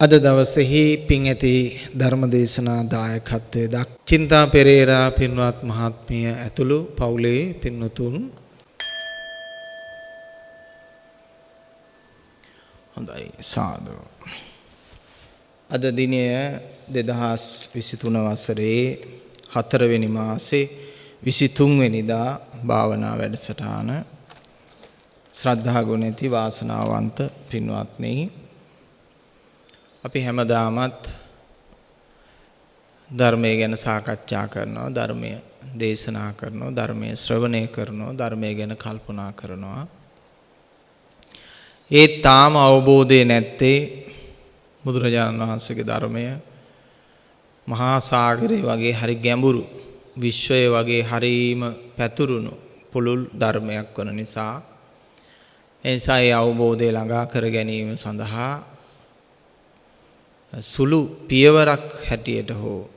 අද දවසෙහි පින් ඇති ධර්මදේශනා දායකත්වයේ දක් චින්තා පෙරේරා පින්වත් මහත්මිය ඇතුළු පවුලේ පින්වතුන්. හොඳයි සාදු. අද දිනය 2023 වසරේ 4 වෙනි මාසේ 23 වෙනිදා භාවනා වැඩසටහන. ශ්‍රද්ධා ගුණ ඇති වාසනාවන්ත පින්වත්නි අපි හැමදාමත් ධර්මය ගැන සාකච්ඡා කරනවා ධර්මය දේශනා කරනවා ධර්මය ශ්‍රවණය කරනවා ධර්මය ගැන කල්පනා කරනවා. ඒ තාම අවබෝධය නැත්තේ බුදුරජාණන් වහන්සේගේ ධර්මය මහා සාගරය වගේ හරි ගැඹුරු විශ්වය වගේ හරීම පැතුරුණු පුළුල් ධර්මයක් වන නිසා එනිසා ඒ අවබෝධය ළඟා කර ගැනීම සඳහා සුළු පියවරක් හැටියට හෝ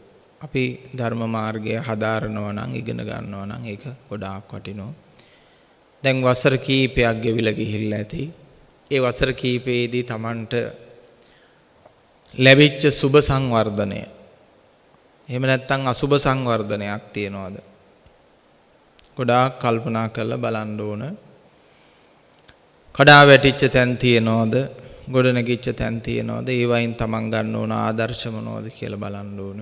අපි ධර්ම මාර්ගය හදාරනවා නම් ඉගෙන ගන්නවා නම් ඒක ගොඩාක් වටිනවා. දැන් වසර කීපයක් ගෙවිලා ගිහිල්ලා ඇති. ඒ වසර කීපයේදී Tamanට ලැබිච්ච සුබ සංවර්ධනය. එහෙම නැත්නම් අසුබ සංවර්ධනයක් තියනවාද? ගොඩාක් කල්පනා කරලා බලන්න ඕන. කඩා වැටිච්ච තැන් තියනවාද? ගොඩනැගිච්ච තැන් තියනවාද? ඒ වයින් Taman ගන්න ඕන ආදර්ශ මොනවද කියලා බලන්න ඕන.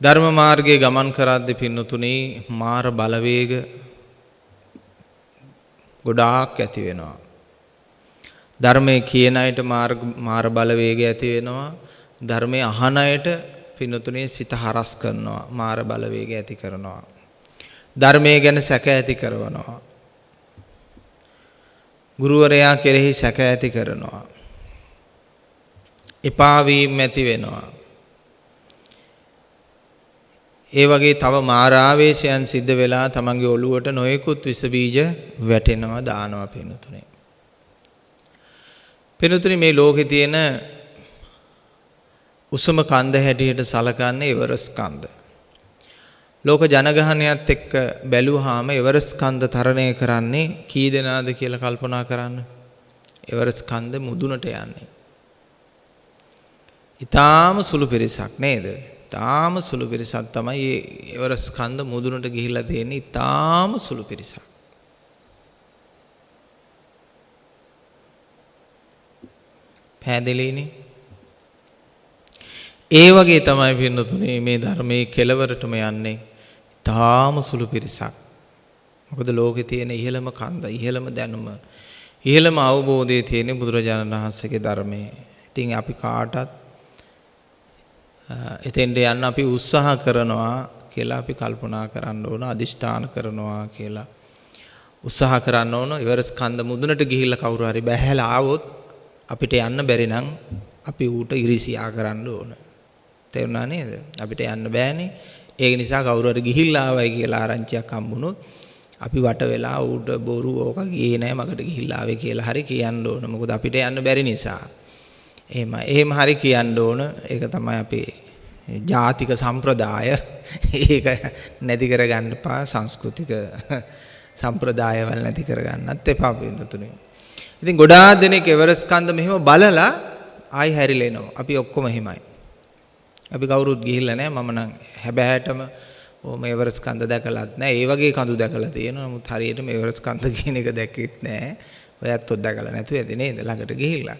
ධර්ම මාර්ගයේ ගමන් කරද්දී පින්නතුනේ මාර බලවේග ගොඩාක් ඇති වෙනවා. ධර්මයේ කියන අයට මාර බලවේගය ඇති වෙනවා. ධර්මයේ අහන අයට පින්නතුනේ සිත හරස් කරනවා. මාර බලවේගය ඇති කරනවා. ධර්මයේ ගැන සැක ඇති කරනවා. ගුරුවරයා කෙරෙහි සැක ඇති කරනවා. එපා වීම ඇති වෙනවා. ඒ වගේ තව මාරාවේශයන් සිද්ධ වෙලා තමන්ගේ ඔළුවට නොයෙකුත් විස බීජ වැටෙනවා දානවා පිනුතුනේ. පිනුතුනේ මේ ලෝකේ තියෙන උසම කන්ද හැටියට සලකන්නේ එවරස් කන්ද. ලෝක ජනගහනයත් එක්ක බැලුවාම එවරස් කන්ද තරණය කරන්නේ කී දෙනාද කියලා කල්පනා කරන්න. එවරස් කන්ද මුදුනට යන්නේ. ඊටාම සුළු පිරිසක් නේද? ඊටාම සුළු පිරිසක් තමයි මේ එවරස් කන්ද මුදුනට ගිහිල්ලා තියෙන්නේ. ඊටාම සුළු පිරිසක්. පෑදෙලීනේ. ඒ වගේ තමයි පින්නතුනේ මේ ධර්මයේ කෙලවරටම යන්නේ. තාම සුළු පිරිසක්. මොකද ලෝකේ තියෙන ඉහළම කන්ද, ඉහළම දැනුම, ඉහළම අවබෝධය තියෙන බුදුරජාණන් වහන්සේගේ ධර්මයේ. ඉතින් අපි කාටත් එතෙන්ට යන්න අපි උත්සාහ කරනවා කියලා අපි කල්පනා කරන්න ඕන, අදිෂ්ඨාන කරනවා කියලා. උත්සාහ කරන්න ඕන ඉවරස් කන්ද මුදුනට ගිහිල්ලා කවුරු හරි බැහැලා ආවොත් අපිට යන්න බැරි නම් අපි ඌට ඉරිසියා කරන්න ඕන. තේරුණා නේද? අපිට යන්න බෑනේ. ඒක නිසා කවුරු හරි ගිහිල්ලා ආවයි කියලා ආරංචියක් හම්බුනොත් අපි වට වෙලා ඌට බොරු ඕක ගියේ නෑ මකට ගිහිල්ලා ආවේ කියලා හරි කියන්න ඕන. මොකද අපිට යන්න බැරි නිසා. එහෙම එහෙම හරි කියන්න ඕන. ඒක තමයි අපේ ජාතික සම්ප්‍රදාය. ඒක නැති කරගන්න එපා සංස්කෘතික සම්ප්‍රදායවල නැති කරගන්නත් එපා වෙනතුනේ. ඉතින් ගොඩාක් දෙනෙක් එවරස් කන්ද මෙහෙම බලලා ආයි හැරිලා එනවා. අපි ඔක්කොම එහෙමයි. අපි කවුරුත් ගිහිල්ලා නැහැ. මම නම් හැබෑටම ඕම එවරස් කන්ද දැකලත් නැහැ. ඒ වගේ කඳු දැකලා තියෙනවා. නමුත් හරියටම එවරස් කන්ද කියන එක දැක්කෙත් නැහැ. ඔයත් ඔත් දැකලා නැතුව ඇති නේද? ළඟට ගිහිල්ලා.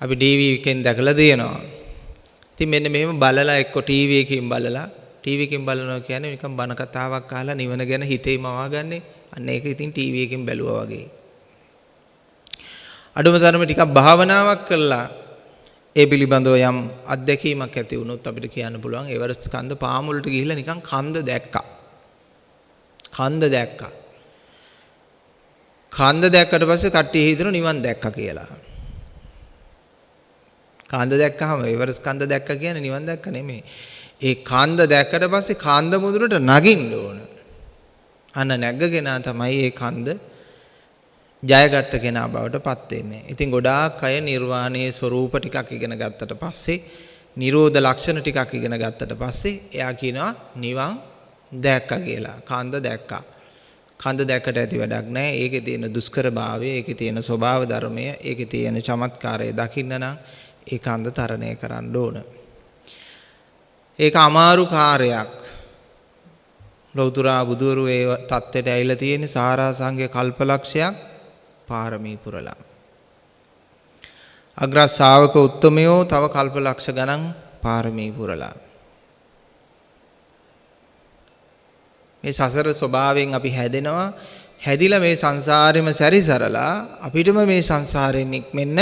අපි ටීවී එකෙන් දැකලා තියෙනවා. ඉතින් මෙන්න මෙහෙම බලලා එක්ක ටීවී එකකින් බලලා ටීවී එකෙන් බලනවා කියන්නේ නිකන් බන කතාවක් අහලා නිවන ගැන හිතේ මවාගන්නේ. අන්න ඒක ඉතින් ටීවී එකෙන් බැලුවා වගේ. අඩුම තරමේ ටිකක් භාවනාවක් කළා ඒ පිළිබඳව යම් අත්දැකීමක් ඇති වුණොත් අපිට කියන්න පුළුවන් එවරස්ට් කන්ද පාමුලට ගිහිල්ලා නිකන් කන්ද දැක්කා. කන්ද දැක්කා. කන්ද දැක්කට පස්සේ කට්ටිය හිතන නිවන් දැක්කා කියලා. කන්ද දැක්කහම එවරස්ට් කන්ද දැක්කා කියන්නේ නිවන් දැක්ක නෙමෙයි. ඒ කන්ද දැක්කට පස්සේ කන්ද මුදුනට නගින්න ඕන. අන්න නැගගෙන තමයි ඒ කන්ද ජයගත්ත කෙනා බවට පත් වෙන්නේ. ඉතින් ගොඩාක් අය නිර්වාණයේ ස්වરૂප ටිකක් ඉගෙන ගත්තට පස්සේ නිරෝධ ලක්ෂණ ටිකක් ඉගෙන ගත්තට පස්සේ එයා කියනවා නිවන් දැක්කා කියලා. කන්ද දැක්කා. කන්ද දැක්කට ඇති වැඩක් නැහැ. ඒකේ තියෙන දුෂ්කරභාවය, ඒකේ තියෙන ස්වභාව ධර්මය, ඒකේ තියෙන චමත්කාරය දකින්න නම් ඒ කන්ද තරණය කරන්න ඕන. ඒක අමාරු කාර්යයක්. ලෞතුරා බුදුවරු ඒ தත්ත්වයට ඇවිල්ලා තියෙන සාරාංශික කල්පලක්ෂයක් පාරමී පුරලා. අග්‍ර ශාවක උත්තමයෝ තව කල්පලක්ෂ ගණන් පාරමී පුරලා. මේ සසර ස්වභාවයෙන් අපි හැදෙනවා හැදිලා මේ සංසාරෙම සැරිසරලා අපිටම මේ සංසාරයෙන් නික්මෙන්න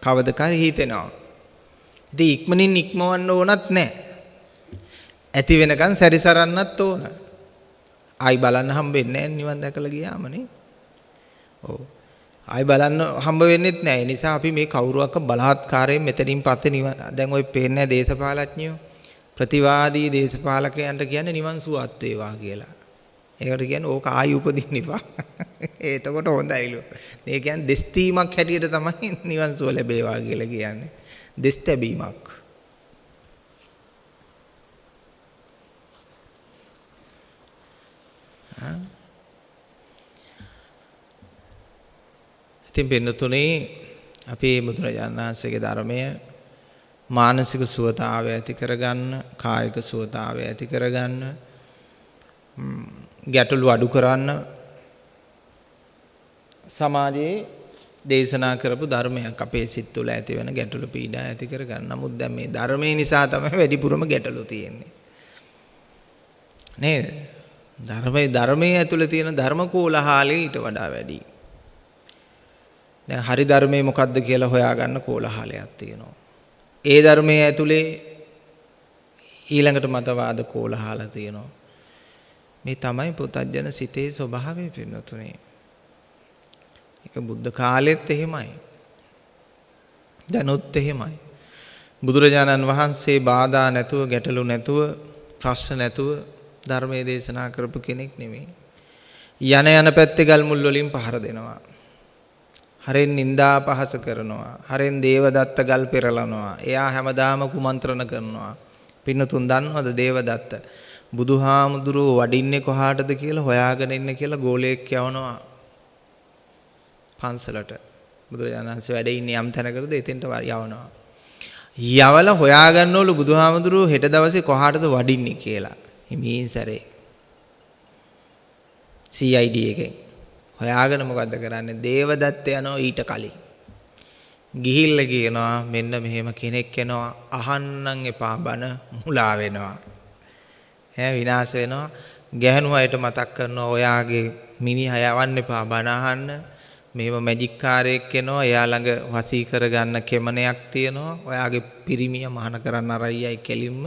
කවදකරි හිතෙනවා. ඉතින් ඉක්මනින් ඉක්මවන්න ඕනත් නැහැ. ඇති වෙනකන් සැරිසරන්නත් ඕන. ආයි බලන්න හම්බෙන්නේ නැහැ නිවන් දැකලා ගියාමනේ. ඔව්. ආයි බලන්න හම්බ වෙන්නෙත් නැහැ. ඒ නිසා අපි මේ කවුරුවක්ක බලහත්කාරයෙන් මෙතනින් පස්සේ නිවන් දැන් ওই පේන්නේ දේශපාලඥයෝ ප්‍රතිවාදී දේශපාලකයන්ට කියන්නේ නිවන් සුවත් වේවා කියලා. ඒකට කියන්නේ ඕක ආයි උපදින්න එපා. එතකොට හොඳයිලු. මේ කියන්නේ දෙස්තීමක් හැටියට තමයි නිවන් සුව ලැබේවා කියලා කියන්නේ. දෙස් තැබීමක්. ඉතින් පින්නතුනේ අපේ බුදුරජාණන් වහන්සේගේ ධර්මය මානසික සුවතාවය ඇති කරගන්න, කායික සුවතාවය ඇති කරගන්න, ගැටලු අඩු කරන්න සමාජයේ දේශනා කරපු ධර්මයක් අපේ සිත් තුළ ඇති වෙන ගැටලු පීඩා ඇති කරගන්න. නමුත් දැන් මේ ධර්මයේ නිසා තමයි වැඩිපුරම ගැටලු තියෙන්නේ. නේද? ධර්මයේ ධර්මයේ ඇතුළේ තියෙන ධර්ම කෝලහාලේ ඊට වඩා වැඩි. දැන් හරි ධර්මයේ මොකද්ද කියලා හොයාගන්න කෝලහලයක් තියෙනවා. ඒ ධර්මයේ ඇතුලේ ඊළඟට මතවාද කෝලහල තියෙනවා. මේ තමයි පුතඥන සිතේ ස්වභාවය පින්නතුනේ. ඒක බුද්ධ කාලෙත් එහෙමයි. දැනුත් එහෙමයි. බුදුරජාණන් වහන්සේ බාධා නැතුව ගැටලු නැතුව ප්‍රශ්න නැතුව ධර්මයේ දේශනා කරපු කෙනෙක් නෙමෙයි. යන යන පැත්තේ ගල් මුල් වලින් පහර දෙනවා. හරෙන් නිന്ദා පහස කරනවා. හරෙන් දේවදත්ත ගල් පෙරලනවා. එයා හැමදාම කුමන්ත්‍රණ කරනවා. පින්නතුන් දන්නවද දේවදත්ත? බුදුහාමුදුරුව වඩින්නේ කොහාටද කියලා හොයාගෙන ඉන්න කියලා ගෝලයෙක් යවනවා පන්සලට. බුදුරජාණන් වහන්සේ වැඩ ඉන්නේ යම් තැනකටද එතෙන්ට යවනවා. යවලා හොයාගන්නවලු බුදුහාමුදුරුව හෙට දවසේ කොහාටද වඩින්නේ කියලා. හිමින් සැරේ. CID එකෙන්. හොයාගෙන මොකද්ද කරන්නේ? දේවදත්ත යනවා ඊට කලින්. ගිහිල්ලා කියනවා මෙන්න මෙහෙම කෙනෙක් එනවා අහන්නම් එපා බන මුලා වෙනවා. ඈ විනාශ වෙනවා. ගැහණු අයට මතක් කරනවා ඔයාගේ මිනිහා යවන්න එපා බන අහන්න. මෙහෙම මැජික් කාරයෙක් එනවා එයා ළඟ වසී කරගන්න කෙමනයක් තියෙනවා. ඔයාගේ පිරිමිය මහාන කරන්න අරයයි කෙලින්ම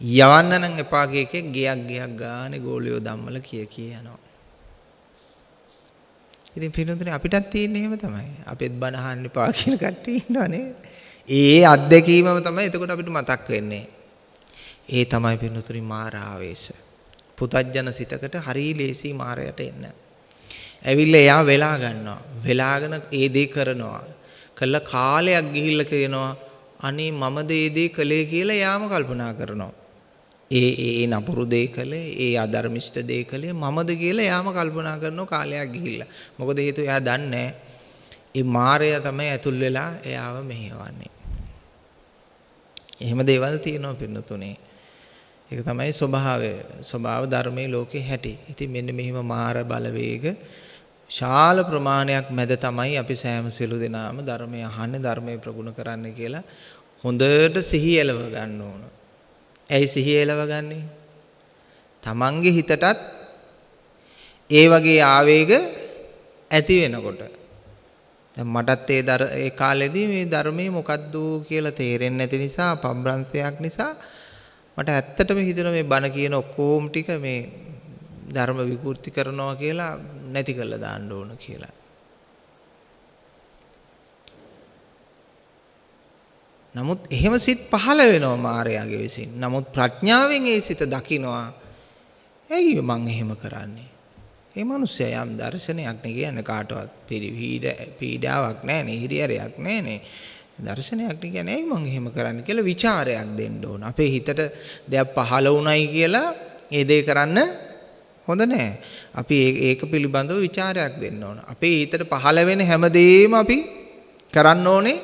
යවන්න නම් එපා කියකේ ගියක් ගියක් ගානේ ගෝලියෝ ධම්මල කිය කිය යනවා. ඉතින් පිළිතුරේ අපිටත් තියෙන්නේ එහෙම තමයි. අපෙත් බණ අහන්න එපා කියන කට්ටිය ඉන්නවනේ. ඒ අත්දැකීමම තමයි එතකොට අපිට මතක් වෙන්නේ. ඒ තමයි පිළිතුරේ මාර ආවේශ. පුතජන සිතකට හරි ලේසි මාරයට එන්න. ඇවිල්ලා එයා වෙලා ගන්නවා. වෙලාගෙන ඒ දේ කරනවා. කළ කාලයක් ගිහිල්ලා කියනවා අනේ මමද ඒ දේ කළේ කියලා එයාම කල්පනා කරනවා. ඒ ඒ නපුරු දේ කළේ ඒ අධර්මිෂ්ඨ දේ කළේ මමද කියලා එයාම කල්පනා කරන කාලයක් ගිහිල්ලා. මොකද හේතුව එයා දන්නේ ඒ මායя තමයි ඇතුල් වෙලා එයාව මෙහෙවන්නේ. එහෙම දේවල් තියෙනවා පින්නතුනේ. ඒක තමයි ස්වභාවය. ස්වභාව ධර්මයේ ලෝකේ හැටි. ඉතින් මෙන්න මෙහිම මාර බලවේග ශාල ප්‍රමාණයක් මැද තමයි අපි සෑම සියලු දෙනාම ධර්මය අහන්නේ ධර්මය ප්‍රගුණ කරන්න කියලා හොඳට සිහි එලව ගන්න ඕන. ඇයි සිහිය එලවගන්නේ? තමන්ගේ හිතටත් ඒ වගේ ආවේග ඇති වෙනකොට දැන් මටත් ඒ දර ඒ කාලෙදී මේ ධර්මයේ මොකද්ද කියලා තේරෙන්නේ නැති නිසා පබ්‍රංශයක් නිසා මට ඇත්තටම හිතෙනවා මේ බණ කියන ඔක්කොම ටික මේ ධර්ම විකෘති කරනවා කියලා නැති කරලා දාන්න ඕන කියලා. නමුත් එහෙම සිත් පහළ වෙනවා මායාගේ විසින්. නමුත් ප්‍රඥාවෙන් ඒ සිත දකිනවා. ඇයි මං එහෙම කරන්නේ? ඒ මිනිස්සයා යම් දර්ශනයක් නේ කියන්නේ කාටවත් පිරිවිඩ පීඩාවක් නැහැ නේ, හිරිහැරයක් නැහැ නේ. දර්ශනයක් නේ කියන්නේ ඇයි මං එහෙම කරන්නේ කියලා ਵਿਚාරයක් දෙන්න ඕන. අපේ හිතට දෙයක් පහළ වුණයි කියලා ඒ දේ කරන්න හොඳ නැහැ. අපි ඒක පිළිබඳව ਵਿਚාරයක් දෙන්න ඕන. අපේ හිතට පහළ වෙන හැමදේම අපි කරන්න ඕනේ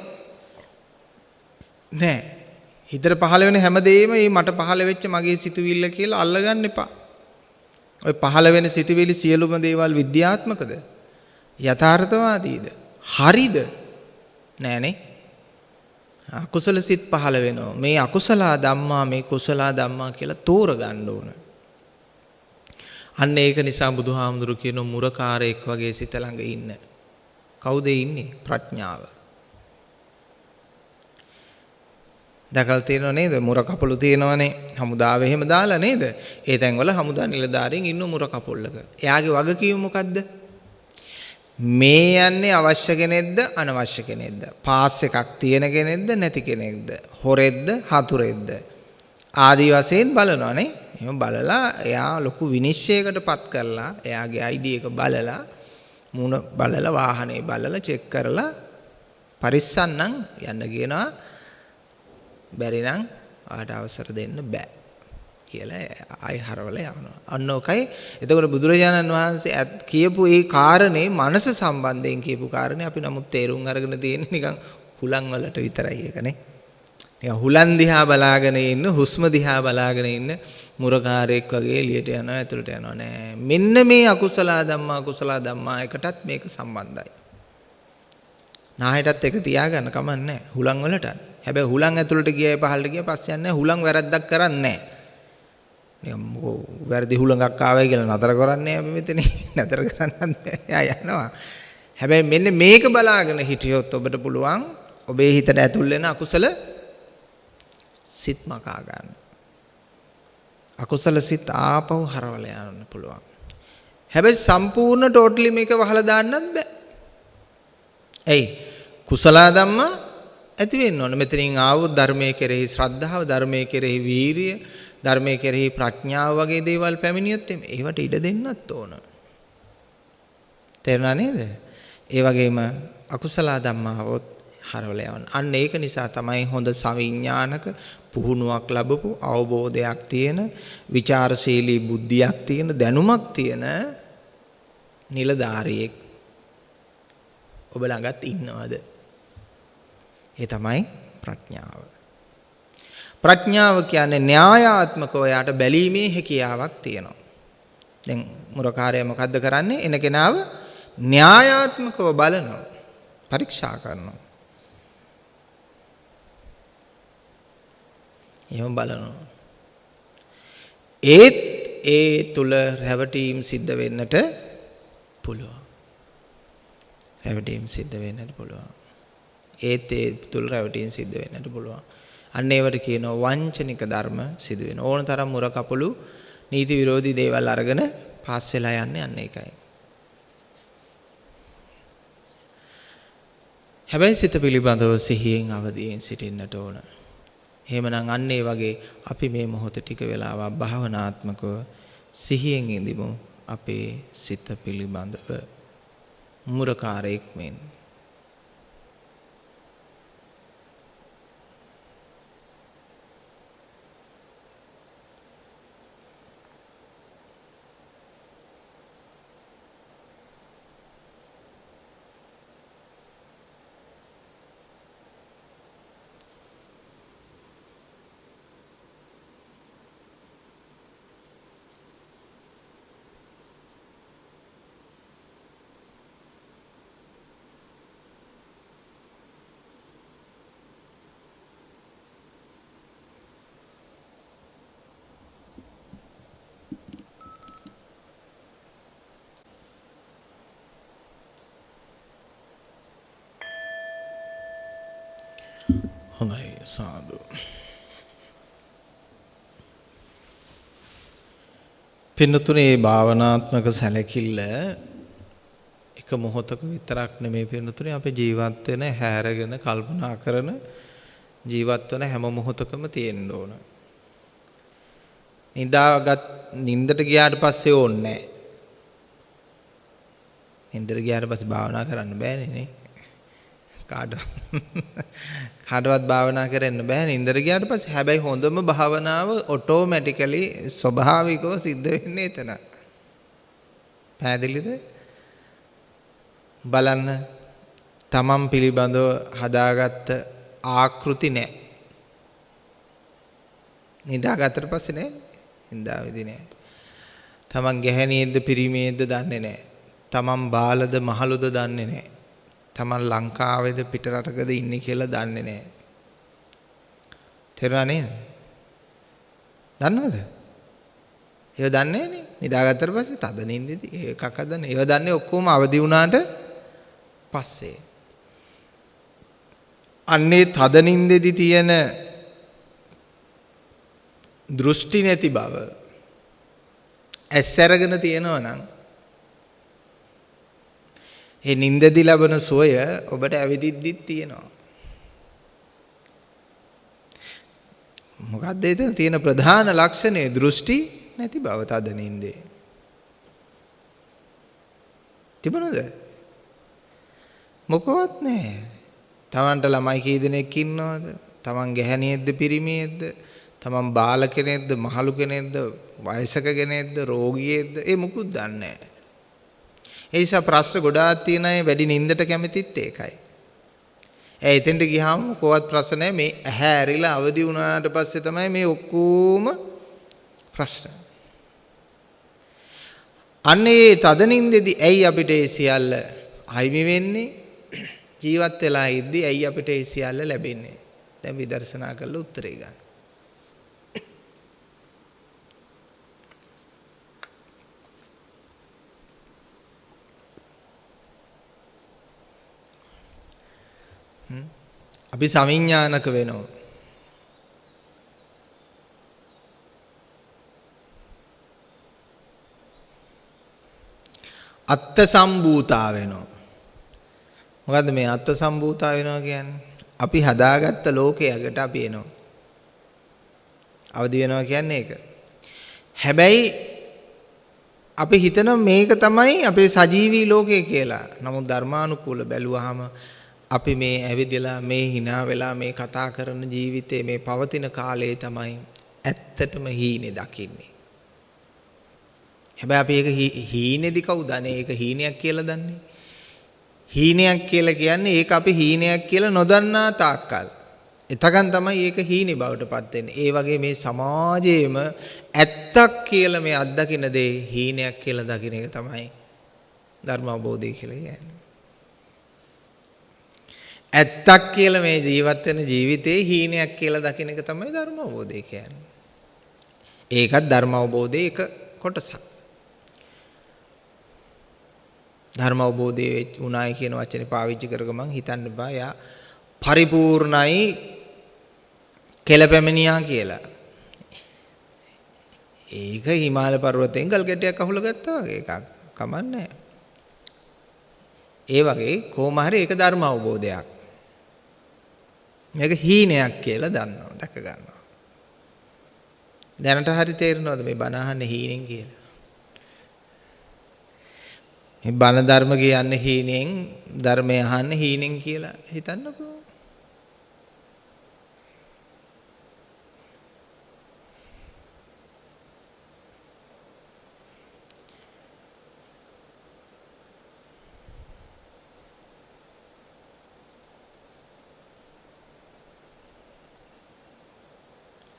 නෑ. හිතට පහළ වෙන හැමදේම මේ මට පහළ වෙච්ච මගේ සිතුවිල්ල කියලා අල්ලගන්න එපා. ඔය පහළ වෙන සිතුවිලි සියලුම දේවල් විද්‍යාත්මකද? යථාර්ථවාදීද? හරිද? නෑනේ. අකුසල සිත් පහළ වෙනවා. මේ අකුසල ධම්මා මේ කුසල ධම්මා කියලා තෝරගන්න ඕන. අන්න ඒක නිසා බුදුහාමුදුරු කියන මුරකාරයෙක් වගේ සිත ළඟ ඉන්න. කවුද ඉන්නේ? ප්‍රඥාව. දැකලා තියෙනව නේද? මුර කපළු තියෙනවනේ. හමුදාවේ එහෙම දාලා නේද? ඒ තැන්වල හමුදා නිලධාරීන් ඉන්න මුර කපොල්ලක. එයාගේ වගකීම මොකද්ද? මේ යන්නේ අවශ්‍ය කෙනෙක්ද අනවශ්‍ය කෙනෙක්ද? පාස් එකක් තියෙන කෙනෙක්ද නැති කෙනෙක්ද? හොරෙක්ද හතුරෙක්ද? ආදි වශයෙන් බලනවානේ. එහෙම බලලා එයා ලොකු විනිශ්චයකට පත් කරලා එයාගේ ID එක බලලා මූණ බලලා වාහනේ බලලා චෙක් කරලා පරිස්සන්නම් යන්න කියනවා. බැරි නම් ආට අවසර දෙන්න බෑ. කියලා ආයි හරවල යවනවා. අන්න ඔකයි. එතකොට බුදුරජාණන් වහන්සේ කියපු ඒ කාරණේ මනස සම්බන්ධයෙන් කියපු කාරණේ අපි නමුත් තේරුම් අරගෙන තියෙන්නේ නිකන් හුලං වලට විතරයි ඒකනේ. නිකන් හුලං දිහා බලාගෙන ඉන්න හුස්ම දිහා බලාගෙන ඉන්න මුරකාරයෙක් වගේ එළියට යනවා ඇතුළට යනවා නෑ. මෙන්න මේ අකුසල ධම්මා කුසල ධම්මා එකටත් මේක සම්බන්ධයි. නායටත් එක තියාගන්න කමන්නේ හුලං වලට. හැබැයි හුලං ඇතුළට ගියයි පහළට ගියා පස්සේ යන්නේ හුලං වැරද්දක් කරන්නේ නෑ. නිකන් මොකෝ වැරදි හුලඟක් ආවයි කියලා නතර කරන්නේ අපි මෙතන නතර කරන්නත් එයා යනවා. හැබැයි මෙන්න මේක බලාගෙන හිටියොත් ඔබට පුළුවන් ඔබේ හිතට ඇතුල් වෙන අකුසල සිත් මකා ගන්න. අකුසල සිත් ආපහු හරවල යන්න පුළුවන්. හැබැයි සම්පූර්ණ ටෝටලි මේක වහලා දාන්නත් බෑ. ඇයි? කුසල ධම්මා ඇති වෙන්න ඕන. මෙතනින් ආවොත් ධර්මයේ කෙරෙහි ශ්‍රද්ධාව, ධර්මයේ කෙරෙහි වීරිය, ධර්මයේ කෙරෙහි ප්‍රඥාව වගේ දේවල් පැමිණියොත් ඒවට ඉඩ දෙන්නත් ඕන. තේරුණා නේද? ඒ වගේම අකුසල ධම්මාවොත් හරවල යවන්න. අන්න ඒක නිසා තමයි හොඳ සවිඥානික පුහුණුවක් ලැබපු අවබෝධයක් තියෙන, ਵਿਚාරශීලී බුද්ධියක් තියෙන, දැනුමක් තියෙන නිලධාරියෙක් ඔබ ළඟත් ඉන්නවද? ඒ තමයි ප්‍රඥාව. ප්‍රඥාව කියන්නේ න්‍යායාත්මකව යාට බැලීමේ හැකියාවක් තියෙනවා. දැන් මුරකාරය මොකද්ද කරන්නේ? එන කෙනාව න්‍යායාත්මකව බලනවා. පරීක්ෂා කරනවා. එහෙම බලනවා. ඒත් ඒ තුල රැවටීම් සිද්ධ වෙන්නට පුළුවන්. රැවටීම් සිද්ධ වෙන්නට පුළුවන්. ඒත් ඒ තුල රැවටීම් සිද්ධ වෙන්නට පුළුවන්. අන්න ඒවට කියනවා වංචනික ධර්ම සිදු වෙන. ඕන තරම් මුර කපළු නීති විරෝධී දේවල් අරගෙන පාස් වෙලා යන්නේ අන්න ඒකයි. හැබැයි සිත පිළිබඳව සිහියෙන් අවදියෙන් සිටින්නට ඕන. එහෙමනම් අන්න ඒ වගේ අපි මේ මොහොත ටික වෙලාවක් භාවනාත්මකව සිහියෙන් ඉඳිමු අපේ සිත පිළිබඳව මුරකාරයෙක් මෙන් හොඳයි සාදු. පින්නතුනේ භාවනාත්මක සැලකිල්ල එක මොහොතක විතරක් නෙමෙයි පින්නතුනේ අපේ ජීවත් වෙන හැරගෙන කල්පනා කරන ජීවත් වෙන හැම මොහොතකම තියෙන්න ඕන. නිදාගත් නින්දට ගියාට පස්සේ ඕනේ නැහැ. නින්දට ගියාට පස්සේ භාවනා කරන්න බෑනේ නේ. කාට කාටවත් භාවනා කරන්න බෑ නින්දර ගියාට පස්සේ හැබැයි හොඳම භාවනාව ඔටෝමැටිකලි ස්වභාවිකව සිද්ධ වෙන්නේ එතන. පැහැදිලිද? බලන්න තමන් පිළිබඳව හදාගත්ත ආකෘති නැහැ. නිදාගත්තට පස්සේ නෑ. නිදාවේදී නෑ. තමන් ගැහැණියෙක්ද පිරිමියෙක්ද දන්නේ නෑ. තමන් බාලද මහලුද දන්නේ නෑ. තමන් ලංකාවේද පිට රටකද ඉන්නේ කියලා දන්නේ නෑ. තේරුණා නේද? දන්නවද? ඒව දන්නේ නෑනේ. නිදාගත්තට පස්සේ තද නින්දෙදි ඒකක් හදන්නේ. ඒව දන්නේ ඔක්කොම අවදි වුණාට පස්සේ. අන්නේ තද නින්දෙදි තියෙන දෘෂ්ටි නැති බව ඇස් අරගෙන තියෙනවා නම් ඒ නින්දදි ලබන සුවය ඔබට ඇවිදිද්දිත් තියෙනවා. මොකක්ද එතන තියෙන ප්‍රධාන ලක්ෂණය දෘෂ්ටි නැති බව තද නින්දේ. තිබුණද? මොකවත් නැහැ. Tamanට ළමයි කී දෙනෙක් ඉන්නවද? Taman ගැහණියෙක්ද පිරිමියෙක්ද? Taman බාල කෙනෙක්ද මහලු කෙනෙක්ද වයසක කෙනෙක්ද රෝගියෙක්ද? ඒ මුකුත් දන්නේ නැහැ. ඒ නිසා ප්‍රශ්න ගොඩාක් තියෙන අය වැඩි නින්දට කැමතිත් ඒකයි. ඒ එතෙන්ට ගියාම කොවත් ප්‍රශ්න නැහැ මේ ඇහැ ඇරිලා අවදි වුණාට පස්සේ තමයි මේ ඔක්කොම ප්‍රශ්න. අන්නේ තද නින්දෙදි ඇයි අපිට ඒ සියල්ල අයිමි වෙන්නේ? ජීවත් වෙලා ඉද්දි ඇයි අපිට ඒ සියල්ල ලැබෙන්නේ? දැන් විදර්ශනා කරලා උත්තරේ ගන්න. අපි සවිඥානික වෙනවා. අත්ත සම්භූතා වෙනවා. මොකද්ද මේ අත්ත සම්භූතා වෙනවා කියන්නේ? අපි හදාගත්ත ලෝකයකට අපි එනවා. අවදි වෙනවා කියන්නේ ඒක. හැබැයි අපි හිතන මේක තමයි අපේ සජීවී ලෝකය කියලා. නමුත් ධර්මානුකූල බැලුවාම අපි මේ ඇවිදලා මේ hina වෙලා මේ කතා කරන ජීවිතේ මේ පවතින කාලයේ තමයි ඇත්තටම හීනේ දකින්නේ. හැබැයි අපි ඒක හීනේදි කවුද අනේ ඒක හීනයක් කියලා දන්නේ? හීනයක් කියලා කියන්නේ ඒක අපි හීනයක් කියලා නොදන්නා තාක්කල්. එතකන් තමයි ඒක හීනේ බවට පත් වෙන්නේ. ඒ වගේ මේ සමාජයේම ඇත්තක් කියලා මේ අත්දකින්න දේ හීනයක් කියලා දකින්න එක තමයි ධර්ම අවබෝධය කියලා කියන්නේ. ඇත්තක් කියලා මේ ජීවත් වෙන ජීවිතේ හීනයක් කියලා දකින එක තමයි ධර්ම අවබෝධය කියන්නේ. ඒකත් ධර්ම අවබෝධයේ එක කොටසක්. ධර්ම අවබෝධයේ උනායි කියන වචනේ පාවිච්චි කරග මං හිතන්න බෑ යා පරිපූර්ණයි කෙලපැමිණියා කියලා. ඒක හිමාල පර්වතයෙන් ගල් ගැටයක් අහුල ගත්තා වගේ එකක්. කමන්නේ ඒ වගේ කොහොම හරි ඒක ධර්ම අවබෝධයක්. මේක හීනයක් කියලා දන්නවා දැක ගන්නවා. දැනට හරි තේරෙනවද මේ බණ අහන්නේ හීනෙන් කියලා? මේ බණ ධර්ම කියන්නේ හීනෙන් ධර්මය අහන්නේ හීනෙන් කියලා හිතන්නකෝ.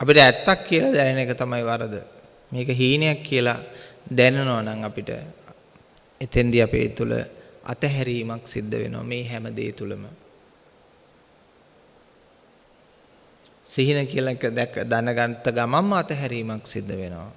අපිට ඇත්තක් කියලා දැනෙන එක තමයි වරද. මේක හීනයක් කියලා දැනනවා නම් අපිට එතෙන්දී අපේ තුල අතහැරීමක් සිද්ධ වෙනවා මේ හැම දේ තුලම. සිහින කියලා එක දැක දැනගත්ත ගමන්ම අතහැරීමක් සිද්ධ වෙනවා.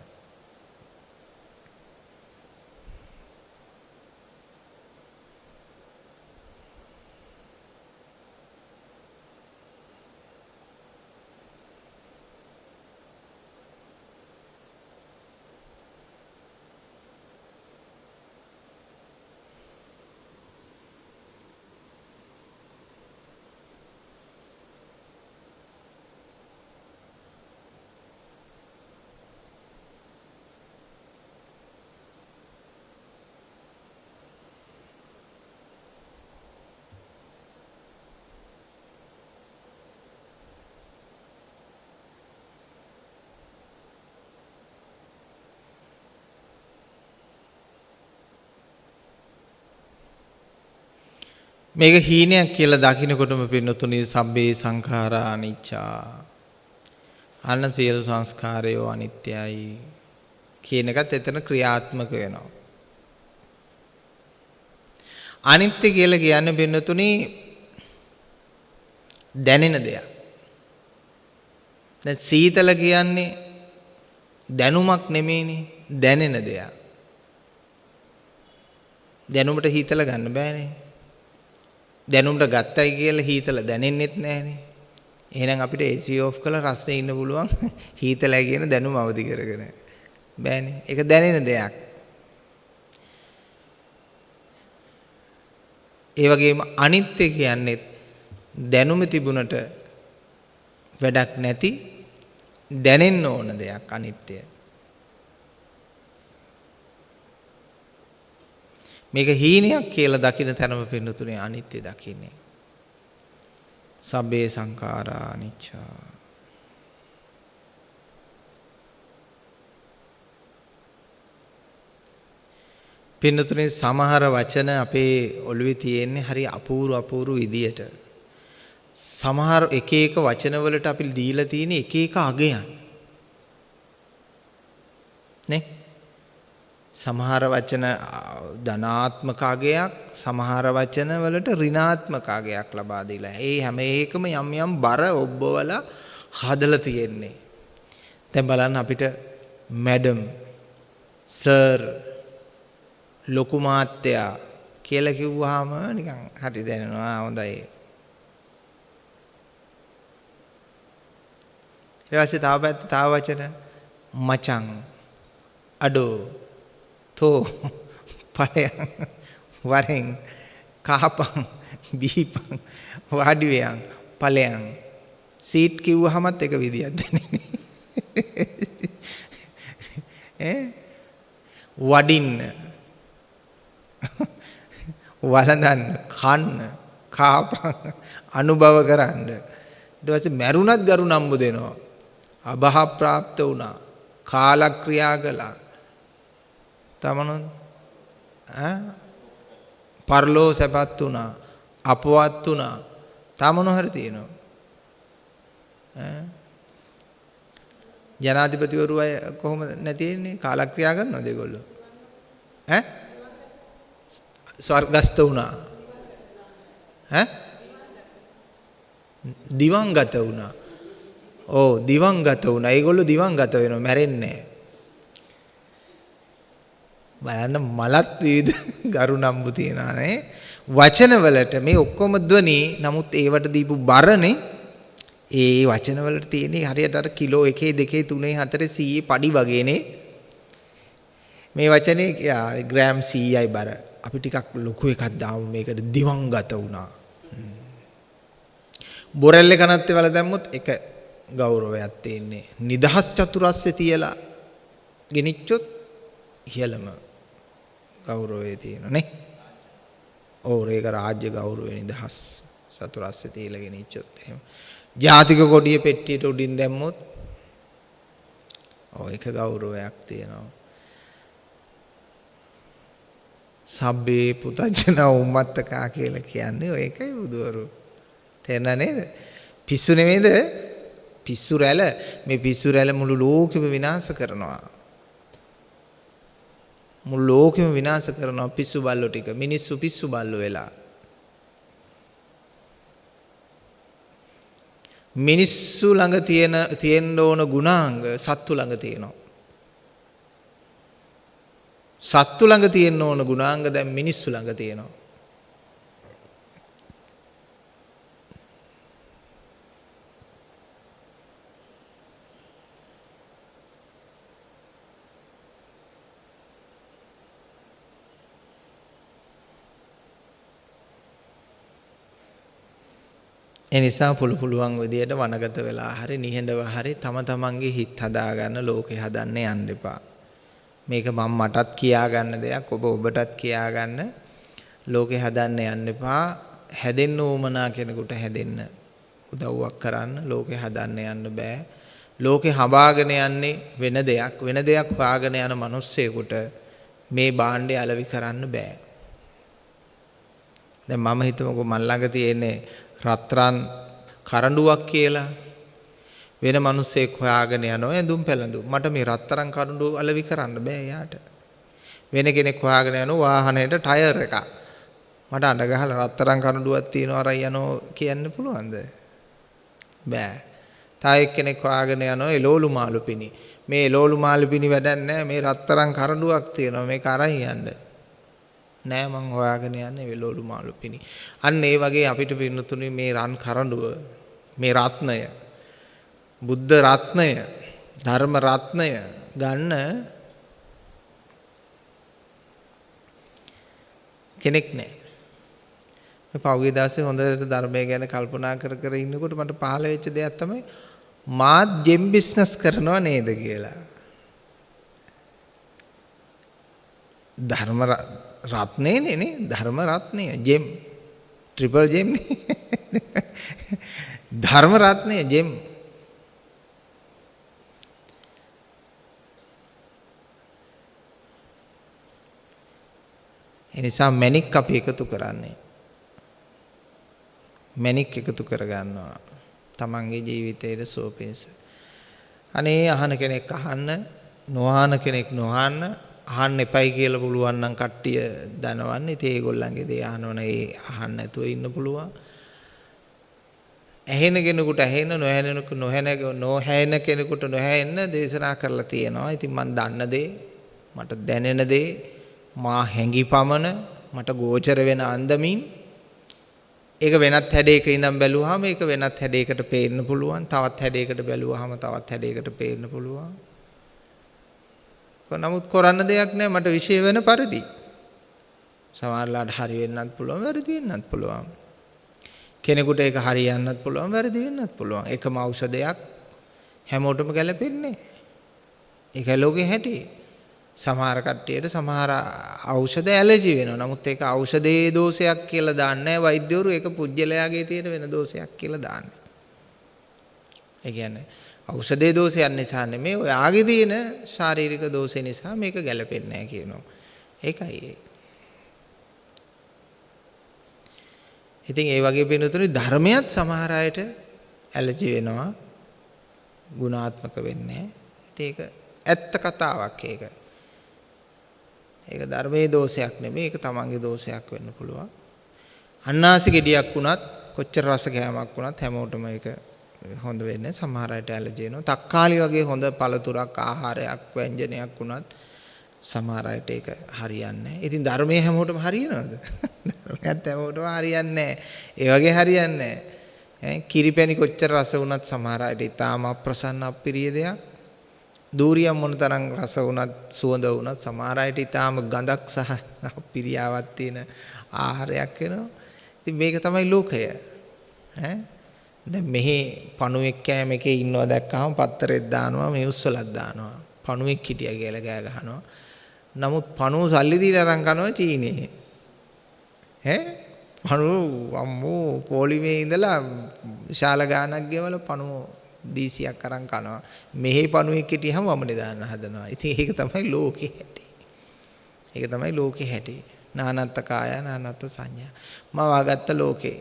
මේක හීනයක් කියලා දකින්නකොටම පින්නතුනි සබ්බේ සංඛාරා අනිච්චා. අන්න සියලු සංස්කාරයෝ අනිත්‍යයි කියන එකත් එතන ක්‍රියාත්මක වෙනවා. අනිත්‍ය කියලා කියන්නේ බින්නතුනි දැනෙන දෙයක්. දැන් සීතල කියන්නේ දැනුමක් නෙමෙයිනේ දැනෙන දෙයක්. දැනුමට හීතල ගන්න බෑනේ. දැනුමට ගත්තයි කියලා හීතල දැනෙන්නෙත් නෑනේ. එහෙනම් අපිට AC off කරලා රස්නේ ඉන්න පුළුවන් හීතලයි කියන දැනුම අවදි කරගෙන. බෑනේ. ඒක දැනෙන දෙයක්. ඒ වගේම අනිත්‍ය කියන්නේ දැනුම තිබුණට වැඩක් නැති දැනෙන්න ඕන දෙයක් අනිත්‍යය. මේක හීනයක් කියලා දකින තැනම පින්නතුනේ අනිත්‍ය දකින්නේ. සබ්බේ සංඛාරා අනිච්චා. පින්නතුනේ සමහර වචන අපේ ඔළුවේ තියෙන්නේ හරි අපූර්ව අපූර්ව විදියට. සමහර එක එක වචනවලට අපි දීලා තියෙන එක එක අගයන්. නේ? සමහර වචන ධනාත්මක අගයක් සමහර වචන වලට ඍණාත්මක අගයක් ලබා දීලා. ඒ හැම එකම යම් යම් බර ඔබවලා හදලා තියෙන්නේ. දැන් බලන්න අපිට මැඩම් සර් ලොකු මාත්‍යා කියලා කිව්වහම නිකන් හරි දැනෙනවා හොඳයි. ඊට පස්සේ තව පැත්ත තව වචන මචං අඩෝ තෝ පලයන් වරෙන් කහපන් බීපන් වාඩිවයන් පලයන් සීට් කිව්වහමත් එක විදියක් දැනෙන්නේ. වඩින්න. වළඳන්න කන්න කාපන් අනුභව කරන්න. ඊට පස්සේ මැරුණත් ගරු නම්බු දෙනවා. අභහ ප්‍රාප්ත වුණා. කාලක්‍රියා කළා. තමනුත් පරලෝ සැපත් වුණා අපවත් වුණා. තමනු හරි තියෙනවා. ජනාධිපතිවරු අය කොහොම නැතින්නේ කාලක්‍රියා කරනවද ඒගොල්ලෝ? ඈ? ස්වර්ගස්ත වුණා. ඈ? දිවංගත වුණා. ඕ දිවංගත වුණා. ඒගොල්ලෝ දිවංගත වෙනවා. මැරෙන්නේ නැහැ. බලන්න මලත් විවිධ ගරු නම්බු තියනනේ වචනවලට මේ ඔක්කොම ධ්වනි නමුත් ඒවට දීපු බරනේ ඒ වචනවලට තියෙන හරියට අර කිලෝ 1 2 3 4 100 පඩි වගේනේ. මේ වචනේ ග්‍රෑම් 100යි බර. අපි ටිකක් ලොකු එකක් දාමු මේකට දිවංගත වුණා. බොරැල්ල කනත්තේ වල දැම්මොත් එක ගෞරවයක් තියෙන්නේ. නිදහස් චතුරස්සේ තියලා ගෙනිච්චොත් ඉහළම. ගෞරවය තියෙන නේ. ඔව් ඒක රාජ්‍ය ගෞරවය නිදහස් චතුරස්්‍ය තීලගෙන ඉච්චොත් එහෙම. ජාතික කොඩිය පෙට්ටියට උඩින් දැම්මොත් ඔව් ඒක ගෞරවයක් තියෙනවා. සබ්බේ පුතජන උම්මත්තකා කියලා කියන්නේ ඔය එකයි බුදුවරු. තේරෙනා නේද? පිස්සු නෙමෙයිද? පිස්සු රැළ මේ පිස්සු රැළ මුළු ලෝකෙම විනාශ කරනවා. මුළු ලෝකෙම විනාශ කරනවා පිස්සු බල්ලෝ ටික. මිනිස්සු පිස්සු බල්ලෝ වෙලා. මිනිස්සු ළඟ තියෙන තියෙන්න ඕන ගුණාංග සත්තු ළඟ තියෙනවා. සත්තු ළඟ තියෙන්න ඕන ගුණාංග දැන් මිනිස්සු ළඟ තියෙනවා. ඒ නිසා පුළු පුළුවන් විදියට වනගත වෙලා හරි නිහඬව හරි තම තමන්ගේ හිත හදාගන්න ලෝකේ හදන්න යන්න එපා. මේක මම මටත් කියාගන්න දෙයක් ඔබ ඔබටත් කියාගන්න ලෝකේ හදන්න යන්න එපා. හැදෙන්න ඕමනා කෙනෙකුට හැදෙන්න උදව්වක් කරන්න ලෝකේ හදන්න යන්න බෑ. ලෝකේ හඹාගෙන යන්නේ වෙන දෙයක් වෙන දෙයක් හොයාගෙන යන මිනිස්සෙකුට මේ භාණ්ඩය අලවි කරන්න බෑ. දැන් මම හිතමුකෝ මල් ළඟ තියෙන්නේ රත්රන් කරඬුවක් කියලා වෙන මිනිස්සෙක් හොයාගෙන යනවා ඇඳුම් පැළඳුම්. මට මේ රත්තරන් කරුඬු අලවි කරන්න බෑ යාට. වෙන කෙනෙක් හොයාගෙන යනවා වාහනේට ටයර් එකක්. මට අඬ ගහලා රත්තරන් කරුඬුවක් තියනවා අරයි යනෝ කියන්න පුළුවන්ද? බෑ. තා එක්කෙනෙක් හොයාගෙන යනවා එලෝලු මාළු පිණි. මේ එලෝලු මාළු පිණි වැඩක් නැහැ මේ රත්තරන් කරුඬුවක් තියෙනවා මේක අරන් යන්න. නෑ මං හොයාගෙන යන්නේ වෙලෝලු මාළු පිණි. අන්න ඒ වගේ අපිට පින්නතුනේ මේ රන් කරඬුව මේ රත්නය බුද්ධ රත්නය ධර්ම රත්නය ගන්න කෙනෙක් නෑ. පෞගේ දාසේ හොඳට ධර්මය ගැන කල්පනා කර කර ඉන්නකොට මට පහළ වෙච්ච දෙයක් තමයි මාත් ජෙම් බිස්නස් කරනව නේද කියලා. ධර්ම රත්නේනේ නේ ධර්ම රත්නය. ජෙම්. ට්‍රිපල් ජෙම් ධර්ම රත්නය ජෙම්. එනිසා මැණික් අපි එකතු කරන්නේ. මැණික් එකතු කරගන්නවා. තමන්ගේ ජීවිතයේ සෝපින්ස අනේ අහන කෙනෙක් අහන්න නොහන කෙනෙක් නොහන්න අහන්න එපයි කියලා පුළුවන් නම් කට්ටිය දනවන්නේ. ඉතින් ඒගොල්ලන්ගේ දේ අහනවන ඒ අහන්න නැතුව ඉන්න පුළුවන්. ඇහෙන කෙනෙකුට ඇහෙන නොහැනෙන නොහැන නොහැෙන කෙනෙකුට නොහැෙන්න දේශනා කරලා තියෙනවා. ඉතින් මම දන්න දේ මට දැනෙන දේ මා හැඟි පමණ මට ගෝචර වෙන අන්දමින් ඒක වෙනත් හැඩයක ඉඳන් බැලුවාම ඒක වෙනත් හැඩයකට පේන්න පුළුවන්. තවත් හැඩයකට බැලුවාම තවත් හැඩයකට පේන්න පුළුවන්. නමුත් කරන්න දෙයක් නැහැ මට විශේෂ වෙන පරිදි. සමහරලාට හරි වෙන්නත් පුළුවන් වැරදි වෙන්නත් පුළුවන්. කෙනෙකුට ඒක හරියන්නත් පුළුවන් වැරදි වෙන්නත් පුළුවන්. එකම ඖෂධයක් හැමෝටම ගැලපෙන්නේ. ඒකයි ලෝකේ හැටි. සමහර කට්ටියට සමහර ඖෂධ ඇලර්ජි වෙනවා. නමුත් ඒක ඖෂධයේ දෝෂයක් කියලා දාන්නේ නැහැ වෛද්‍යවරු. ඒක පුජ්‍යලයාගේ තියෙන වෙන දෝෂයක් කියලා දාන්නේ. ඒ කියන්නේ ඖෂධයේ දෝෂයක් නිසා නෙමෙයි ඔයාගේ තියෙන ශාරීරික දෝෂය නිසා මේක ගැලපෙන්නේ නැහැ කියනවා. ඒකයි ඒ. ඉතින් ඒ වගේ වෙනතුනේ ධර්මයක් සමහර අයට ඇලර්ජි වෙනවා. ගුණාත්මක වෙන්නේ. ඉතින් ඒක ඇත්ත කතාවක් ඒක. ඒක ධර්මයේ දෝෂයක් නෙමෙයි ඒක තමන්ගේ දෝෂයක් වෙන්න පුළුවන්. අන්නාසි ගෙඩියක් වුණත් කොච්චර රස කෑමක් වුණත් හැමෝටම ඒක හොඳ වෙන්නේ සමහර අයට ඇලර්ජි වෙනවා. තක්කාලි වගේ හොඳ පළතුරක් ආහාරයක් ව්‍යංජනයක් වුණත් සමහර අයට ඒක හරියන්නේ නැහැ. ඉතින් ධර්මයේ හැමෝටම හරියනවද? ධර්මයත් හැමෝටම හරියන්නේ නැහැ. ඒ වගේ හරියන්නේ නැහැ. කිරිපැණි කොච්චර රස වුණත් සමහර අයට ඊටාම අප්‍රසන්න අප්‍රිය දෙයක්. දූරියම් මොනතරම් රස වුණත් සුවඳ වුණත් සමහර අයට ඊටාම ගඳක් සහ අප්‍රියාවක් තියෙන ආහාරයක් වෙනවා. ඉතින් මේක තමයි ලෝකය. ඈ දැන් මෙහි පණුවෙක් කෑම එකේ ඉන්නවා දැක්කම පත්තරෙත් දානවා මේ උස්සලක් දානවා. පණුවෙක් හිටියා කියලා ගෑ ගහනවා. නමුත් පණුව සල්ලි දීලා අරන් කනවා චීනේ. ඈ පණුව අම්මෝ පොලිමේ ඉඳලා විශාල ගාණක් ගෙවලා පණුව දීසියක් අරන් කනවා. මෙහි පණුවෙක් හිටියම වමනේ දාන්න හදනවා. ඉතින් ඒක තමයි ලෝකේ හැටි. ඒක තමයි ලෝකේ හැටි. නානත්ත කාය නානත්ත සංඥා. මම වාගත්ත ලෝකේ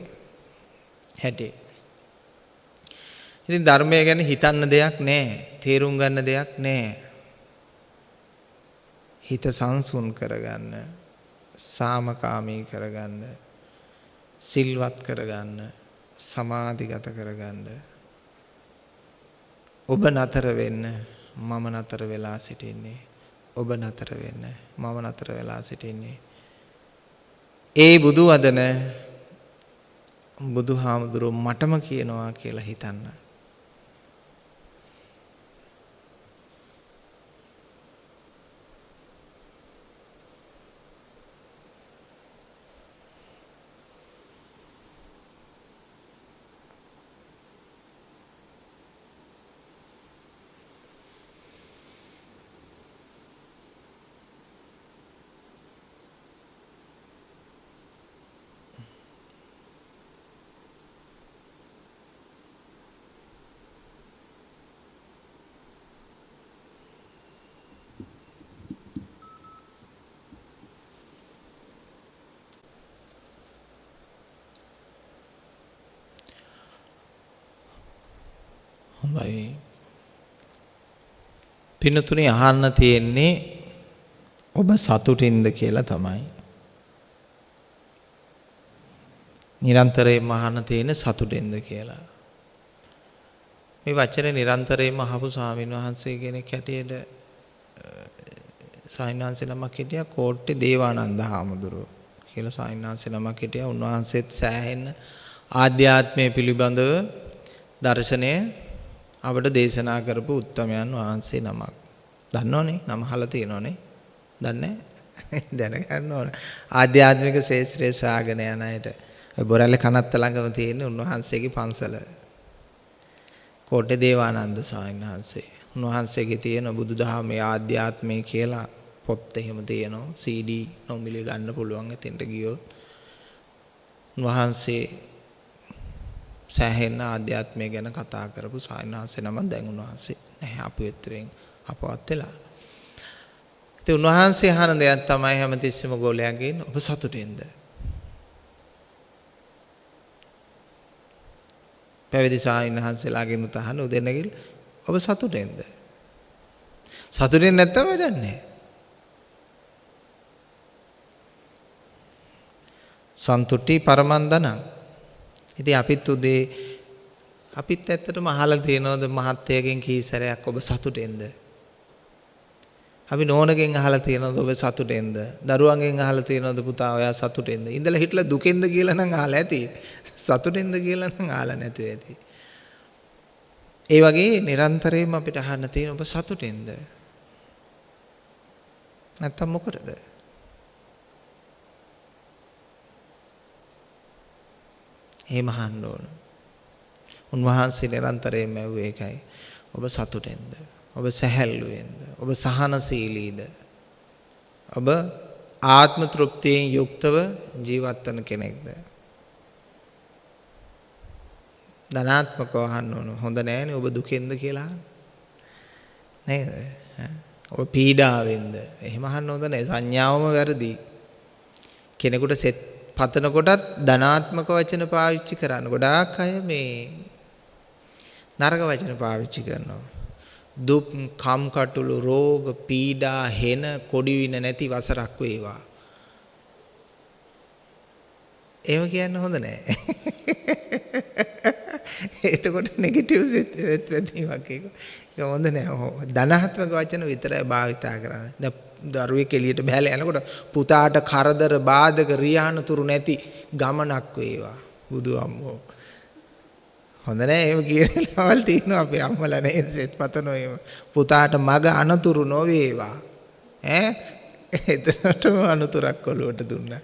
හැටි. ඉතින් ධර්මය ගැන හිතන්න දෙයක් නැහැ. තේරුම් ගන්න දෙයක් නැහැ. හිත සංසුන් කරගන්න, සාමකාමී කරගන්න, සිල්වත් කරගන්න, සමාධිගත කරගන්න. ඔබ නතර වෙන්න මම නතර වෙලා සිටින්නේ. ඔබ නතර වෙන්න මම නතර වෙලා සිටින්නේ. ඒ බුදු වදන බුදුහාමුදුරුවෝ මටම කියනවා කියලා හිතන්න. හොඳයි. පින්නතුනේ අහන්න තියෙන්නේ ඔබ සතුටින්ද කියලා තමයි. නිරන්තරයෙන්ම අහන්න තියෙන්නේ සතුටින්ද කියලා. මේ වචනේ නිරන්තරයෙන්ම අහපු ස්වාමීන් වහන්සේ කෙනෙක් හැටියට සායින්වහන්සේ නමක් හිටියා කෝට්ටේ දේවානන්ද හාමුදුරුව කියලා සායින්වහන්සේ නමක් හිටියා. උන්වහන්සේත් සෑහෙන්න ආධ්‍යාත්මය පිළිබඳව දර්ශනය අපට දේශනා කරපු උත්තමයන් වහන්සේ නමක්. දන්නවනේ නම අහලා තියෙනවනේ. දන්නේ දැනගන්න ඕන. ආධ්‍යාත්මික ශේත්‍රයේ ශාගන යන අයට බොරැල්ල කනත්ත ළඟම තියෙන උන්වහන්සේගේ පන්සල. කෝට්ටේ දේවානන්ද ස්වාමීන් වහන්සේ. උන්වහන්සේගේ තියෙන බුදුදහමේ ආධ්‍යාත්මය කියලා පොත් එහෙම තියෙනවා. CD නොමිලේ ගන්න පුළුවන් එතෙන්ට ගියොත්. උන්වහන්සේ සෑහෙන ආධ්‍යාත්මය ගැන කතා කරපු සායනහන්සේ නම දැන් උන්වහන්සේ නැහැ අපු එතරෙන් අපවත් වෙලා. ඉතින් උන්වහන්සේ අහන දෙයක් තමයි හැමතිස්සෙම ගෝලයාගෙන් ඔබ සතුටින්ද? පැවිදි සායනහන්සේලාගෙන් උතහන උදෙනගිල් ඔබ සතුටින්ද? සතුටින් නැත්තම් වැඩක් නැහැ. සන්තුට්ටි පරමන්දනං ඉතින් අපිත් උදේ අපිත් ඇත්තටම අහලා තියෙනවද මහත්යගෙන් කී සැරයක් ඔබ සතුටෙන්ද? අපි නෝනගෙන් අහලා තියෙනවද ඔබ සතුටෙන්ද? දරුවන්ගෙන් අහලා තියෙනවද පුතා ඔයා සතුටෙන්ද? ඉඳලා හිටලා දුකෙන්ද කියලා නම් අහලා ඇති. සතුටෙන්ද කියලා නම් අහලා නැතුව ඇති. ඒ වගේ නිරන්තරයෙන්ම අපිට අහන්න තියෙන ඔබ සතුටෙන්ද? නැත්තම් මොකටද? එහෙම අහන්න ඕන. උන්වහන්සේ නිරන්තරයෙන්ම ඇහුවේ ඒකයි. ඔබ සතුටෙන්ද? ඔබ සැහැල්ලුවෙන්ද? ඔබ සහනශීලීද? ඔබ ආත්ම තෘප්තියෙන් යුක්තව ජීවත් වන කෙනෙක්ද? ධනාත්මකව අහන්න ඕන. හොඳ නෑනේ ඔබ දුකෙන්ද කියලා අහන්න. නේද? ඔබ පීඩාවෙන්ද? එහෙම අහන්න හොඳ නෑ. සංඥාවම වැරදි. කෙනෙකුට සෙත් පතන කොටත් ධනාත්මක වචන පාවිච්චි කරන්න. ගොඩාක් අය මේ නරක වචන පාවිච්චි කරනවා. දුක්, කම්කටොළු, රෝග, පීඩා, හෙන, කොඩි වින නැති වසරක් වේවා. එහෙම කියන්න හොඳ නෑ. එතකොට නෙගටිව් සෙත් වැදීමක් ඒක. ඒක හොඳ නෑ. ධනාත්මක වචන විතරයි භාවිතා කරන්නේ. දැන් දරුවෙක් එළියට බහැලා යනකොට පුතාට කරදර බාධක රියානතුරු නැති ගමනක් වේවා. බුදු අම්මෝ. හොඳ නෑ එහෙම කියනවල් තියෙනවා අපේ අම්මලා නේද සෙත් පතනෝ එහෙම. පුතාට මග අනතුරු නොවේවා. ඈ? එතනටම අනතුරක් ඔලුවට දුන්නා.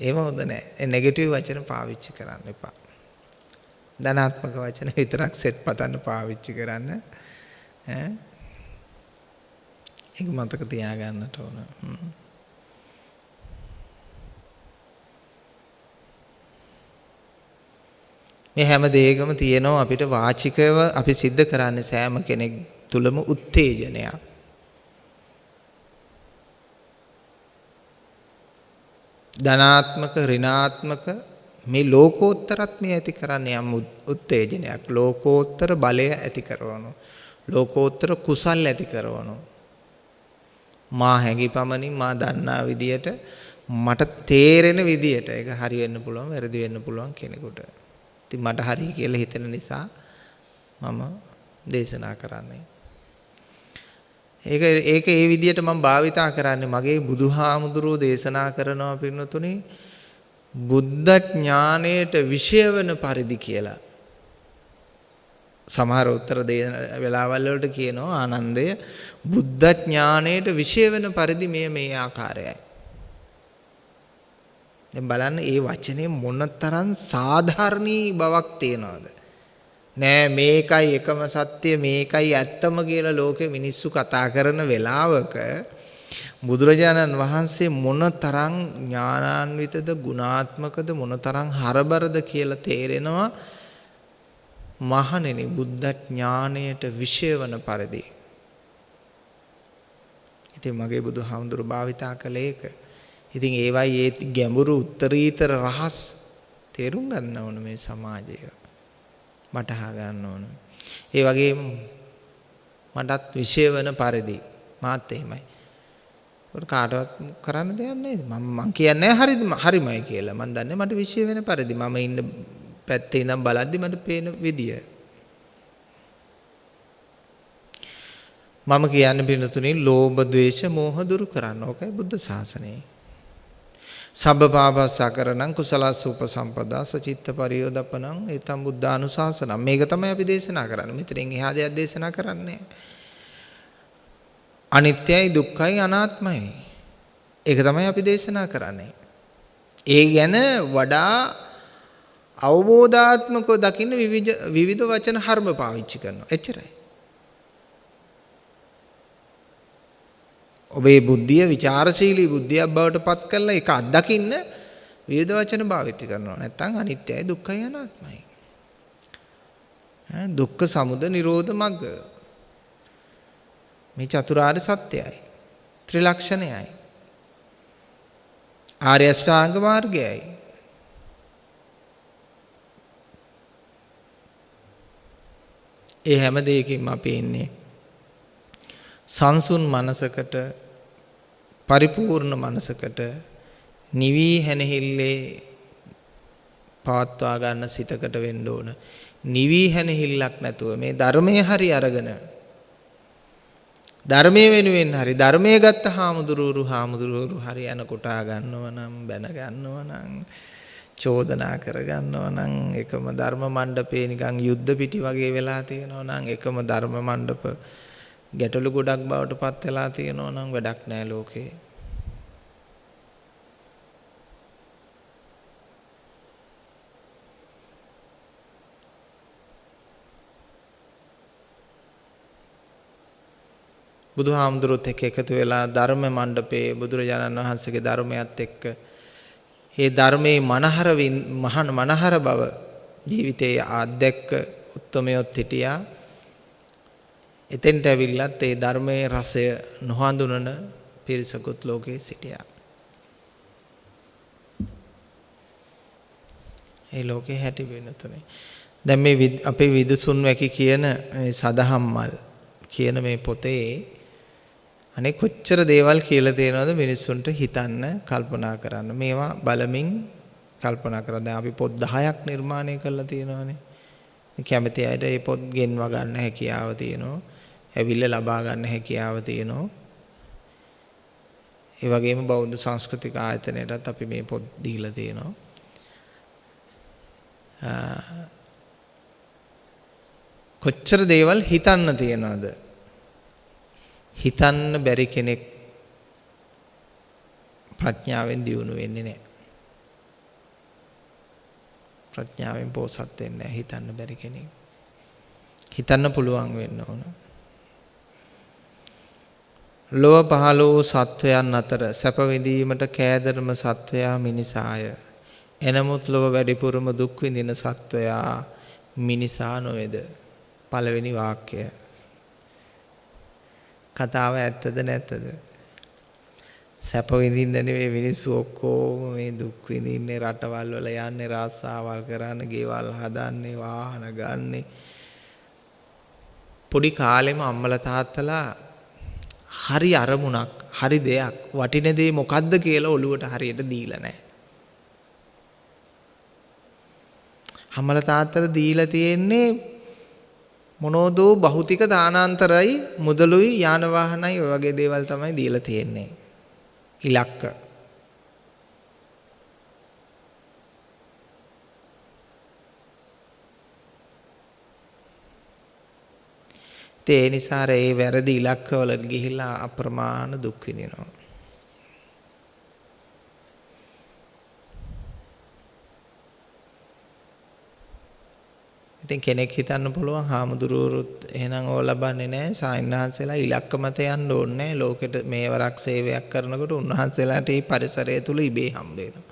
එහෙම හොඳ නෑ. ඒ නෙගටිව් වචන පාවිච්චි කරන්න එපා. ධනාත්මක වචන විතරක් සෙත් පතන්න පාවිච්චි කරන්න. ඈ? ඒක මතක තියාගන්නට ඕන. මේ හැම දෙයකම තියෙනවා අපිට වාචිකව අපි සිද්ධ කරන්නේ සෑම කෙනෙක් තුලම උත්තේජනයක්. ධනාත්මක ඍණාත්මක මේ ලෝකෝත්තරත් මේ ඇති කරන්නේ යම් උත්තේජනයක් ලෝකෝත්තර බලය ඇති කරනවා ලෝකෝත්තර කුසල් ඇති කරනවා මා හැඟි පමණින් මා දන්නා විදියට මට තේරෙන විදියට ඒක හරි වෙන්න පුළුවන් වැරදි වෙන්න පුළුවන් කෙනෙකුට. ඉතින් මට හරි කියලා හිතෙන නිසා මම දේශනා කරන්නේ. ඒක ඒක ඒ විදියට මම භාවිතා කරන්නේ මගේ බුදුහාමුදුරුවෝ දේශනා කරනවා පින්නතුනේ බුද්ධ ඥාණයට විෂය වෙන පරිදි කියලා. සමහර උත්තර දෙන වෙලාවල් වලට කියනවා ආනන්දය බුද්ධ ඥාණයට විශේෂ වෙන පරිදි මේ මේ ආකාරයයි. දැන් බලන්න ඒ වචනේ මොනතරම් සාධාරණී බවක් තියනවද? නෑ මේකයි එකම සත්‍ය මේකයි ඇත්තම කියලා ලෝකෙ මිනිස්සු කතා කරන වෙලාවක බුදුරජාණන් වහන්සේ මොනතරම් ඥානාන්විතද ගුණාත්මකද මොනතරම් හරබරද කියලා තේරෙනවා මහණෙනි බුද්ධ ඥාණයට විශේෂ වන පරිදි ඉතින් මගේ බුදුහාමුදුරු භාවිතා කළේ ඒක. ඉතින් ඒවයි ඒ ගැඹුරු උත්තරීතර රහස් තේරුම් ගන්න ඕන මේ සමාජය. වටහා ගන්න ඕන. ඒ වගේම මටත් විෂය වෙන පරිදි මාත් එහෙමයි. ඒක කාටවත් කරන්න දෙයක් නැහැ. මම මං කියන්නේ හරිද හරිමයි කියලා. මං දන්නේ මට විෂය වෙන පරිදි මම ඉන්න පැත්තේ ඉඳන් බලද්දි මට පේන විදිය. මම කියන්නේ පිනතුනේ ලෝභ ද්වේෂ මෝහ දුරු කරන්න. ඕකයි බුද්ධ ශාසනය. සබ්බපාපස්සකරණං කුසලස්ස උපසම්පදා සචිත්ත පරියෝදපනං ඒතම් බුද්ධානුශාසනං මේක තමයි අපි දේශනා කරන්නේ. මෙතනින් එහා දෙයක් දේශනා කරන්නේ අනිත්‍යයි දුක්ඛයි අනාත්මයි. ඒක තමයි අපි දේශනා කරන්නේ. ඒ ගැන වඩා අවබෝධාත්මකව දකින්න විවිධ වචන හර්ම පාවිච්චි කරනවා. එච්චරයි. ඔබේ බුද්ධිය ਵਿਚාරශීලී බුද්ධියක් බවට පත් කරලා ඒක අත්දකින්න විවිධ වචන භාවිත කරනවා. නැත්නම් අනිත්‍යයි දුක්ඛයි අනාත්මයි. දුක්ඛ සමුදය නිරෝධ මග්ග. මේ චතුරාර්ය සත්‍යයයි. ත්‍රිලක්ෂණයයි. ආර්ය අෂ්ටාංග මාර්ගයයි. ඒ හැම දෙයකින්ම අපි ඉන්නේ සංසුන් මනසකට පරිපූර්ණ මනසකට නිවී හැනහිල්ලේ පවත්වා ගන්න සිතකට වෙන්න ඕන. නිවී හැනහිල්ලක් නැතුව මේ ධර්මයේ හරි අරගෙන ධර්මයේ වෙනුවෙන් හරි ධර්මයේ ගත්ත හාමුදුරුවරු හාමුදුරුවරු හරි යන කොටා ගන්නව නම් බැන ගන්නව නම් චෝදනා කර ගන්නව නම් එකම ධර්ම මණ්ඩපේ නිකන් යුද්ධ පිටි වගේ වෙලා තියෙනවා නම් එකම ධර්ම මණ්ඩප ගැටලු ගොඩක් බවට පත් වෙලා තියෙනවා නම් වැඩක් නෑ ලෝකේ. බුදුහාමුදුරුවොත් එක්ක එකතු වෙලා ධර්ම මණ්ඩපයේ බුදුරජාණන් වහන්සේගේ ධර්මයත් එක්ක ඒ ධර්මයේ මනහර මනහර බව ජීවිතයේ අත්දැක්ක උත්තමයොත් හිටියා එතෙන්ට ඇවිල්ලත් ඒ ධර්මයේ රසය නොහඳුනන පිරිසකුත් ලෝකේ සිටියා. ඒ ලෝකේ හැටි වෙනතුනේ. දැන් මේ අපේ විදුසුන් වැකි කියන සදහම්මල් කියන මේ පොතේ අනේ කොච්චර දේවල් කියලා තියෙනවද මිනිස්සුන්ට හිතන්න කල්පනා කරන්න. මේවා බලමින් කල්පනා කරලා දැන් අපි පොත් 10ක් නිර්මාණය කරලා තියෙනවානේ. කැමති අයට මේ පොත් ගෙන්වා ගන්න හැකියාව තියෙනවා. ඇවිල්ලා ලබා ගන්න හැකියාව තියෙනවා. ඒ වගේම බෞද්ධ සංස්කෘතික ආයතනයටත් අපි මේ පොත් දීලා තියෙනවා. කොච්චර දේවල් හිතන්න තියනවද? හිතන්න බැරි කෙනෙක් ප්‍රඥාවෙන් දියුණු වෙන්නේ නැහැ. ප්‍රඥාවෙන් පෝසත් වෙන්නේ නැහැ හිතන්න බැරි කෙනෙක්. හිතන්න පුළුවන් වෙන්න ඕන. ලොව පහළ වූ සත්වයන් අතර සැප විඳීමට කෑදරම සත්වයා මිනිසාය. එනමුත් ලොව වැඩිපුරම දුක් විඳින සත්වයා මිනිසා නොවේද? පළවෙනි වාක්‍යය. කතාව ඇත්තද නැත්තද? සැප විඳින්න නෙවෙයි මිනිස්සු ඔක්කොම මේ දුක් විඳින්නේ රටවල් වල යන්නේ රාස්සාවල් කරන්න, ගෙවල් හදන්නේ, වාහන ගන්නේ. පොඩි කාලෙම අම්මලා තාත්තලා හරි අරමුණක් හරි දෙයක් වටින දේ මොකද්ද කියලා ඔළුවට හරියට දීලා නැහැ. අම්මල තාත්තට දීලා තියෙන්නේ මොනෝදෝ භෞතික දානාන්තරයි මුදලුයි යාන වාහනයි ඔය වගේ දේවල් තමයි දීලා තියෙන්නේ. ඉලක්ක ඒ නිසා ඒ වැරදි ඉලක්කවලට ගිහිල්ලා අප්‍රමාණ දුක් විඳිනවා. ඉතින් කෙනෙක් හිතන්න පුළුවන් හාමුදුරුවරුත් එහෙනම් ඕව ලබන්නේ නැහැ සායන්හන්සලා ඉලක්ක මත යන්න ඕනේ නැහැ ලෝකෙට මේවරක් සේවයක් කරනකොට උන්වහන්සේලාට මේ පරිසරය තුල ඉබේ හම්බ වෙනවා.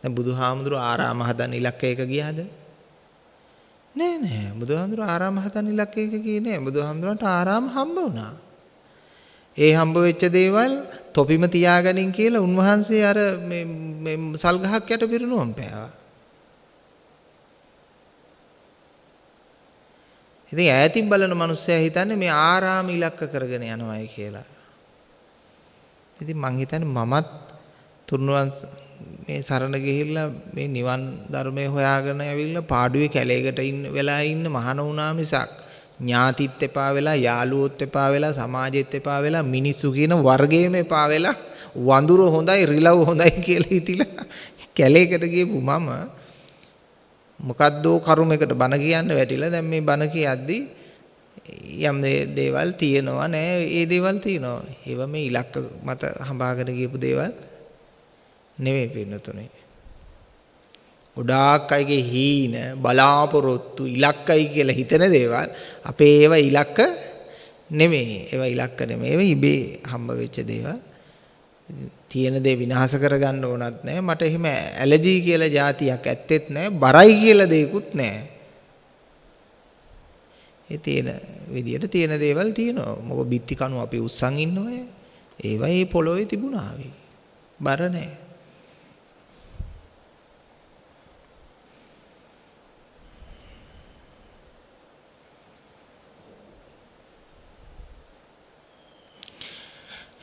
දැන් බුදුහාමුදුරුවෝ ආරාම හදන ඉලක්කයක ගියාද? නෑ නෑ බුදුහාමුදුර ආරාම හදන්න ඉලක්කයක කියේ නෑ බුදුහාමුදුරන්ට ආරාම හම්බ වුණා. ඒ හම්බ වෙච්ච දේවල් තොපිම තියාගනින් කියලා උන්වහන්සේ අර මේ සල් ගහක් යට පිරුණුවම් පෑවා. ඉතින් ඈතින් බලන මිනිස්සයා හිතන්නේ මේ ආරාම ඉලක්ක කරගෙන යනවායි කියලා. ඉතින් මං හිතන්නේ මමත් තුන්වන් මේ සරණ ගිහිල්ලා මේ නිවන් ධර්මය හොයාගෙන ඇවිල්ලා පාඩුවේ කැලේකට ඉන්න වෙලා ඉන්න මහාන වුණා මිසක් ඥාතිත් එපා වෙලා යාළුවොත් එපා වෙලා සමාජෙත් එපා වෙලා මිනිස්සු කියන වර්ගයේම එපා වෙලා වඳුර හොඳයි රිලව් හොඳයි කියලා හිතිලා කැලේකට ගියපු මම මොකද්දෝ කරුමයකට බන කියන්න වැටිලා දැන් මේ බන කියද්දි යම් දේවල් තියෙනවා නෑ ඒ දේවල් තියෙනවා. ඒව මේ ඉලක්ක මත හඹාගෙන ගියපු දේවල් නෙවෙයි පින්නතුනේ. ගොඩාක් අයගේ හීන බලාපොරොත්තු ඉලක්කයි කියලා හිතන දේවල් අපේ ඒවා ඉලක්ක නෙමෙයි. ඒවා ඉලක්ක නෙමෙයි. ඒවා ඉබේ හම්බ වෙච්ච දේවල්. තියෙන දේ විනාශ කරගන්න ඕනත් නැහැ මට එහෙම ඇලර්ජි කියලා જાතියක් ඇත්තෙත් නැහැ බරයි කියලා දෙයක්වත් නැහැ ඒ තියෙන විදියට තියෙන දේවල් තියෙනවා. මොකද බිත්ති කණු අපි උස්සන් ඉන්නවය ඒවා ඒ පොළොවේ තිබුණා බර නැහැ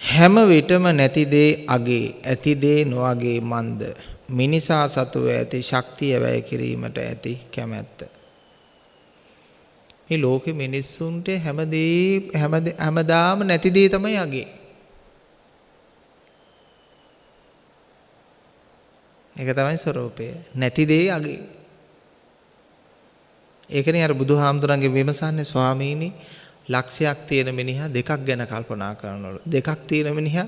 හැම විටම නැති දේ අගේ ඇති දේ නොඅගේ මන්ද? මිනිසා සතුව ඇති ශක්තිය වැය කිරීමට ඇති කැමැත්ත. මේ ලෝකෙ මිනිස්සුන්ට හැම දේ හැම හැමදාම නැති දේ තමයි අගේ. ඒක තමයි ස්වરૂපය. නැති දේ අගේ. ඒකනේ අර බුදුහාමුදුරන්ගේ විමසන්නේ ස්වාමීනි ලක්ෂයක් තියෙන මිනිහා දෙකක් ගැන කල්පනා කරනවලු. දෙකක් තියෙන මිනිහා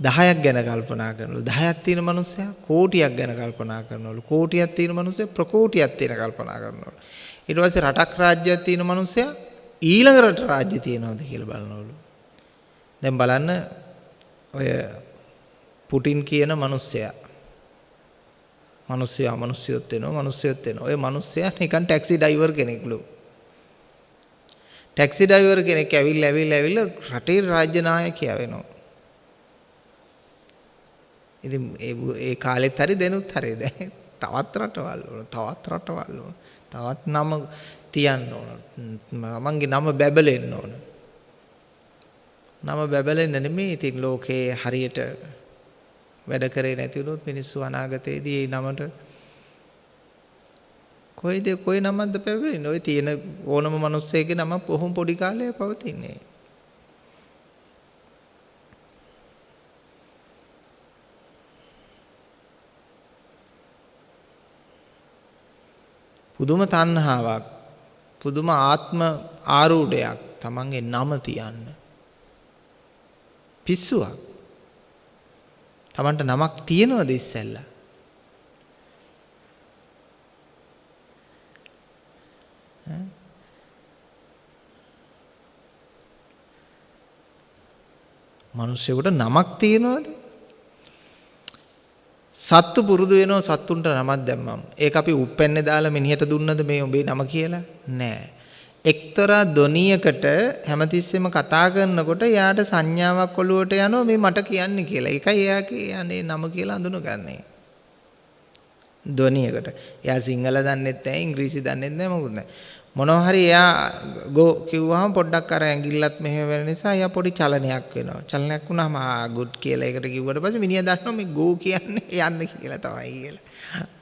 10ක් ගැන කල්පනා කරනවලු. 10ක් තියෙන මිනිස්සයා කෝටියක් ගැන කල්පනා කරනවලු. කෝටියක් තියෙන මිනිස්සයා ප්‍රකෝටියක් තියෙන කල්පනා කරනවලු. ඊට පස්සේ රටක් රාජ්‍යයක් තියෙන මිනිස්සයා ඊළඟ රට රාජ්‍ය තියෙනවද කියලා බලනවලු. දැන් බලන්න ඔය පුටින් කියන මිනිස්සයා මිනිස්සයා මිනිස්සුයොත් වෙනවා මිනිස්සුයොත් වෙනවා. ඔය මිනිස්සයා නිකන් ටැක්සි ඩ්‍රයිවර් කෙනෙක්ලු. ටැක්සි ඩ්‍රයිවර් කෙනෙක් ඇවිල්ලා ඇවිල්ලා ඇවිල්ලා රටේ රාජ්‍ය නායකයා වෙනවා. ඉතින් ඒ ඒ කාලෙත් හරි දෙනුත් හරි දැන් තවත් රටවල් වල තවත් රටවල් වල තවත් නම තියන්න ඕන. මමන්ගේ නම බැබලෙන්න ඕන. නම බැබලෙන්න නෙමෙයි ඉතින් ලෝකේ හරියට වැඩ කරේ නැති වුණොත් මිනිස්සු අනාගතයේදී ඒ නමට කොයිද කොයි නමක්ද පැවරෙන්නේ? ඔය තියෙන ඕනම මිනිස්සෙගේ නම කොහොම පොඩි කාලේ පවතින්නේ. පුදුම තණ්හාවක් පුදුම ආත්ම ආරූඪයක් තමන්ගේ නම තියන්න පිස්සුවක් තමන්ට නමක් තියෙනවද ඉස්සෙල්ලා මිනිස්සුෙකුට නමක් තියනවද? සත්තු පුරුදු වෙනවා සත්තුන්ට නමක් දැම්මම. ඒක අපි උප්පැන්නේ දාලා මිනිහට දුන්නද මේ උඹේ නම කියලා? නෑ. එක්තරා දොනියකට හැමතිස්සෙම කතා කරනකොට එයාට සංඥාවක් ඔලුවට යනවා මේ මට කියන්නේ කියලා. ඒකයි එයා කියන්නේ නම කියලා අඳුනගන්නේ. දොනියකට. එයා සිංහල දන්නෙත් නැහැ, ඉංග්‍රීසි දන්නෙත් නැහැ මොකුත් නැහැ. මොනවා හරි එයා ගෝ කිව්වහම පොඩ්ඩක් අර ඇඟිල්ලත් මෙහෙම වෙන නිසා එයා පොඩි චලනයක් වෙනවා. චලනයක් වුණාම ආ ගුඩ් කියලා ඒකට කිව්වට පස්සේ මිනිහා දන්නවා මේ ගෝ කියන්නේ යන්න කියලා තමයි කියලා.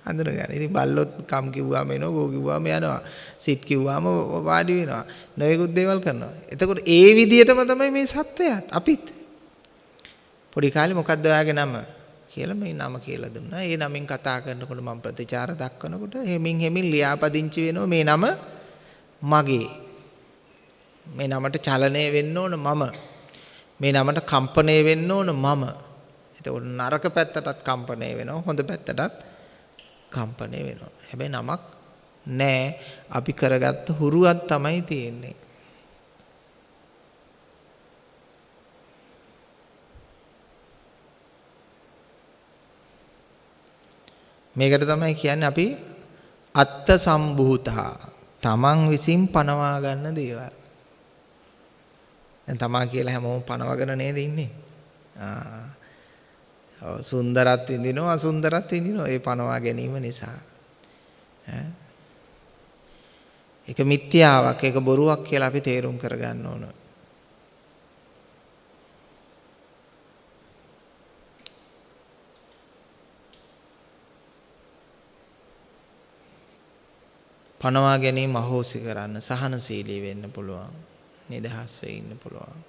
අඳුනගන්න. ඉතින් බල්ලොත් කම් කිව්වම එනවා ගෝ කිව්වම යනවා. සිට් කිව්වම වාඩි වෙනවා. නොයෙකුත් දේවල් කරනවා. එතකොට ඒ විදිහටම තමයි මේ සත්වයාත් අපිත්. පොඩි කාලේ මොකද්ද ඔයාගේ නම? කියලා මේ නම කියලා දුන්නා. ඒ නමින් කතා කරනකොට මම ප්‍රතිචාර දක්වනකොට හෙමින් හෙමින් ලියාපදිංචි වෙනවා මේ නම මගේ. මේ නමට චලනය වෙන්න ඕන මම. මේ නමට කම්පණය වෙන්න ඕන මම. එතකොට නරක පැත්තටත් කම්පණය වෙනවා හොඳ පැත්තටත් කම්පණය වෙනවා. හැබැයි නමක් නෑ. අපි කරගත්ත හුරුවක් තමයි තියෙන්නේ. මේකට තමයි කියන්නේ අපි අත්ත සම්භූතා තමන් විසින් පනවා ගන්න දේවල්. දැන් තමා කියලා හැමෝම පනවගෙන නේද ඉන්නේ? ආ. ඔව් සුන්දරත් විඳිනවා අසුන්දරත් විඳිනවා ඒ පනවා ගැනීම නිසා. ඒක මිත්‍යාවක්, ඒක බොරුවක් කියලා අපි තේරුම් කරගන්න ඕන. පනවා ගැනීම අහෝසි කරන්න සහනශීලී වෙන්න පුළුවන්. නිදහස් වෙ ඉන්න පුළුවන්.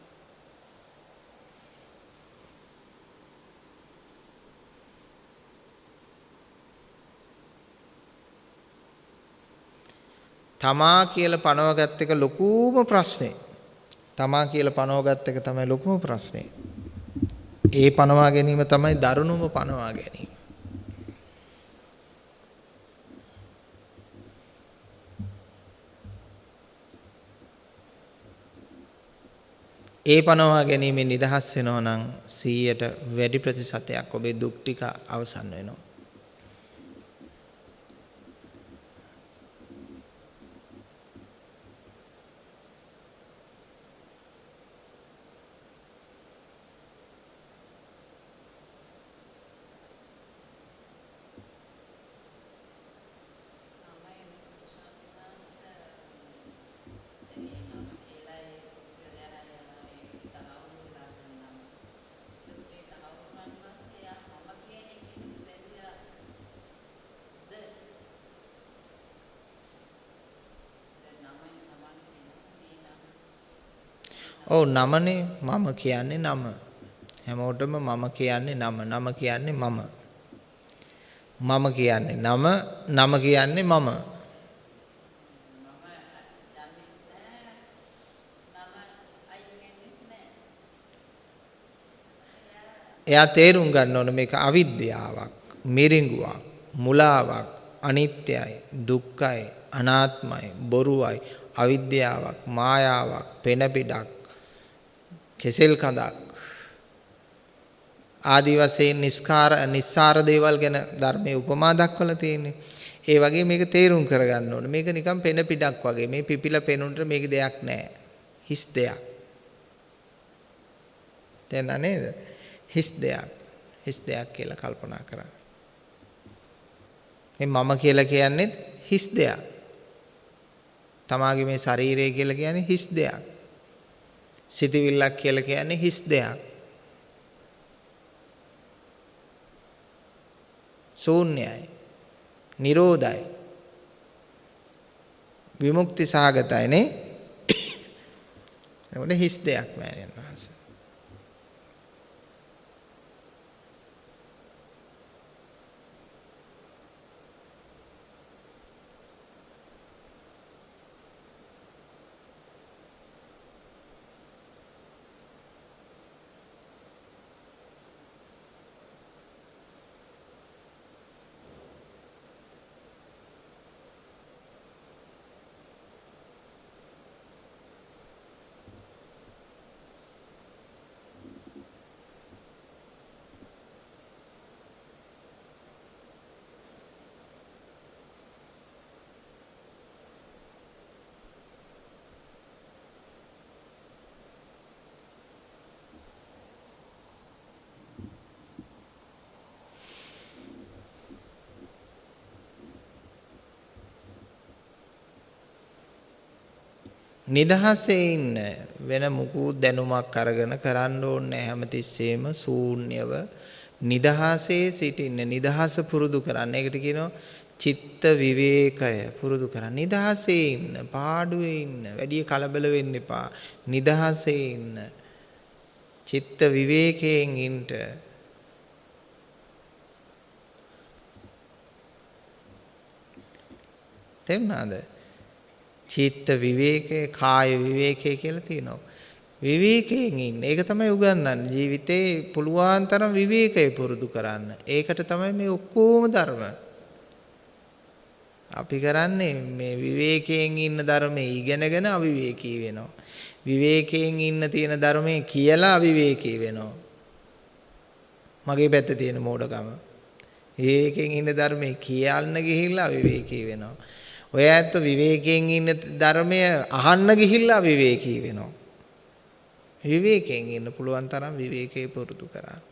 තමා කියලා පනවගත් එක ලොකුම ප්‍රශ්නේ. තමා කියලා පනවගත් එක තමයි ලොකුම ප්‍රශ්නේ. ඒ පනවා ගැනීම තමයි දරුණුම පනවා ගැනීම. ඒ පනවා ගැනීමෙන් නිදහස් වෙනවා නම් 100ට වැඩි ප්‍රතිශතයක් ඔබේ දුක් ටික අවසන් වෙනවා. ඔව් නමනේ මම කියන්නේ නම. හැමෝටම මම කියන්නේ නම. නම කියන්නේ මම. මම කියන්නේ නම. නම කියන්නේ මම. එයා තේරුම් ගන්න ඕන මේක අවිද්‍යාවක්, මිරිඟුවක්, මුලාවක්, අනිත්‍යයි, දුක්ඛයි, අනාත්මයි, බොරුවයි, අවිද්‍යාවක්, මායාවක්, පෙනපිඩක්, කෙසෙල් කඳක් ආදි වශයෙන් නිස්කාර නිස්සාර දේවල් ගැන ධර්මයේ උපමා දක්වලා තියෙන්නේ. ඒ වගේ මේක තේරුම් කරගන්න ඕනේ. මේක නිකන් පෙන පිටක් වගේ. මේ පිපිලා පෙනුනට මේක දෙයක් නෑ. හිස් දෙයක්. තේරුණා නේද? හිස් දෙයක්. හිස් දෙයක් කියලා කල්පනා කරා. මේ මම කියලා කියන්නේ හිස් දෙයක්. තමාගේ මේ ශරීරය කියලා කියන්නේ හිස් දෙයක්. සිතවිල්ලක් කියලා කියන්නේ හිස් දෙයක්. ශූන්‍යයි. නිරෝධයි. විමුක්ති සහගතයි නේ. එතකොට හිස් දෙයක් මෑණියන් වහන්සේ. නිදහසේ ඉන්න වෙන මුකුත් දැනුමක් අරගෙන කරන්න ඕනේ හැමතිස්සෙම ශූන්‍යව නිදහසේ සිටින්න නිදහස පුරුදු කරන්න. ඒකට කියනවා චිත්ත විවේකය පුරුදු කරන්න. නිදහසේ ඉන්න, පාඩුවේ ඉන්න, වැඩි කලබල වෙන්න එපා. නිදහසේ ඉන්න. චිත්ත විවේකයෙන් ඉන්න. තේරුණාද? චිත්ත විවේකය, කාය විවේකය කියලා තියෙනවා. විවේකයෙන් ඉන්න. ඒක තමයි උගන්වන්නේ. ජීවිතේ පුළුවන් තරම් විවේකය පුරුදු කරන්න. ඒකට තමයි මේ ඔක්කොම ධර්ම. අපි කරන්නේ මේ විවේකයෙන් ඉන්න ධර්මයේ ඉගෙනගෙන අවිවේකී වෙනවා. විවේකයෙන් ඉන්න තියෙන ධර්මයේ කියලා අවිවේකී වෙනවා. මගේ පැත්තේ තියෙන මෝඩකම. විවේකයෙන් ඉන්න ධර්මයේ කියන්න ගිහිල්ලා අවිවේකී වෙනවා. ඔය ඇත්ත විවේකයෙන් ඉන්න ධර්මය අහන්න ගිහිල්ලා විවේකී වෙනවා. විවේකයෙන් ඉන්න පුළුවන් තරම් විවේකේ පුරුදු කරන්න.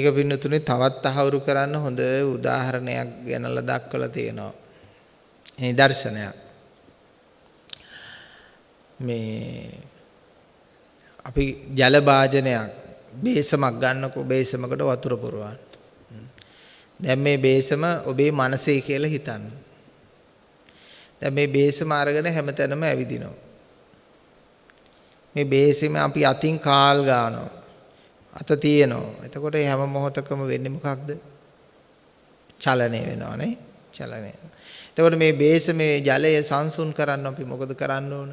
ඒක පින්නතුනේ තවත් තහවුරු කරන්න හොඳ උදාහරණයක් ගැනලා දක්වලා තියෙනවා. නිදර්ශනයක්. මේ අපි ජල භාජනයක් බේසමක් ගන්නකො බේසමකට වතුර පුරවන්න. දැන් මේ බේසම ඔබේ මනසේ කියලා හිතන්න. දැන් මේ බේසම අරගෙන හැමතැනම ඇවිදිනවා. මේ බේසෙම අපි අතින් කාල් ගන්නවා. අත තියෙනවා. එතකොට හැම මොහොතකම වෙන්නේ මොකක්ද? චලනය වෙනවා නේ. චලනය. එතකොට මේ බේසමේ ජලය සංසුන් කරන්න අපි මොකද කරන්න ඕන?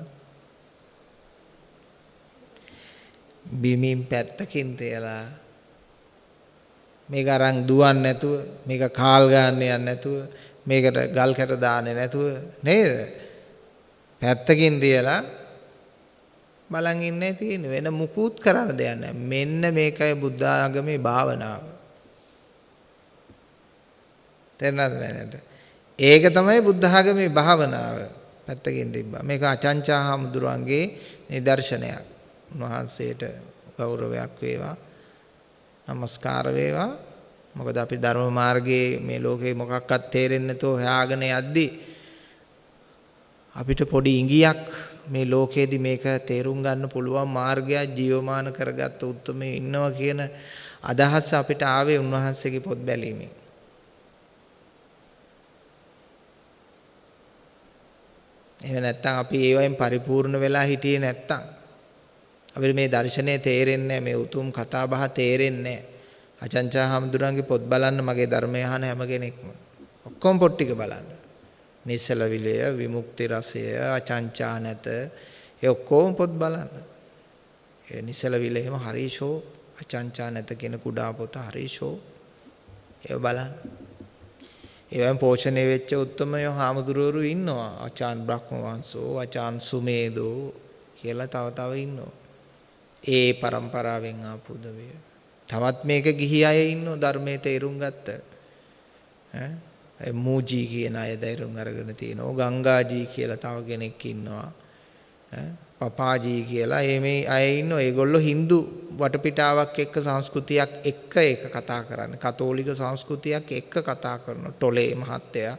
බිමින් පැත්තකින් තියලා මේක අරන් දුවන්නේ නැතුව මේක කාල් ගන්න යන්නේ නැතුව මේකට ගල් කැට දාන්නේ නැතුව නේද පැත්තකින් තියලා බලන් ඉන්නේ තියෙන්නේ. වෙන මුකුත් කරන්න දෙයක් නැහැ. මෙන්න මේකයි බුද්ධ ආගමේ භාවනාව. තේරුණාද මෑණට ඒක තමයි බුද්ධ ආගමේ භාවනාව. පැත්තකින් තිබ්බා. මේක අචංචා හාමුදුරුවන්ගේ නිදර්ශනයක්. උන්වහන්සේට ගෞරවයක් වේවා. নমස්කාර වේවා. මොකද අපි ධර්ම මාර්ගයේ මේ ලෝකේ මොකක්වත් තේරෙන්නේ නැතෝ හොයාගෙන යද්දී අපිට පොඩි ඉඟියක් මේ ලෝකේදී මේක තේරුම් ගන්න පුළුවන් මාර්ගයක් ජීවමාන කරගත්ත උත්මේ ඉන්නවා කියන අදහස අපිට ආවේ උන්වහන්සේගේ පොත් බැලීමෙන්. එහෙම නැත්නම් අපි ඒවයින් පරිපූර්ණ වෙලා හිටියේ නැත්නම් අපිට මේ දර්ශනය තේරෙන්නේ මේ උතුම් කතා බහ තේරෙන්නේ අචංචා හාමුදුරන්ගේ පොත් බලන්න මගේ ධර්මය අහන හැම කෙනෙක්ම ඔක්කොම පොත් ටික බලන්න. නිසල විලය, විමුක්ති රසය, අචංචා නැත ඒ ඔක්කොම පොත් බලන්න. ඒ නිසල විලයම හරිෂෝ අචංචා නැත කියන කුඩා පොත හරිෂෝ ඒව බලන්න. ඒවෙන් පෝෂණය වෙච්ච උත්තමයෝ හාමුදුරුවරු ඉන්නවා. ආචාන් බ්‍රහ්ම වංශෝ, ආචාන් සුමේදෝ කියලා තව තව ඉන්නවා. ඒ પરම්පරාවෙන් ආපු උදවිය. තවත් මේක ගිහි අය ඉන්නෝ ධර්මයේ තේරුම් ගත්ත. ඈ මූජී කියන අය තේරුම් අරගෙන තියෙනවා. ගංගාජී කියලා තව කෙනෙක් ඉන්නවා. ඈ පපාජී කියලා ඒ මේ අය ඉන්නවා. ඒගොල්ලෝ Hindu වටපිටාවක් එක්ක සංස්කෘතියක් එක්ක ඒක කතා කරන්නේ. කතෝලික සංස්කෘතියක් එක්ක කතා කරන ටොලේ මහත්තයා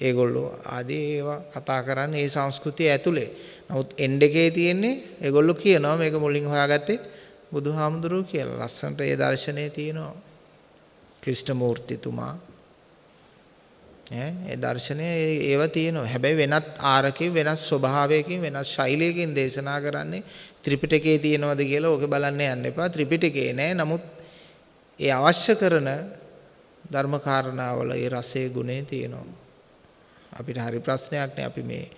ඒගොල්ලෝ ආදී ඒවා කතා කරන්නේ ඒ සංස්කෘතිය ඇතුලේ. නමුත් එන්ඩ් එකේ තියෙන්නේ ඒගොල්ලෝ කියනවා මේක මුලින් හොයාගත්තේ බුදුහාමුදුරුවෝ කියලා. ලස්සනට ඒ දර්ශනේ තියෙනවා. ක්‍රිෂ්ණමූර්තිතුමා ඈ ඒ දර්ශනය ඒව තියෙනවා. හැබැයි වෙනත් ආරකේ වෙනස් ස්වභාවයකින් වෙනස් ශෛලියකින් දේශනා කරන්නේ ත්‍රිපිටකයේ තියෙනවද කියලා ඕක බලන්න යන්න එපා. ත්‍රිපිටකේ නෑ. නමුත් ඒ අවශ්‍ය කරන ධර්ම කාරණාවල ඒ රසයේ ගුණේ තියෙනවා. අපිට හරි ප්‍රශ්නයක් නේ අපි මේ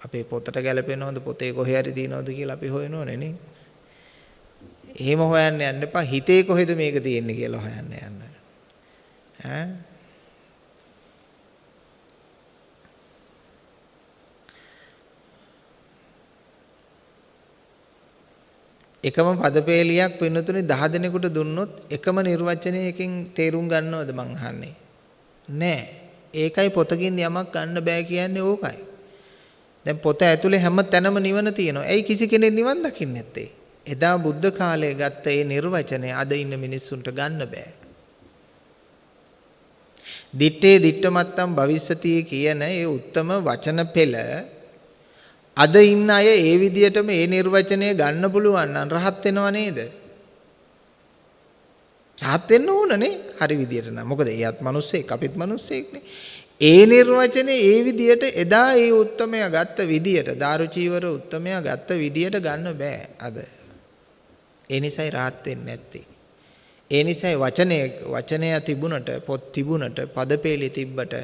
අපේ පොතට ගැලපෙනවද පොතේ කොහේ හරි තියෙනවද කියලා අපි හොයනෝනේ නේ. එහෙම හොයන්න යන්න එපා හිතේ කොහෙද මේක තියෙන්නේ කියලා හොයන්න යන්න. ඈ එකම පදපේලියක් පින්නතුනේ 10 දෙනෙකුට දුන්නොත් එකම නිර්වචනයකින් තේරුම් ගන්නවද මං අහන්නේ නෑ ඒකයි පොතකින් යමක් ගන්න බෑ කියන්නේ ඕකයි දැන් පොත ඇතුලේ හැම තැනම නිවන තියෙනවා. ඇයි කිසි කෙනෙක් නිවන් දකින්නේ නැත්තේ? එදා බුද්ධ කාලයේ ගත්ත ඒ නිර්වචනය අද ඉන්න මිනිස්සුන්ට ගන්න බෑ. දිත්තේ දිට්ඨමත්තම් භවිස්සති කියන ඒ උත්තම වචන පෙළ අද ඉන්න අය ඒ විදිහටම ඒ නිර්වචනය ගන්න පුළුවන් නම් රහත් වෙනව නේද? රහත් වෙන්න ඕනනේ හරි විදිහට නම්. මොකද එයාත් මිනිස්සෙක් අපිත් මිනිස්සෙක්නේ. ඒ නිර්වචනේ ඒ විදියට එදා ඒ උත්තමයා ගත්ත විදියට දාරුචීවර උත්තමයා ගත්ත විදියට ගන්න බෑ අද. ඒ නිසයි rahat වෙන්නේ නැත්තේ. ඒ නිසයි වචනේ වචනය තිබුණට පොත් තිබුණට පදපේලි තිබ්බට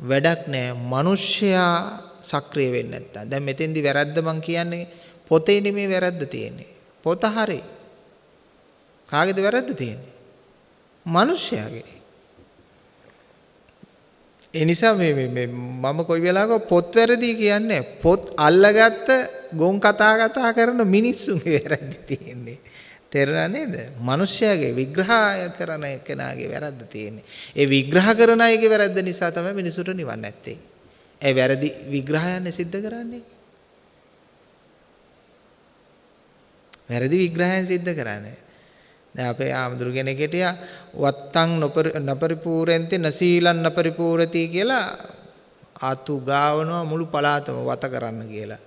වැඩක් නෑ. මිනිස්සයා සක්‍රිය වෙන්නේ නැත්තම්. දැන් මෙතෙන්දි වැරද්ද මං කියන්නේ පොතේ නෙමෙයි වැරද්ද තියෙන්නේ. පොත හරි. කාගේද වැරද්ද තියෙන්නේ? මිනිස්සයාගේ. ඒ නිසා මේ මේ මම කොයි වෙලාවක පොත් වැරදි කියන්නේ පොත් අල්ලගත්ත ගොන් කතා කතා කරන මිනිස්සුන්ගේ වැරදි තියෙන්නේ. තේරුණා නේද? මිනිස්යාගේ විග්‍රහය කරන කෙනාගේ වැරද්ද තියෙන්නේ. ඒ විග්‍රහ කරන අයගේ වැරද්ද නිසා තමයි මිනිසුන්ට නිවන් නැත්තේ. ඒ වැරදි විග්‍රහයන් සිද්ධ කරන්නේ. වැරදි විග්‍රහයන් සිද්ධ කරන්නේ. දැන් අපේ ආමඳුරු කෙනෙක් හිටියා වත්තං නපරිපූරෙන්ති නසීලන් නපරිපූරති කියලා ආතු ගාවනවා මුළු පළාතම වත කරන්න කියලා.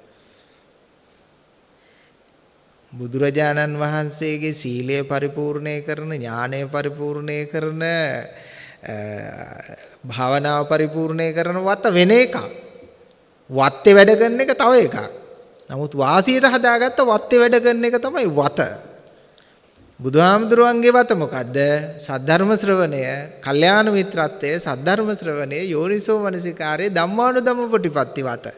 බුදුරජාණන් වහන්සේගේ සීලය පරිපූර්ණය කරන ඥානය පරිපූර්ණය කරන භාවනාව පරිපූර්ණය කරන වත වෙන එකක්. වත්තේ වැඩ කරන එක තව එකක්. නමුත් වාසියට හදාගත්ත වත්තේ වැඩ කරන එක තමයි වත. බුදුහාමුදුරුවන්ගේ වත මොකද්ද? සද්ධර්ම ශ්‍රවණය, කල්යාණ මිත්‍රත්වය, සද්ධර්ම ශ්‍රවණය, යෝනිසෝ මනසිකාරයේ ධම්මානුධම්ම ප්‍රතිපatti වත.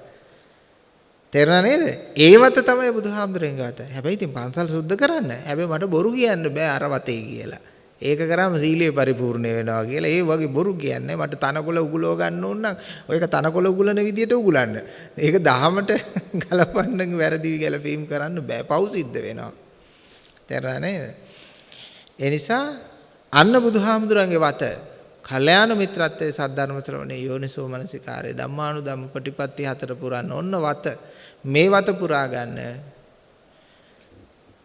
තේරුණා නේද? ඒ වත තමයි බුදුහාමුදුරන්ගේ වත. හැබැයි ඉතින් පන්සල් සුද්ධ කරන්න. හැබැයි මට බොරු කියන්න බෑ අර වතේ කියලා. ඒක කරාම සීලය පරිපූර්ණ වෙනවා කියලා. ඒ වගේ බොරු කියන්නේ මට තනකොළ උගලව ගන්න ඕන නම් ඔයක තනකොළ උගලන විදියට උගලන්න. ඒක දහමට ගලපන්න වැරදි ගැලපීම් කරන්න බෑ. පව් සිද්ධ වෙනවා. තේරුණා නේද? ඒ නිසා අන්න බුදුහාමුදුරන්ගේ වත කල්යාණ මිත්‍රත්වයේ සද්ධර්ම ශ්‍රවණේ යෝනිසෝ මනසිකාරේ ධම්මානුධම්ම ප්‍රතිපatti හතර පුරන්න ඔන්න වත මේ වත පුරා ගන්න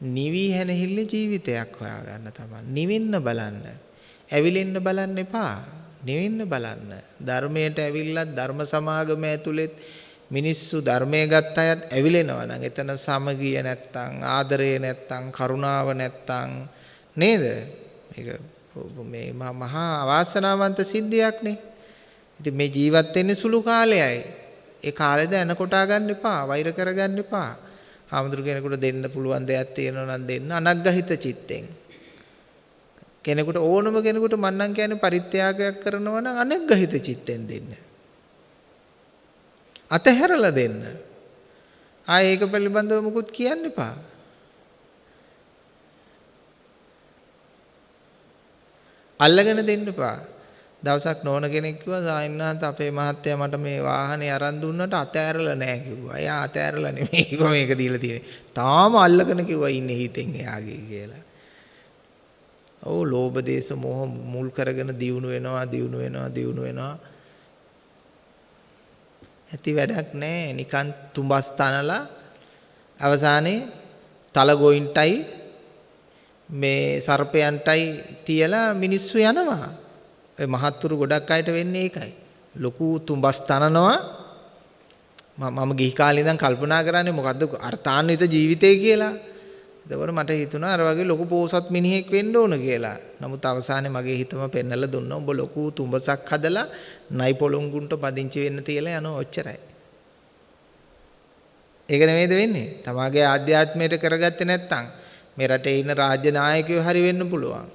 නිවි හැනහිල්ල ජීවිතයක් හොයාගන්න තමයි නිවෙන්න බලන්න ඇවිලෙන්න බලන්න එපා නිවෙන්න බලන්න ධර්මයට ඇවිල්ලත් ධර්ම සමාගම ඇතුළෙත් මිනිස්සු ධර්මයේ ගත්ත අයත් ඇවිලෙනවා නම් එතන සමගිය නැත්තම් ආදරය නැත්තම් කරුණාව නැත්තම් නේද? මේක මේ මහා අවාසනාවන්ත සිද්ධියක්නේ. ඉතින් මේ ජීවත් වෙන්නේ සුළු කාලයයි. ඒ කාලෙද එන කොටා ගන්න එපා, වෛර කරගන්න එපා. ආමඳුර කෙනෙකුට දෙන්න පුළුවන් දෙයක් තියෙනවා නම් දෙන්න අනග්ගහිත චිත්තෙන්. කෙනෙකුට ඕනම කෙනෙකුට මන්නම් කියන්නේ පරිත්‍යාගයක් කරනවා නම් අනග්ගහිත චිත්තෙන් දෙන්න. අතහැරලා දෙන්න. ආයේ ඒක පිළිබඳව මුකුත් කියන්න එපා. අල්ලගෙන දෙන්න එපා. දවසක් නෝන කෙනෙක් කිව්වා සායන්නාන්ත අපේ මහත්තයා මට මේ වාහනේ අරන් දුන්නට අතෑරලා නැහැ කිව්වා. එයා අතෑරලා නෙමෙයි කිව්වා මේක දීලා තියෙන්නේ. තාම අල්ලගෙන කිව්වා ඉන්නේ හිතෙන් එයාගේ කියලා. ඔව් ලෝභ දේශ මොහ මුල් කරගෙන දියුණු වෙනවා දියුණු වෙනවා දියුණු වෙනවා. ඇති වැඩක් නැහැ. නිකන් තුඹස් තනලා අවසානයේ තල ගොයින්ටයි මේ සර්පයන්ටයි තියලා මිනිස්සු යනවා. ඔය මහත්තුරු ගොඩක් අයට වෙන්නේ ඒකයි. ලොකු තුඹස් තනනවා. මම ගිහි කාලේ ඉඳන් කල්පනා කරන්නේ මොකද්ද අර්ථාන්විත ජීවිතය කියලා. එතකොට මට හිතුණා අර වගේ ලොකු පෝසත් මිනිහෙක් වෙන්න ඕන කියලා. නමුත් අවසානයේ මගේ හිතම පෙන්නලා දුන්නා උඹ ලොකු තුඹසක් හදලා නයි පොළොංගුන්ට පදිංචි වෙන්න තියලා යනවා ඔච්චරයි. ඒක නෙමෙයිද වෙන්නේ? තමාගේ ආධ්‍යාත්මයට කරගත්තේ නැත්නම් මේ රටේ ඉන්න රාජ්‍ය නායකයෝ හරි වෙන්න පුළුවන්.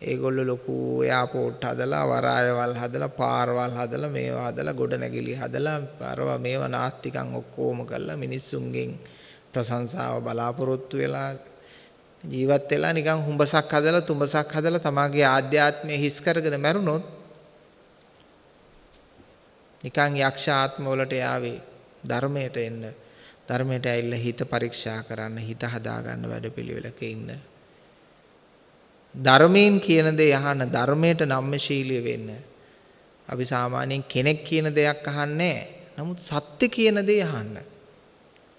ඒගොල්ලෝ ලොකු එයාපෝට් හදලා වරායවල් හදලා පාරවල් හදලා මේවා හදලා ගොඩනැගිලි හදලා අරවා මේවා නාස්තිකම් ඔක්කොම කරලා මිනිස්සුන්ගෙන් ප්‍රශංසාව බලාපොරොත්තු වෙලා ජීවත් වෙලා නිකන් හුඹසක් හදලා තුඹසක් හදලා තමාගේ ආධ්‍යාත්මය හිස් කරගෙන මැරුණොත් නිකන් යක්ෂ ආත්ම වලට යාවේ ධර්මයට එන්න ධර්මයට ඇවිල්ලා හිත පරීක්ෂා කරන්න හිත හදාගන්න වැඩපිළිවෙලක ඉන්න. ධර්මයෙන් කියන දේ අහන්න ධර්මයට නම්‍යශීලී වෙන්න. අපි සාමාන්‍යයෙන් කෙනෙක් කියන දෙයක් අහන්නේ නමුත් සත්‍ය කියන දේ අහන්න.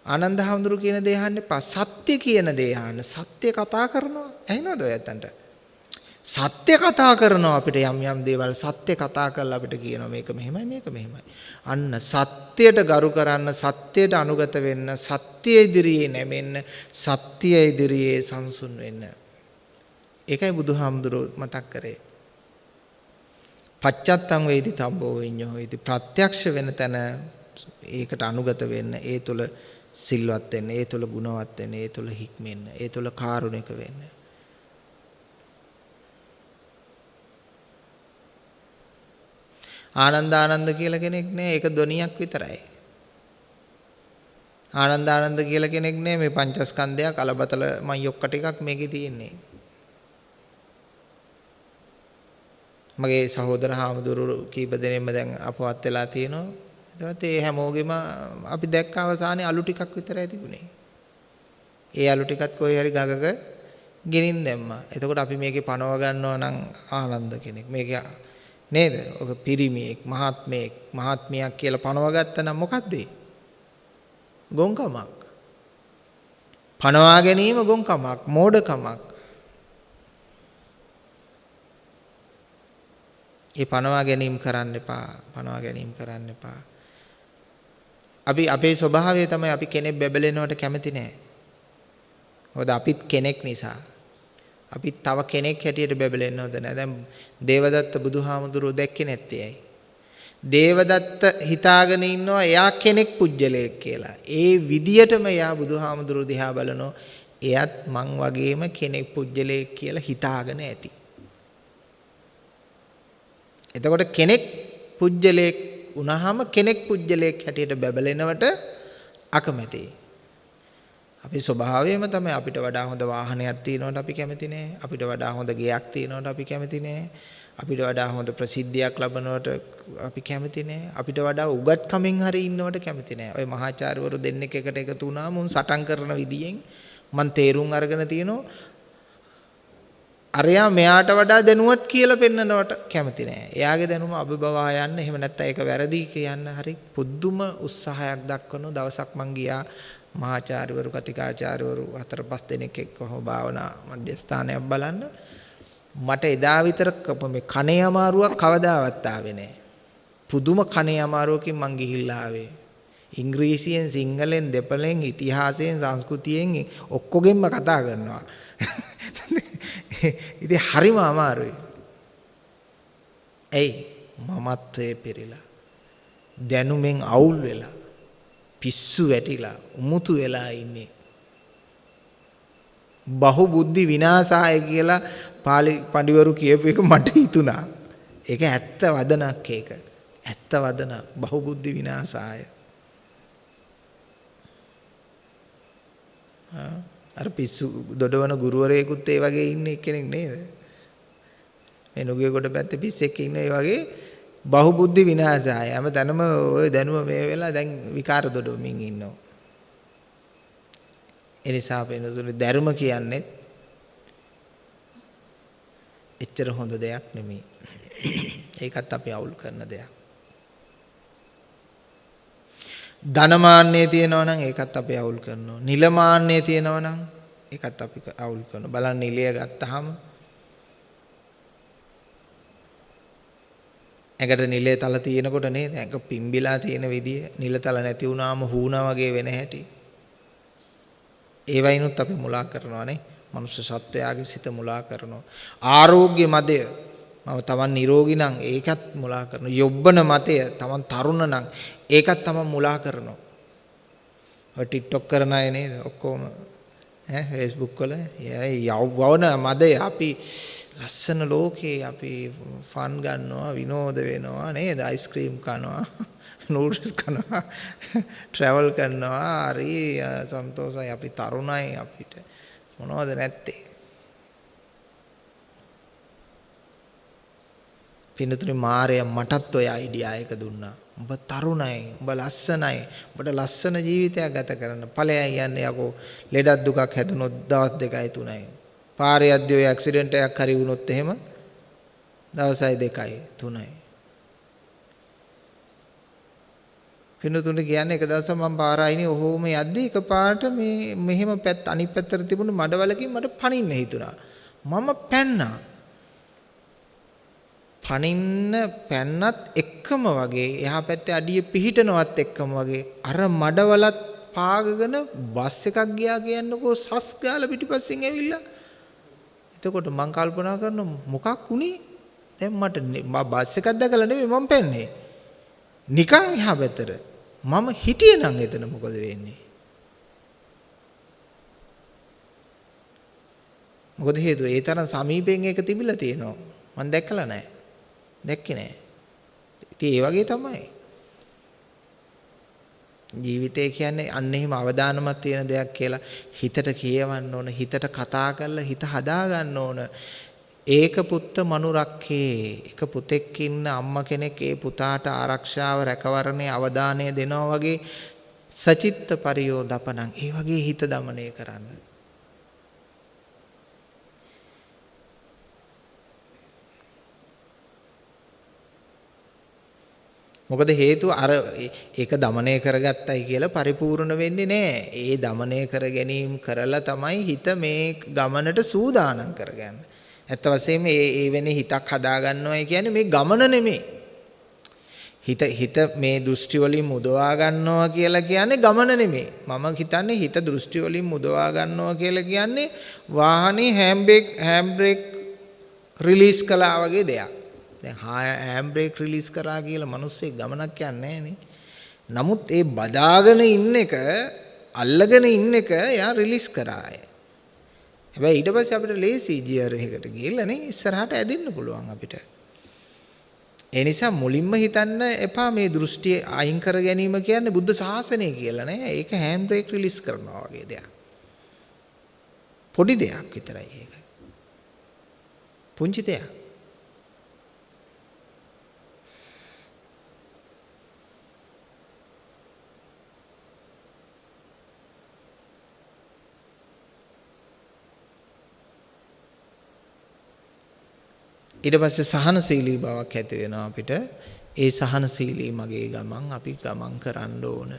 ආනන්ද හැඳුරු කියන දේ අහන්න එපා. සත්‍ය කියන දේ අහන්න. සත්‍ය කතා කරනවා. ඇහෙනවද ඔය ඇත්තන්ට? සත්‍ය කතා කරනවා අපිට යම් යම් දේවල් සත්‍ය කතා කරලා අපිට කියනවා මේක මෙහෙමයි මේක මෙහෙමයි. අන්න සත්‍යයට ගරු කරන්න සත්‍යයට අනුගත වෙන්න සත්‍ය ඉදිරියේ නැමෙන්න සත්‍ය ඉදිරියේ සංසුන් වෙන්න. ඒකයි බුදුහාමුදුරුවෝ මතක් කරේ. පච්චත්තං වේදි තබ්බෝ විඤ්ඤෝ ඉති ප්‍රත්‍යක්ෂ වෙන තැන ඒකට අනුගත වෙන්න ඒ තුල සිල්වත් වෙන්න ඒ තුල ගුණවත් වෙන්න ඒ තුල හික්මෙන්න ඒ තුල කාරුණික වෙන්න ආනන්ද ආනන්ද කියලා කෙනෙක් නෑ ඒක ධ්වනියක් විතරයි. ආනන්ද ආනන්ද කියලා කෙනෙක් නෑ මේ පංචස්කන්ධය කලබතල මයොක්ක ටිකක් මේකේ තියෙන්නේ. මගේ සහෝදර හාමුදුරු කීප දෙනෙක්ම දැන් අපවත් වෙලා තියෙනවා. එතකොට ඒ හැමෝගෙම අපි දැක්ක අවසානයේ අලු ටිකක් විතරයි තිබුණේ. ඒ අලු ටිකත් කොහේ හරි ගගක ගෙනින් දැම්මා. එතකොට අපි මේකේ පනව ගන්නවා නම් ආනන්ද කෙනෙක්. මේකේ නේද? ඔක පිරිමියෙක්, මහත්මයෙක්, මහත්මියක් කියලා පනවගත්තා නම් මොකද්ද ගොංකමක්. පනවා ගැනීම ගොන්කමක්, මෝඩකමක්. ඒ පනවා ගැනීම කරන්න එපා. පනවා ගැනීම කරන්න එපා. අපි අපේ ස්වභාවය තමයි අපි කෙනෙක් බැබලෙනවට කැමති නෑ. මොකද අපිත් කෙනෙක් නිසා. අපි තව කෙනෙක් හැටියට බැබලෙන්න හොඳ නෑ. දැන් දේවදත්ත බුදුහාමුදුරුවෝ දැක්කේ නැත්තේ ඇයි? දේවදත්ත හිතාගෙන ඉන්නවා එයා කෙනෙක් පුජ්‍යලයක් කියලා. ඒ විදියටම එයා බුදුහාමුදුරුවෝ දිහා බලනෝ එයත් මං වගේම කෙනෙක් පුජ්‍යලයක් කියලා හිතාගෙන ඇති. එතකොට කෙනෙක් පුජ්‍යලයක් වුණාම කෙනෙක් පුජ්‍යලයක් හැටියට බැබලෙනවට අකමැතියි. අපි ස්වභාවයම තමයි අපිට වඩා හොඳ වාහනයක් තියෙනවට අපි කැමති නෑ. අපිට වඩා හොඳ ගෙයක් තියෙනවට අපි කැමති නෑ. අපිට වඩා හොඳ ප්‍රසිද්ධියක් ලබනවට අපි කැමති නෑ. අපිට වඩා උගත්කමින් හරි ඉන්නවට කැමති නෑ. ඔය මහාචාර්යවරු දෙන්නෙක් එකට එකතු වුණාම උන් සටන් කරන විදියෙන් මං තේරුම් අරගෙන තියෙනවා අරයා මෙයාට වඩා දැනුවත් කියලා පෙන්නනවට කැමති නෑ. එයාගේ දැනුම අභිබවා යන්න එහෙම නැත්නම් ඒක වැරදි කියන්න හරි පුදුම උත්සාහයක් දක්වන දවසක් මං ගියා මහාචාර්යවරු කතිකාචාර්යවරු හතර පහ දෙනෙක් එක්ක කොහොම භාවනා මධ්‍යස්ථානයක් බලන්න මට එදා විතර මේ කනේ අමාරුවක් කවදාවත් ආවේ නෑ. පුදුම කනේ අමාරුවකින් මං ගිහිල්ලා ආවේ. ඉංග්‍රීසියෙන් සිංහලෙන් දෙපළෙන් ඉතිහාසයෙන් සංස්කෘතියෙන් ඔක්කොගෙන්ම කතා කරනවා. ඉතින් හරිම අමාරුයි. ඇයි මමත්වයේ පිරීලා දැනුමෙන් අවුල් වෙලා පිස්සු වැටිලා උමුතු වෙලා ඉන්නේ. බහු බුද්ධි විනාශාය කියලා පාලි පඬිවරු කියපු එක මට හිතුණා. ඒක ඇත්ත වදනක් ඒක. ඇත්ත වදනක් බහු බුද්ධි විනාශාය. අර පිස්සු දොඩවන ගුරුවරයෙකුත් ඒ වගේ ඉන්න කෙනෙක් නේද? මේ නුගිය කොට පැත්තේ පිස්සෙක් ඉන්න ඒ වගේ බහුබුද්ධි විනාශය. හැම තැනම ওই දැනුම මේ වෙලා දැන් විකාර දොඩවමින් ඉන්නවා. ඒ නිසා වෙනතුනේ ධර්ම කියන්නේ එච්චර හොඳ දෙයක් නෙමෙයි. ඒකත් අපි අවුල් කරන දෙයක්. ධනමාන්නේ තියෙනවා නම් ඒකත් අපි අවුල් කරනවා. නිලමාන්නේ තියෙනවා නම් ඒකත් අපි අවුල් කරනවා. බලන්න නිලය ගත්තාම ඇඟට නිලේ තල තියෙනකොට නේද? ඇඟ පිම්බිලා තියෙන විදිය. නිලතල නැති වුණාම හුණා වගේ වෙන හැටි. ඒ වයින්ුත් අපි මුලා කරනවානේ මනුෂ්‍ය සත්වයාගේ සිත මුලා කරනවා. ආරෝග්‍ය මදය. මම තමන් නිරෝගී නම් ඒකත් මුලා කරනවා. යොබ්බන මතය. තමන් තරුණ නම් ඒකත් තමන් මුලා කරනවා. ඔය ටික්ටොක් කරන අය නේද? ඔක්කොම. ඈ Facebook වල. යවවන මදය අපි ලස්සන ලෝකේ අපි ෆන් ගන්නවා විනෝද වෙනවා නේද? අයිස්ක්‍රීම් කනවා නූඩල්ස් කනවා ට්‍රැවල් කරනවා. හරි සන්තෝෂයි. අපි තරුණයි අපිට. මොනවද නැත්තේ? පින්නතුනි මාරය මටත් ඔය අයිඩියා එක දුන්නා. උඹ තරුණයි උඹ ලස්සනයි උඹට ලස්සන ජීවිතයක් ගත කරන්න ඵලයන් යන්නේ යකෝ ලෙඩක් දුකක් හැදුනොත් දවස් දෙකයි තුනයි පාරේ යද්දී ඔය ඇක්සිඩන්ට් එකක් හරි වුණොත් එහෙම දවසයි දෙකයි තුනයි. පින්නතුන්ට කියන්නේ එක දවසක් මම පාර ආයිනේ ඔහොම යද්දී එකපාරට මේ මෙහෙම පැත්ත අනිත් පැත්තට තිබුණු මඩවලකින් මට පනින්න හිතුණා. මම පැන්නා. පනින්න පැන්නත් එක්කම වගේ එහා පැත්තේ අඩිය පිහිටනවත් එක්කම වගේ අර මඩවලත් පාගගෙන බස් එකක් ගියා කියන්නකෝ සස් ගාලා පිටිපස්සෙන් ඇවිල්ලා එතකොට මං කල්පනා කරනවා මොකක් වුනේ? දැන් මට බස් එකක් දැකලා නෙමෙයි මම පැන්නේ. නිකන් එහා පැත්තට. මම හිටියේ නම් එතන මොකද වෙන්නේ? මොකද හේතුව ඒ තරම් සමීපයෙන් ඒක තිබිලා තියෙනවා. මම දැක්කලා නැහැ. දැක්කේ නෑ. ඉතින් ඒ වගේ තමයි. ජීවිතය කියන්නේ අන්න එහෙම අවදානමක් තියෙන දෙයක් කියලා හිතට කියවන්න ඕන හිතට කතා කරලා හිත හදා ගන්න ඕන ඒක පුත්ත මනුරක්කේ එක පුතෙක් ඉන්න අම්මා කෙනෙක් ඒ පුතාට ආරක්ෂාව රැකවරණේ අවධානය දෙනවා වගේ සචිත්ත පරියෝදපණං ඒ වගේ හිත দমনය කරන්න මොකද හේතුව අර ඒක দমনය කරගත්තයි කියලා පරිපූර්ණ වෙන්නේ නැහැ. ඒ দমনය කර ගැනීම කරලා තමයි හිත මේ ගමනට සූදානම් කරගන්න. ඇත්ත වශයෙන්ම මේ ඒ වෙන හිතක් හදාගන්නවයි කියන්නේ මේ ගමන නෙමෙයි. හිත හිත මේ දෘෂ්ටි වලින් මුදවා ගන්නවා කියලා කියන්නේ ගමන නෙමෙයි. මම හිතන්නේ හිත දෘෂ්ටි වලින් මුදවා ගන්නවා කියලා කියන්නේ වාහනේ හැම්බ්‍රේක් හැම්බ්‍රේක් රිලීස් කළා වගේ දෙයක්. දැන් හෑම් බ්‍රේක් රිලීස් කරා කියලා මිනිස්සේ ගමනක් යන්නේ නමුත් ඒ බදාගෙන ඉන්න එක අල්ලගෙන ඉන්න එක එයා රිලීස් කරාය. හැබැයි ඊට පස්සේ අපිට ලේසි ජියර් එකකට ගිහලා නේ ඉස්සරහට ඇදෙන්න පුළුවන් අපිට. ඒ නිසා මුලින්ම හිතන්න එපා මේ දෘෂ්ටිය අයින් කර ගැනීම කියන්නේ බුද්ධ ශාසනය කියලා නෑ. ඒක හෑම් බ්‍රේක් රිලීස් කරනවා වගේ දෙයක්. පොඩි දෙයක් විතරයි ඒක. පුංචි දෙයක්. ඊට පස්සේ සහනශීලී බවක් ඇති වෙනවා අපිට. ඒ සහනශීලී මගේ ගමන් අපි ගමන් කරන්න ඕන.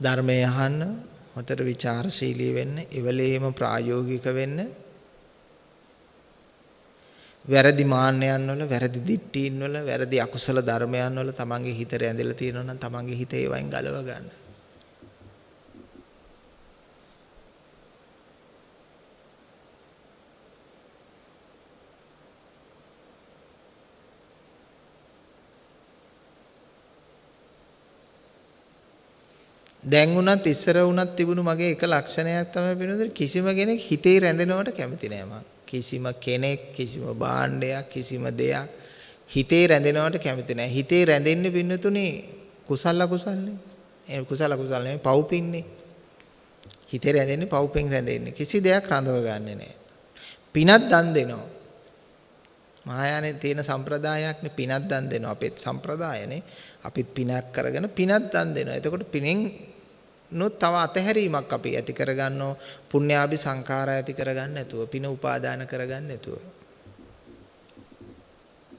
ධර්මය අහන්න, හතර ਵਿਚාරශීලී වෙන්න, ඉවලේම ප්‍රායෝගික වෙන්න. වැරදි මාන්නයන් වල, වැරදි දිට්ඨීන් වල, වැරදි අකුසල ධර්මයන් වල තමන්ගේ හිත රැඳිලා තියෙනවා නම් තමන්ගේ හිත ඒවයින් ගලව ගන්න. දැන් උනත් ඉස්සර උනත් තිබුණු මගේ එක ලක්ෂණයක් තමයි වෙනද කිසිම කෙනෙක් හිතේ රැඳෙනවට කැමති නෑ මං. කිසිම කෙනෙක් කිසිම භාණ්ඩයක් කිසිම දෙයක් හිතේ රැඳෙනවට කැමති නෑ. හිතේ රැඳෙන්නේ පින්නතුනේ කුසල අකුසල්නේ. ඒ කුසල අකුසල් නෙමෙයි පව්පින්නේ. හිතේ රැඳෙන්නේ පව්පින් රැඳෙන්නේ. කිසි දෙයක් රඳව ගන්නෙ නෑ. පිනක් දන් දෙනවා. මහායානේ තියෙන සම්ප්‍රදායක්නේ පිනක් දන් දෙනවා. අපේ සම්ප්‍රදායනේ අපිත් පිනක් කරගෙන පිනක් දන් දෙනවා. එතකොට පිනෙන් නොත් තව අතහැරීමක් අපි ඇති කරගන්නෝ. පුණ්‍යාභි සංඛාර ඇති කරගන්න නැතුව පින උපාදාන කරගන්න නැතුව.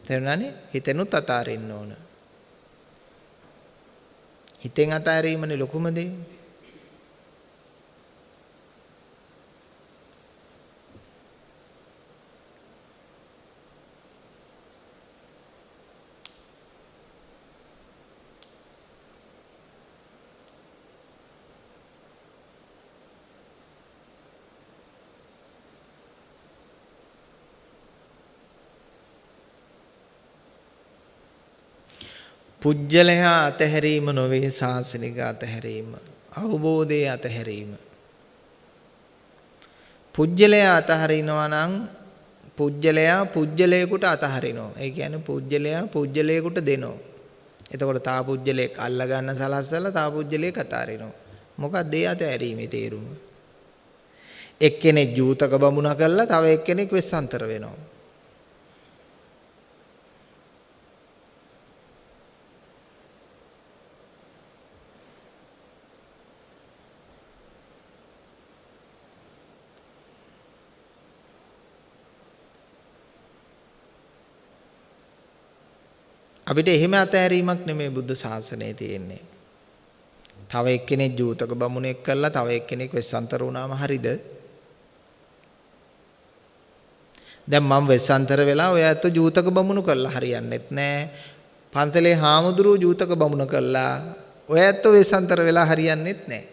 තේරුණානේ? හිතෙනුත් අතාරින්න ඕන. හිතෙන් අතාරීමනේ ලොකුම දේ. පුජ්‍යලයා අතහැරීම නොවේ ශාසනික අතහැරීම. අවබෝධයේ අතහැරීම. පුජ්‍යලයා අතහරිනවා නම් පුජ්‍යලයා පුජ්‍යලයකට අතහරිනවා. ඒ කියන්නේ පුජ්‍යලයා පුජ්‍යලයකට දෙනවා. එතකොට තා පුජ්‍යලයක් අල්ල ගන්න සලස්සලා තා පුජ්‍යලයක් අතාරිනවා. මොකක්ද ඒ අතහැරීමේ තේරුම? එක්කෙනෙක් ජූතක බමුණ කළා තව එක්කෙනෙක් වෙස්සන්තර වෙනවා. අපිට එහෙම අතහැරීමක් නෙමෙයි බුද්ධ ශාසනයේ තියෙන්නේ. තව එක්කෙනෙක් ජූතක බමුණෙක් කළා තව එක්කෙනෙක් වෙස්සන්තර වුණාම හරිද? දැන් මම වෙස්සන්තර වෙලා ඔය ඇත්ත ජූතක බමුණු කළා හරියන්නේත් නෑ. පන්තලේ හාමුදුරුවෝ ජූතක බමුණ කළා. ඔය ඇත්ත වෙස්සන්තර වෙලා හරියන්නේත් නෑ.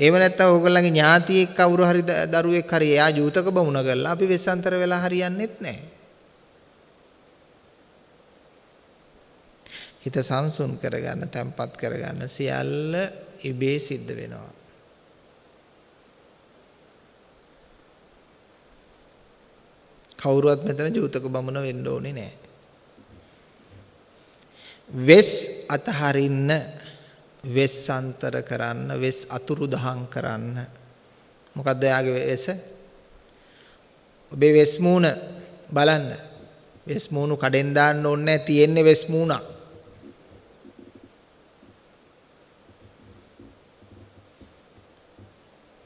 ඒව නැත්තම් ඕගොල්ලන්ගේ ඥාතියෙක් කවුරු හරි දරුවෙක් හරි එයා ජූතක බමුණ කළා අපි වෙස්සන්තර වෙලා හරියන්නේත් නෑ. හිත සංසුන් කරගන්න, තැම්පත් කරගන්න සියල්ල ඉබේ සිද්ධ වෙනවා. කවුරුවත් මෙතන ජූතක බමුණ වෙන්න ඕනේ නැහැ. වෙස් අතහරින්න, වෙස් අන්තර කරන්න, වෙස් අතුරු දහං කරන්න. මොකද්ද එයාගේ වෙස? ඔබේ වෙස් මූණ බලන්න. වෙස් මූණු කඩෙන් දාන්න ඕනේ නැහැ, තියෙන්නේ වෙස් මූණක්.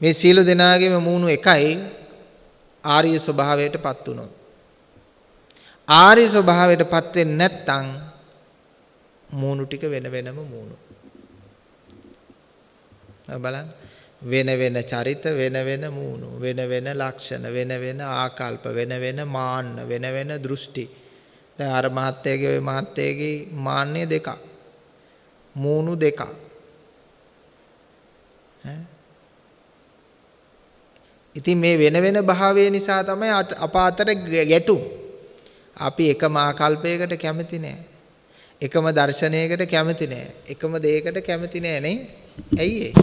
මේ සියලු දෙනාගේම මූණු එකයි ආර්ය ස්වභාවයට පත් වුණොත්. ආර්ය ස්වභාවයටපත් වෙන්නේ නැත්නම් මූණු ටික වෙන වෙනම මූණු. බලන්න. වෙන වෙන චරිත වෙන වෙන මූණු වෙන වෙන ලක්ෂණ වෙන වෙන ආකල්ප වෙන වෙන මාන්න වෙන වෙන දෘෂ්ටි. දැන් අර මහත්තයගේ ওই මහත්තයගේ මාන්නේ දෙකක්. මූණු දෙකක්. ඉතින් මේ වෙන වෙන භාවය නිසා තමයි අප අතර ගැටුම්. අපි එකම ආකල්පයකට කැමති නෑ. එකම දර්ශනයකට කැමති නෑ. එකම දෙයකට කැමති නෑ නේ. ඇයි ඒ?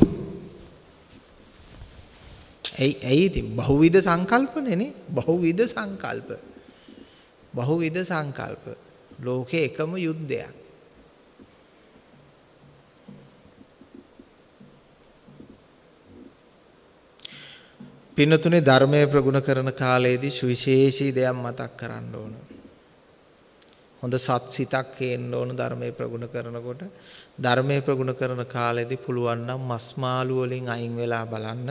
ඇයි ඇයි ඉතින් බහුවිධ සංකල්පනේ නේ? බහුවිධ සංකල්ප. බහුවිධ සංකල්ප. ලෝකේ එකම යුද්ධයක්. පින්නතුනේ ධර්මය ප්‍රගුණ කරන කාලයේදී සුවිශේෂී දෙයක් මතක් කරන්න ඕන. හොඳ සත් සිතක් හේන්න ඕන ධර්මයේ ප්‍රගුණ කරනකොට ධර්මයේ ප්‍රගුණ කරන කාලෙදී පුළුවන් නම් මස් මාළු වලින් අයින් වෙලා බලන්න.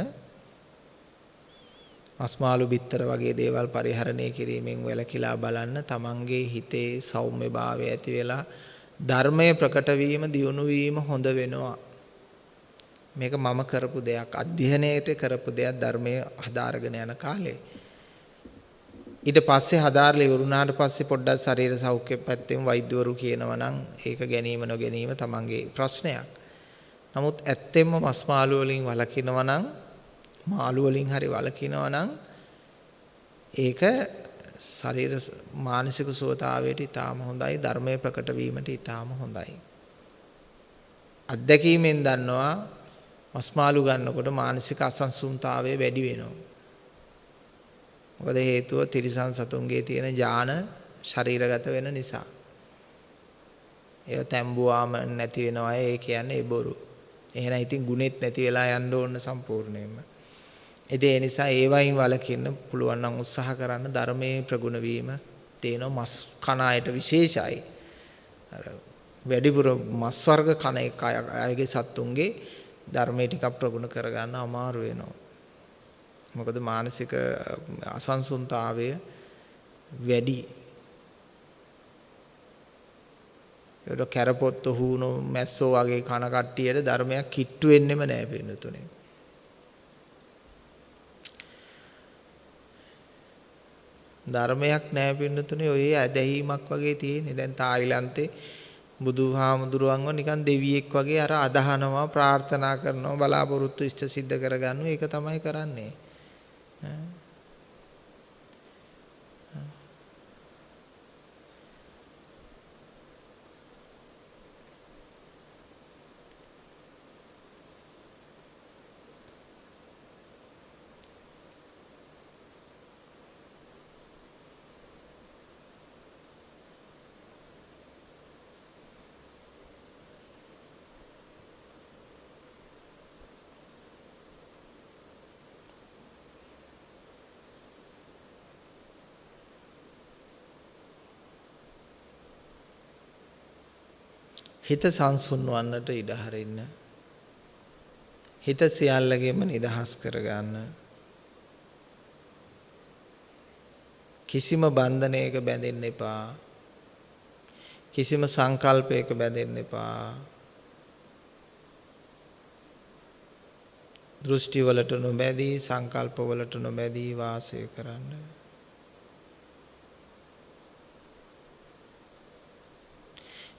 මස් මාළු බිත්තර වගේ දේවල් පරිහරණය කිරීමෙන් වැළකීලා බලන්න තමන්ගේ හිතේ සෞම්‍යභාවය ඇති වෙලා ධර්මයේ ප්‍රකට වීම දියුණු වීම හොඳ වෙනවා. මේක මම කරපු දෙයක් අධ්‍යයනයට කරපු දෙයක් ධර්මයේ හදාරගෙන යන කාලේ ඊට පස්සේ හදාarලා ඉවරුණාට පස්සේ පොඩ්ඩක් ශරීර සෞඛ්‍ය පැත්තෙන් වෛද්‍යවරු කියනවා නම් ඒක ගැනීම නොගැනීම තමන්ගේ ප්‍රශ්නයක්. නමුත් ඇත්තෙන්ම මස් මාළු වලින් වළකිනවා නම් මාළු වලින් හරි වළකිනවා නම් ඒක ශරීර මානසික සුවතාවයට ඊටාම හොඳයි ධර්මයේ ප්‍රකට වීමට ඊටාම හොඳයි. අත්දැකීමෙන් දන්නවා මස් මාළු ගන්නකොට මානසික අසන්සුන්තාවය වැඩි වෙනවා. මොකද හේතුව තිරිසන් සතුන්ගේ තියෙන ඥාන ශරීරගත වෙන නිසා. ඒව තැඹුවාම නැති වෙනවා ඒ කියන්නේ ඒ බොරු. එහෙනම් ඉතින් ගුණෙත් නැති වෙලා යන්න ඕන සම්පූර්ණයෙන්ම. ඉතින් ඒ නිසා ඒ වයින් වලකින්න පුළුවන් නම් උත්සාහ කරන්න ධර්මයේ ප්‍රගුණ වීම තේන මස් කන අයට විශේෂයි. අර වැඩිපුර මස් වර්ග කන එක අයගේ සත්තුන්ගේ ධර්මයේ ටිකක් ප්‍රගුණ කරගන්න අමාරු වෙනවා. මොකද මානසික අසන්සුන්තාවය වැඩි. ඒකට කැරපොත්තු හූණු මැස්සෝ වගේ කන කට්ටියට ධර්මයක් කිට්ටු වෙන්නෙම නෑ පින්නතුනේ. ධර්මයක් නෑ පින්නතුනේ ඔය ඇදහිීමක් වගේ තියෙන්නේ. දැන් තායිලන්තේ බුදුහාමුදුරුවන්ව නිකන් දෙවියෙක් වගේ අර අදහනවා ප්‍රාර්ථනා කරනවා බලාපොරොත්තු ඉෂ්ට සිද්ධ කරගන්නවා. ඒක තමයි කරන්නේ. හිත සංසුන් වන්නට ඉඩ හරින්න. හිත සියල්ලගෙම නිදහස් කරගන්න. කිසිම බන්ධනයක බැඳෙන්න එපා. කිසිම සංකල්පයක බැඳෙන්න එපා. දෘෂ්ටිවලට නොබැදී සංකල්පවලට නොබැදී වාසය කරන්න.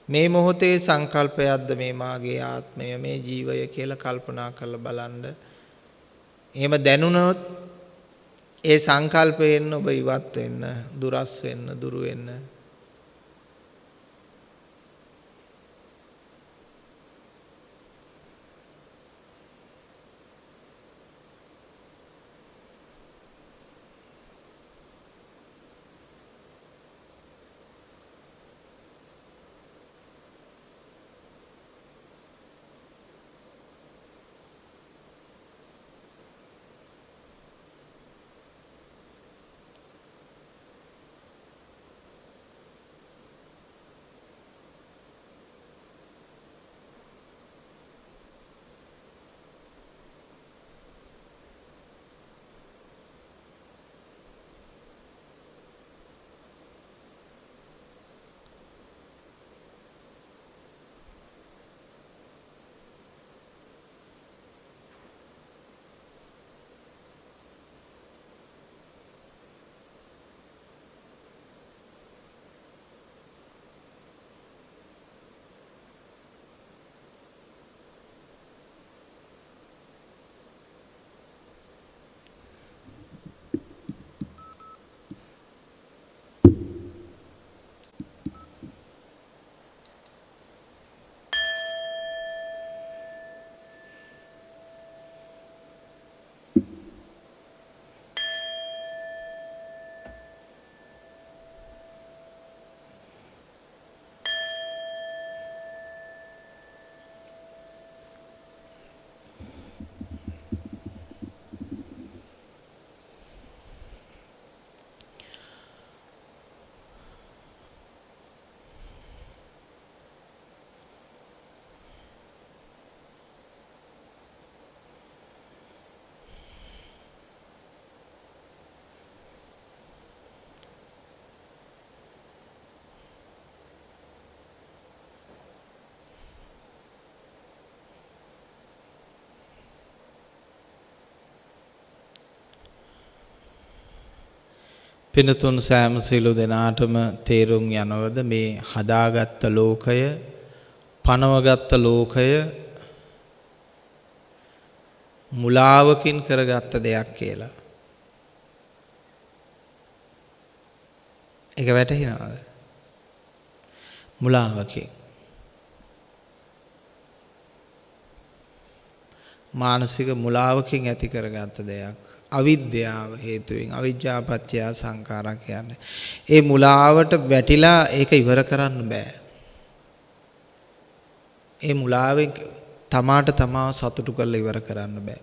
මේ මොහොතේ සංකල්පයක්ද මේ මාගේ ආත්මය මේ ජීවය කියලා කල්පනා කරලා බලන්න. එහෙම දැනුණොත් ඒ සංකල්පයෙන් ඔබ ඉවත් වෙන්න, දුරස් වෙන්න, දුරු වෙන්න පිනතුන් සෑම සියලු දෙනාටම තේරුම් යනවද මේ හදාගත්ත ලෝකය පනවගත්ත ලෝකය මුලාවකින් කරගත්ත දෙයක් කියලා. එක වැටහිනවාද. මුලාවකින්. මානසික මුලාවකින් ඇති කරගත්ත දෙයක්. අවිද්‍යාව හේතුවෙන් අවිජ්ජාපත්‍යයා සංකාරා කියන්නේ. ඒ මුලාවට වැටිලා ඒක ඉවර කරන්න බෑ. ඒ මුලාවෙන් තමාට තමාව සතුටු කරලා ඉවර කරන්න බෑ.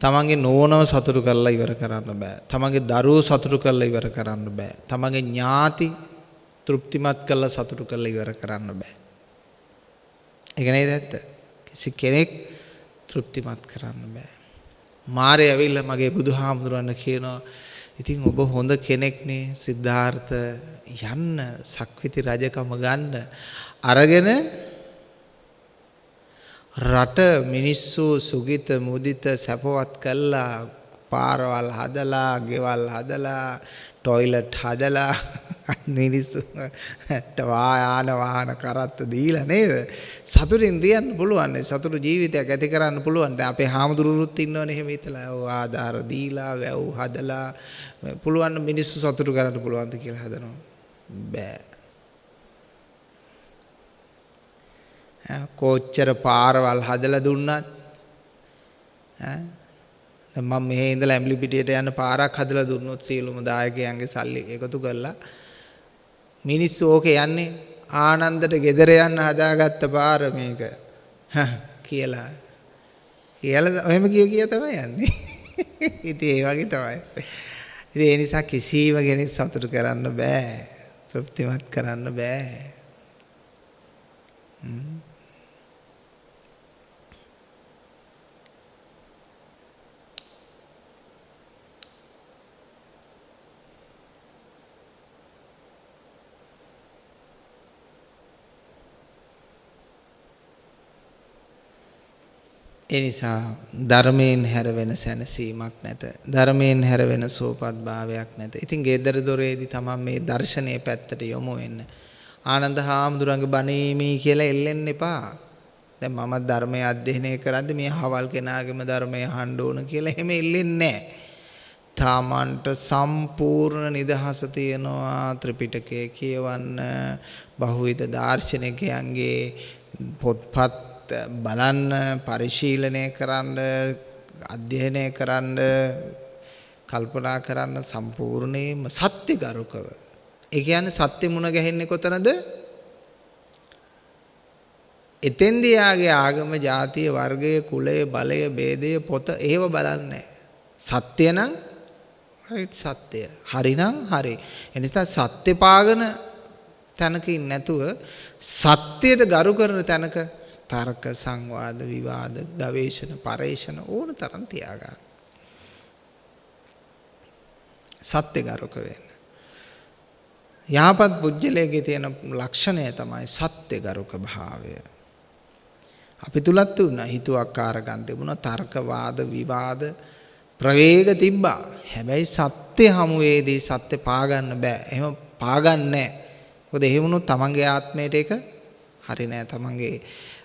තමන්ගේ නෝනව සතුටු කරලා ඉවර කරන්න බෑ. තමන්ගේ දරුවෝ සතුටු කරලා ඉවර කරන්න බෑ. තමන්ගේ ඥාති තෘප්තිමත් කරලා සතුටු කරලා ඉවර කරන්න බෑ. ඒක නේද ඇත්ත? කිසි කෙනෙක් තෘප්තිමත් කරන්න බෑ. මාරය ඇවිල්ලා මගේ බුදුහාමුදුරන්න කියනවා ඉතින් ඔබ හොඳ කෙනෙක්නේ සිද්ධාර්ථ යන්න සක්විති රජකම ගන්න අරගෙන රට මිනිස්සු සුගිත මුදිත සැපවත් කළා පාරවල් හදලා ගෙවල් හදලා ටොයිලට් හදලා මිනිස්සුන්ට වායාන වාහන කරත්ත දීලා නේද? සතුටින් තියන්න පුළුවන් සතුටු ජීවිතයක් ඇති කරන්න පුළුවන්. දැන් අපේ හාමුදුරුවොත් ඉන්නවනේ එහෙම හිතලා ඔව් ආධාර දීලා වැව් හදලා. පුළුවන් මිනිස්සු සතුටු කරන්න පුළුවන්ද කියලා හදනවා. බෑ. කොච්චර පාරවල් හදලා දුන්නත් ඈ මම මෙහි ඉඳලා ඇම්ලි පිටියට යන පාරක් හදලා දුන්නොත් සියලුම දායකයන්ගේ සල්ලි එකතු කරලා මිනිස්සු ඕකේ යන්නේ ආනන්දට ගෙදර යන්න හදාගත්ත පාර මේක. කියලා. කියලා ඔහෙම කිය කිය තමයි යන්නේ. ඉතින් ඒ වගේ තමයි. ඉතින් ඒ නිසා කිසිම කෙනෙක් සතුටු කරන්න බෑ. තෘප්තිමත් කරන්න බෑ. ඒ නිසා ධර්මයෙන් හැර වෙන සැනසීමක් නැත. ධර්මයෙන් හැර වෙන සෝපත් භාවයක් නැත. ඉතින් ගෙදර දොරේදී තමන් මේ දර්ශනීය පැත්තට යොමු වෙන්න. ආනන්ද හාමුදුරන්ගේ බණීමේ කියලා එල්ලෙන්න එපා. දැන් මම ධර්මය අධ්‍යයනය කරද්දී මේ හවල් කෙනාගේම ධර්මය අහන්න ඕන කියලා එහෙම එල්ලෙන්නේ නැහැ. තමන්ට සම්පූර්ණ නිදහස තියෙනවා ත්‍රිපිටකය කියවන්න බහුවිධ දාර්ශනිකයන්ගේ පොත්පත් බලන්න පරිශීලනය කරන්න අධ්‍යයනය කරන්න කල්පනා කරන්න සම්පූර්ණයෙන්ම සත්‍ය ගරුකව. ඒ කියන්නේ සත්‍ය මුණ ගැහෙන්නේ කොතනද? එතෙන්දී යාගේ ආගම ජාතිය වර්ගය කුලය බලය ભેදය පොත ඒව බලන්නේ සත්‍ය නම් රයිට් සත්‍ය හරිනම් හරි එනිසා සත්‍ය පාගන තැනකින් නැතුව සත්‍යයට ගරු කරන තැනක තර්ක සංවාද විවාද ගවේෂණ පරේෂණ ඕන තරම් තියාගන්න. සත්‍ය ගරුක වෙන්න. යහපත් පුජ්‍යලයේ තියෙන ලක්ෂණය තමයි සත්‍ය ගරුක භාවය. අපි තුලත් වුණා හිතුවක්කාර ගන්න තිබුණා තර්කවාද විවාද ප්‍රවේග තිබ්බා. හැබැයි සත්‍ය හමුවේදී සත්‍ය පාගන්න බෑ. එහෙම පාගන්නේ නැහැ. මොකද එහෙම වුණොත් තමන්ගේ ආත්මයට ඒක හරි නෑ. තමන්ගේ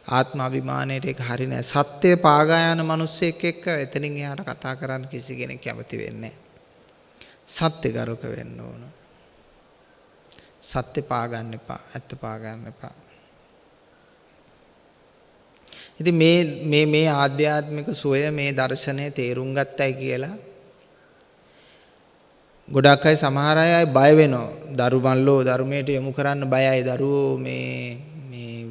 ආත්ම අභිමානයට ඒක හරි නෑ. සත්‍ය පාගා යන මිනිස්සෙක් එක්ක එතනින් එහාට කතා කරන්න කිසි කෙනෙක් කැමති වෙන්නේ සත්‍ය ගරුක වෙන්න ඕන. සත්‍ය පාගන්න එපා. ඇත්ත පාගන්න එපා. ඉතින් මේ මේ මේ ආධ්‍යාත්මික සෝය මේ දර්ශනය තේරුම් ගත්තයි කියලා ගොඩක් අය සමහර අය බය වෙනවා. දරු මල්ලෝ ධර්මයට යොමු කරන්න බයයි. දරුවෝ මේ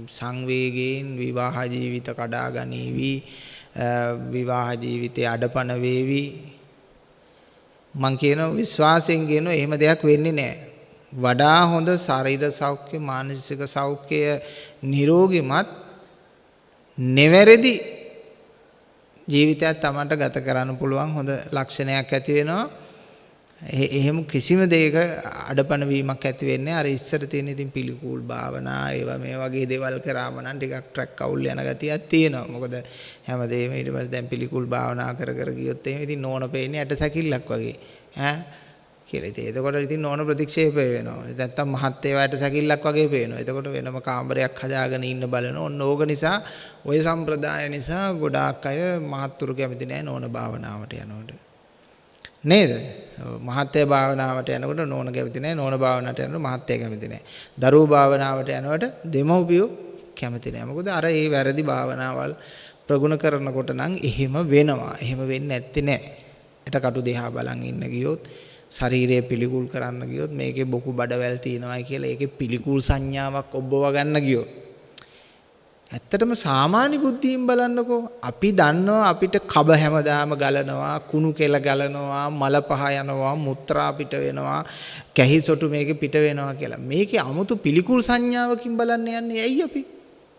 සංවේගයෙන් විවාහ ජීවිත කඩා ගනීවි විවාහ ජීවිතේ අඩපණ වේවි. මං කියන විශ්වාසයෙන් කියන එහෙම දෙයක් වෙන්නේ නැහැ වඩා හොඳ ශරීර සෞඛ්‍ය මානසික සෞඛ්‍ය නිරෝගිමත් නෙවැරදි ජීවිතයක් තමන්ට ගත කරන්න පුළුවන් හොඳ ලක්ෂණයක් ඇති වෙනවා. එහෙම කිසිම දෙයක අඩපණ වීමක් ඇති වෙන්නේ අර ඉස්සර තියෙන ඉතින් පිළිකූල් භාවනා ඒවා මේ වගේ දේවල් කරාම නම් ටිකක් ට්‍රැක් අවුල් යන ගතියක් තියෙනවා. මොකද හැමදේම ඊට පස්සේ දැන් පිළිකූල් භාවනා කර කර ගියොත් එහෙම ඉතින් නෝන පේන්නේ ඇට සැකිල්ලක් වගේ. ඈ කියලා. ඉතින් එතකොට ඉතින් ඕන ප්‍රතික්ෂේප වෙනවා. නැත්තම් මහත් ඒවාට සැකිල්ලක් වගේ පේනවා. එතකොට වෙනම කාමරයක් හදාගෙන ඉන්න බලන ඕන ඕක නිසා ওই සම්ප්‍රදාය නිසා ගොඩාක් අය මහත්තුරු කැමති නැහැ නෝන භාවනාවට යනකොට. නේද? මහත්ය භාවනාවට යනකොට නෝන කැමති නැහැ නෝන භාවනාවට යනකොට මහත්ය කැමති නැහැ. දරුවෝ භාවනාවට යනකොට දෙමව්පියෝ කැමති නැහැ. මොකද අර ඒ වැරදි භාවනාවල් ප්‍රගුණ කරනකොට නම් එහෙම වෙනවා. එහෙම වෙන්නේ නැත්තේ නෑ. එට කටු දෙහා බලන් ඉන්න ගියොත් ශරීරය පිළිකුල් කරන්න ගියොත් මේකේ බොකු බඩවැල් තියෙනවායි කියලා ඒකේ පිළිකුල් සංඥාවක් ඔබව ගන්න ගියොත් ඇත්තටම සාමාන්‍ය බුද්ධියෙන් බලන්නකෝ. අපි දන්නවා අපිට කබ හැමදාම ගලනවා කුණු කෙල ගලනවා මල පහ යනවා මුත්‍රා පිට වෙනවා කැහි සොටු මේකේ පිට වෙනවා කියලා. මේකේ 아무තු පිළිකුල් සංඥාවකින් බලන්න යන්නේ ඇයි අපි?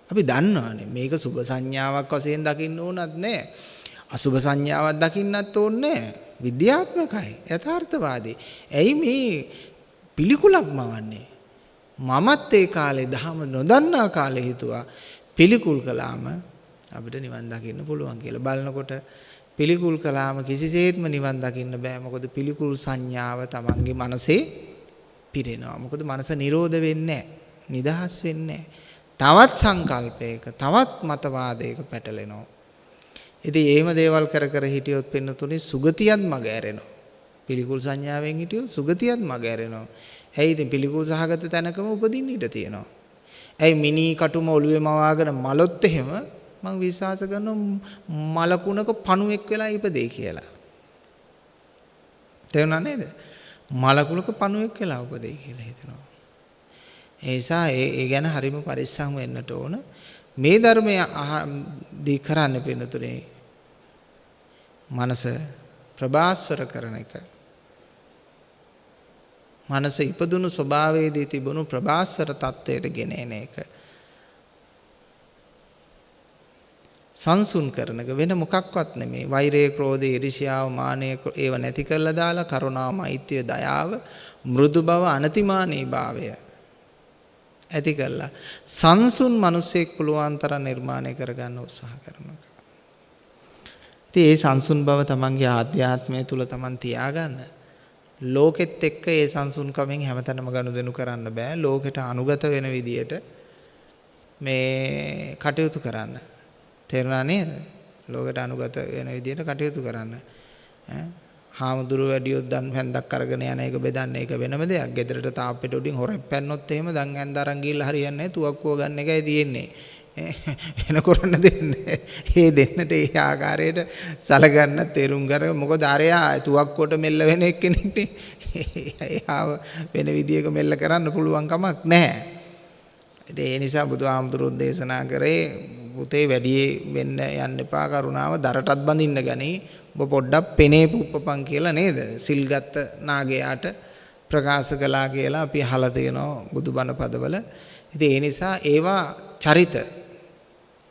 අපි දන්නවානේ. මේක සුභ සංඥාවක් වශයෙන් දකින්න ඕනත් නෑ. අසුභ සංඥාවක් දකින්නත් ඕනේ නෑ. විද්‍යාත්මකයි යථාර්ථවාදී. ඇයි මේ පිළිකුලක් මවන්නේ? මමත් ඒ කාලේ දහම නොදන්නා කාලේ හිතුවා. පිළිකුල් කළාම අපිට නිවන් දකින්න පුළුවන් කියලා. බලනකොට පිළිකුල් කළාම කිසිසේත්ම නිවන් දකින්න බෑ. මොකද පිළිකුල් සංඥාව Tamange මනසේ පිරෙනවා. මොකද මනස නිරෝධ වෙන්නේ නිදහස් වෙන්නේ තවත් සංකල්පයක තවත් මතවාදයක පැටලෙනවා. ඉතින් එහෙම දේවල් කර කර හිටියොත් පින්නතුනේ සුගතියත් මග ඇරෙනවා. පිළිකුල් සංඥාවෙන් හිටියොත් සුගතියත් මග ඇරෙනවා. ඇයි ඉතින් පිළිකුල් සහගත තැනකම උපදින්න ඉඩ තියෙනවා. ඇයි මිනි කටුම ඔළුවේ මවාගෙන මලොත් එහෙම මම විශ්වාස කරනවා මලකුණක පණුවෙක් වෙලා ඉපදේ කියලා. තේරුණා නේද? මලකුණක පණුවෙක් වෙලා උපදේ කියලා හිතනවා. ඒ නිසා ඒ ගැන හරිම පරිස්සම් වෙන්නට ඕන. මේ ධර්මය දී කරන්න පින්නතුනේ මනස ප්‍රබාස්වර කරන එක මනස ඉපදුණු ස්වභාවයේදී තිබුණු ප්‍රබාස්වර තත්වයට ගෙන එන එක සංසුන් කරන එක වෙන මොකක්වත් නෙමේ වෛරය ක්‍රෝධය iriසියාව මානය ඒව නැති කරලා දාලා කරුණාව මෛත්‍රිය දයාව මෘදු බව අනතිමානී භාවය ඇති කළා. සංසුන් මිනිසෙක් පුළුවන් තරම් නිර්මාණය කරගන්න උත්සාහ කරනවා. ඉතින් ඒ සංසුන් බව තමන්ගේ ආධ්‍යාත්මය තුල තමන් තියාගන්න. ලෝකෙත් එක්ක ඒ සංසුන්කමෙන් හැමතැනම ගනුදෙනු කරන්න බෑ. ලෝකෙට අනුගත වෙන විදියට මේ කටයුතු කරන්න. තේරුණා නේද? ලෝකෙට අනුගත වෙන විදියට කටයුතු කරන්න. ඈ හාමුදුරුව වැඩියොත් දන් හැන්දක් අරගෙන යන එක බෙදන්න ඒක වෙනම දෙයක්. ගෙදරට තාප්පෙට උඩින් හොරෙක් පැන්නොත් එහෙම දන් හැන්ද අරන් ගිහලා හරියන්නේ නැහැ. තුවක්කුව ගන්න එකයි තියෙන්නේ. එන කරන්න දෙන්නේ. ඒ දෙන්නට ඒ ආකාරයට සලගන්න තේරුම් ගන්න. මොකද අරයා තුවක්කුවට මෙල්ල වෙන එක්කෙනෙක්නේ. එයාව වෙන විදියක මෙල්ල කරන්න පුළුවන් කමක් නැහැ. ඒ නිසා බුදුහාමුදුරුවෝ දේශනා කරේ පුතේ වැඩි වෙන්න යන්න එපා කරුණාව දරටත් බඳින්න ගනී ඔබ පොඩ්ඩක් පෙනේ පුප්පපන් කියලා නේද? සිල්ගත් නාගයාට ප්‍රකාශ කළා කියලා අපි අහලා තියෙනවා බුදුබණ පදවල. ඉතින් ඒ නිසා ඒවා චරිත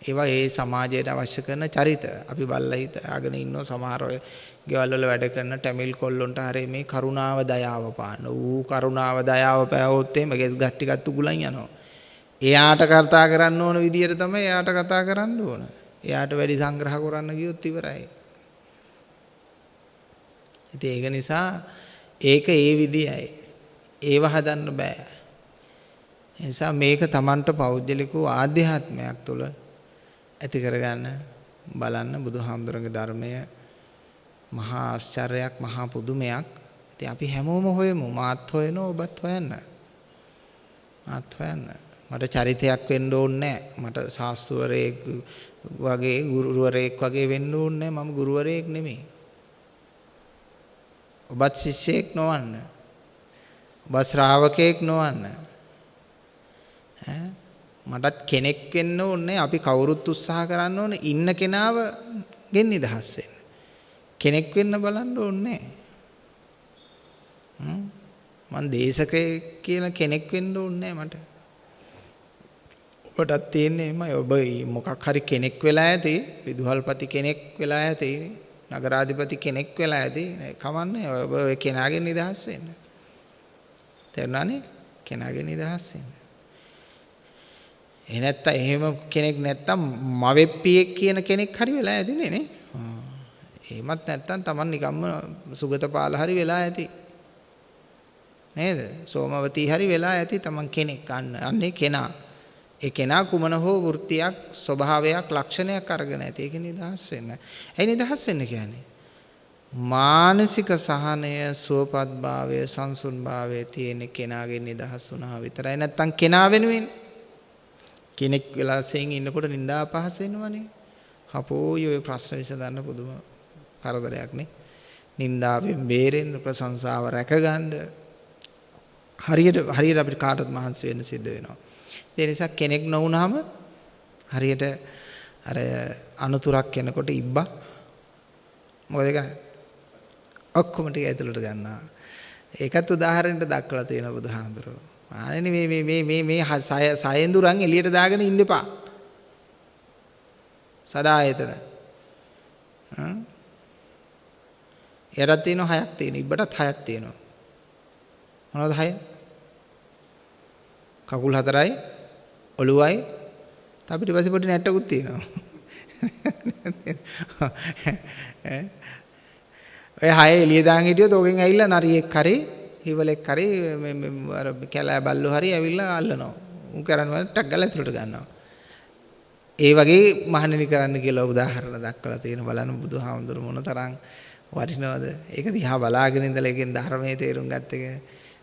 ඒවා ඒ සමාජයට අවශ්‍ය කරන චරිත. අපි බල්ලා හිතාගෙන ඉන්නව සමහර අය ගෙවල් වල වැඩ කරන ටැමිල් කොල්ලොන්ට හරි මේ කරුණාව දයාව පාන. ඌ කරුණාව දයාව පෑවොත් එහෙම ගෙස් ගස් ටිකත් උගුලන් යනවා. එයාට කතා කරන්න ඕන විදියට තමයි එයාට කතා කරන්න ඕන. එයාට වැඩි සංග්‍රහ කරන්න ගියොත් ඉවරයි. ඉතින් ඒක නිසා ඒක ඒ විදියයි. ඒව හදන්න බෑ. ඒ නිසා මේක Tamanට පෞද්ගලික ආධ්‍යාත්මයක් තුළ ඇති කරගන්න බලන්න බුදුහාමුදුරන්ගේ ධර්මය මහා ආශ්චර්යයක් මහා පුදුමයක්. ඉතින් අපි හැමෝම හොයමු මාත් හොයනවා ඔබත් හොයන්න. මාත් හොයන්න. මට චරිතයක් වෙන්න ඕනේ මට ශාස්ත්‍රවරයෙක් වගේ ගුරුවරයෙක් වගේ වෙන්න ඕනේ මම ගුරුවරයෙක් නෙමෙයි. ඔබත් ශිෂ්‍යයෙක් නොවන්න. ඔබ ශ්‍රාවකයෙක් නොවන්න. මටත් කෙනෙක් වෙන්න ඕනේ අපි කවුරුත් උත්සාහ කරන්න ඕනේ ඉන්න කෙනාව ගෙන් නිදහස් වෙන්න. කෙනෙක් වෙන්න බලන්න ඕනේ මං දේශකයෙක් කියලා කෙනෙක් වෙන්න ඕනේ මට. ඔබටත් තියෙන්නේ එමය ඔබ මොකක් හරි කෙනෙක් වෙලා ඇති විදුහල්පති කෙනෙක් වෙලා ඇති නගරාධිපති කෙනෙක් වෙලා ඇති කමන්නේ ඔය කෙනාගෙන් නිදහස් වෙන්න. තේරුණානේ? කෙනාගෙන් නිදහස් වෙන්න. එහෙ නැත්තම් එහෙම කෙනෙක් නැත්තම් මවෙප්පියෙක් කියන කෙනෙක් හරි වෙලා ඇතිනේ නේ. එහෙමත් නැත්නම් Taman නිකම්ම සුගතපාල හරි වෙලා ඇති. නේද? සෝමවතී හරි වෙලා ඇති Taman කෙනෙක් අන්න අන්නේ කෙනා. ඒ කෙනා කුමන හෝ වෘත්තියක් ස්වභාවයක් ලක්ෂණයක් අරගෙන ඇති. ඒක නිදහස් වෙන්න. ඇයි නිදහස් වෙන්න කියන්නේ? මානසික සහනය සුවපත්භාවය සංසුන්භාවය තියෙන කෙනාගේ නිදහස් වුණා විතරයි නැත්තම් කෙනා වෙනුවෙන් කෙනෙක් වෙලාසයෙන් ඉන්නකොට නින්දා අපහස වෙනවනේ. හපෝයි ඔය ප්‍රශ්න විසඳන්න පුදුම කරදරයක් නේ. නින්දාවෙන් බේරෙන්න ප්‍රශංසාව රැකගන්න හරියට හරියට අපිට කාටත් මහන්සි වෙන්න සිද්ධ වෙනවා. ඒ නිසා කෙනෙක් නොවුනහම හරියට අර අනතුරක් එනකොට ඉබ්බා මොකද කරන්නේ? ඔක්කොම ටික ඇතුළට ගන්නවා. ඒකත් උදාහරණයක් දක්වලා තියෙනවා බුදුහාඳුරෝ. ආනේ මේ මේ මේ මේ මේ සයෙන්දුරන් එළියට දාගෙන ඉන්න එපා. සදා ආයතන. හ්ම්. එයටත් තියෙනවා හයක් තියෙනවා. ඉබ්බටත් හයක් තියෙනවා. මොනවද හය? කකුල් හතරයි ඔළුවයි අපිට පස්සේ පොඩි නැට්ටකුත් තියෙනවා. ඈ ඔය හය එළිය දාන් හිටියොත් ඕකෙන් ඇවිල්ලා නරියෙක් හරි හිවලෙක් හරි අර කැලෑ බල්ලෝ හරි ඇවිල්ලා අල්ලනවා. උන් කරන්නේ ටක් ගාලා ඇතුළට ගන්නවා. ඒ වගේ මහණෙනි කරන්න කියලා උදාහරණ දක්වලා තියෙන බලන්න බුදුහාමුදුරු මොන තරම් වටිනවද? ඒක දිහා බලාගෙන ඉඳලා ඒකෙන් ධර්මයේ තේරුම් ගත්ත එක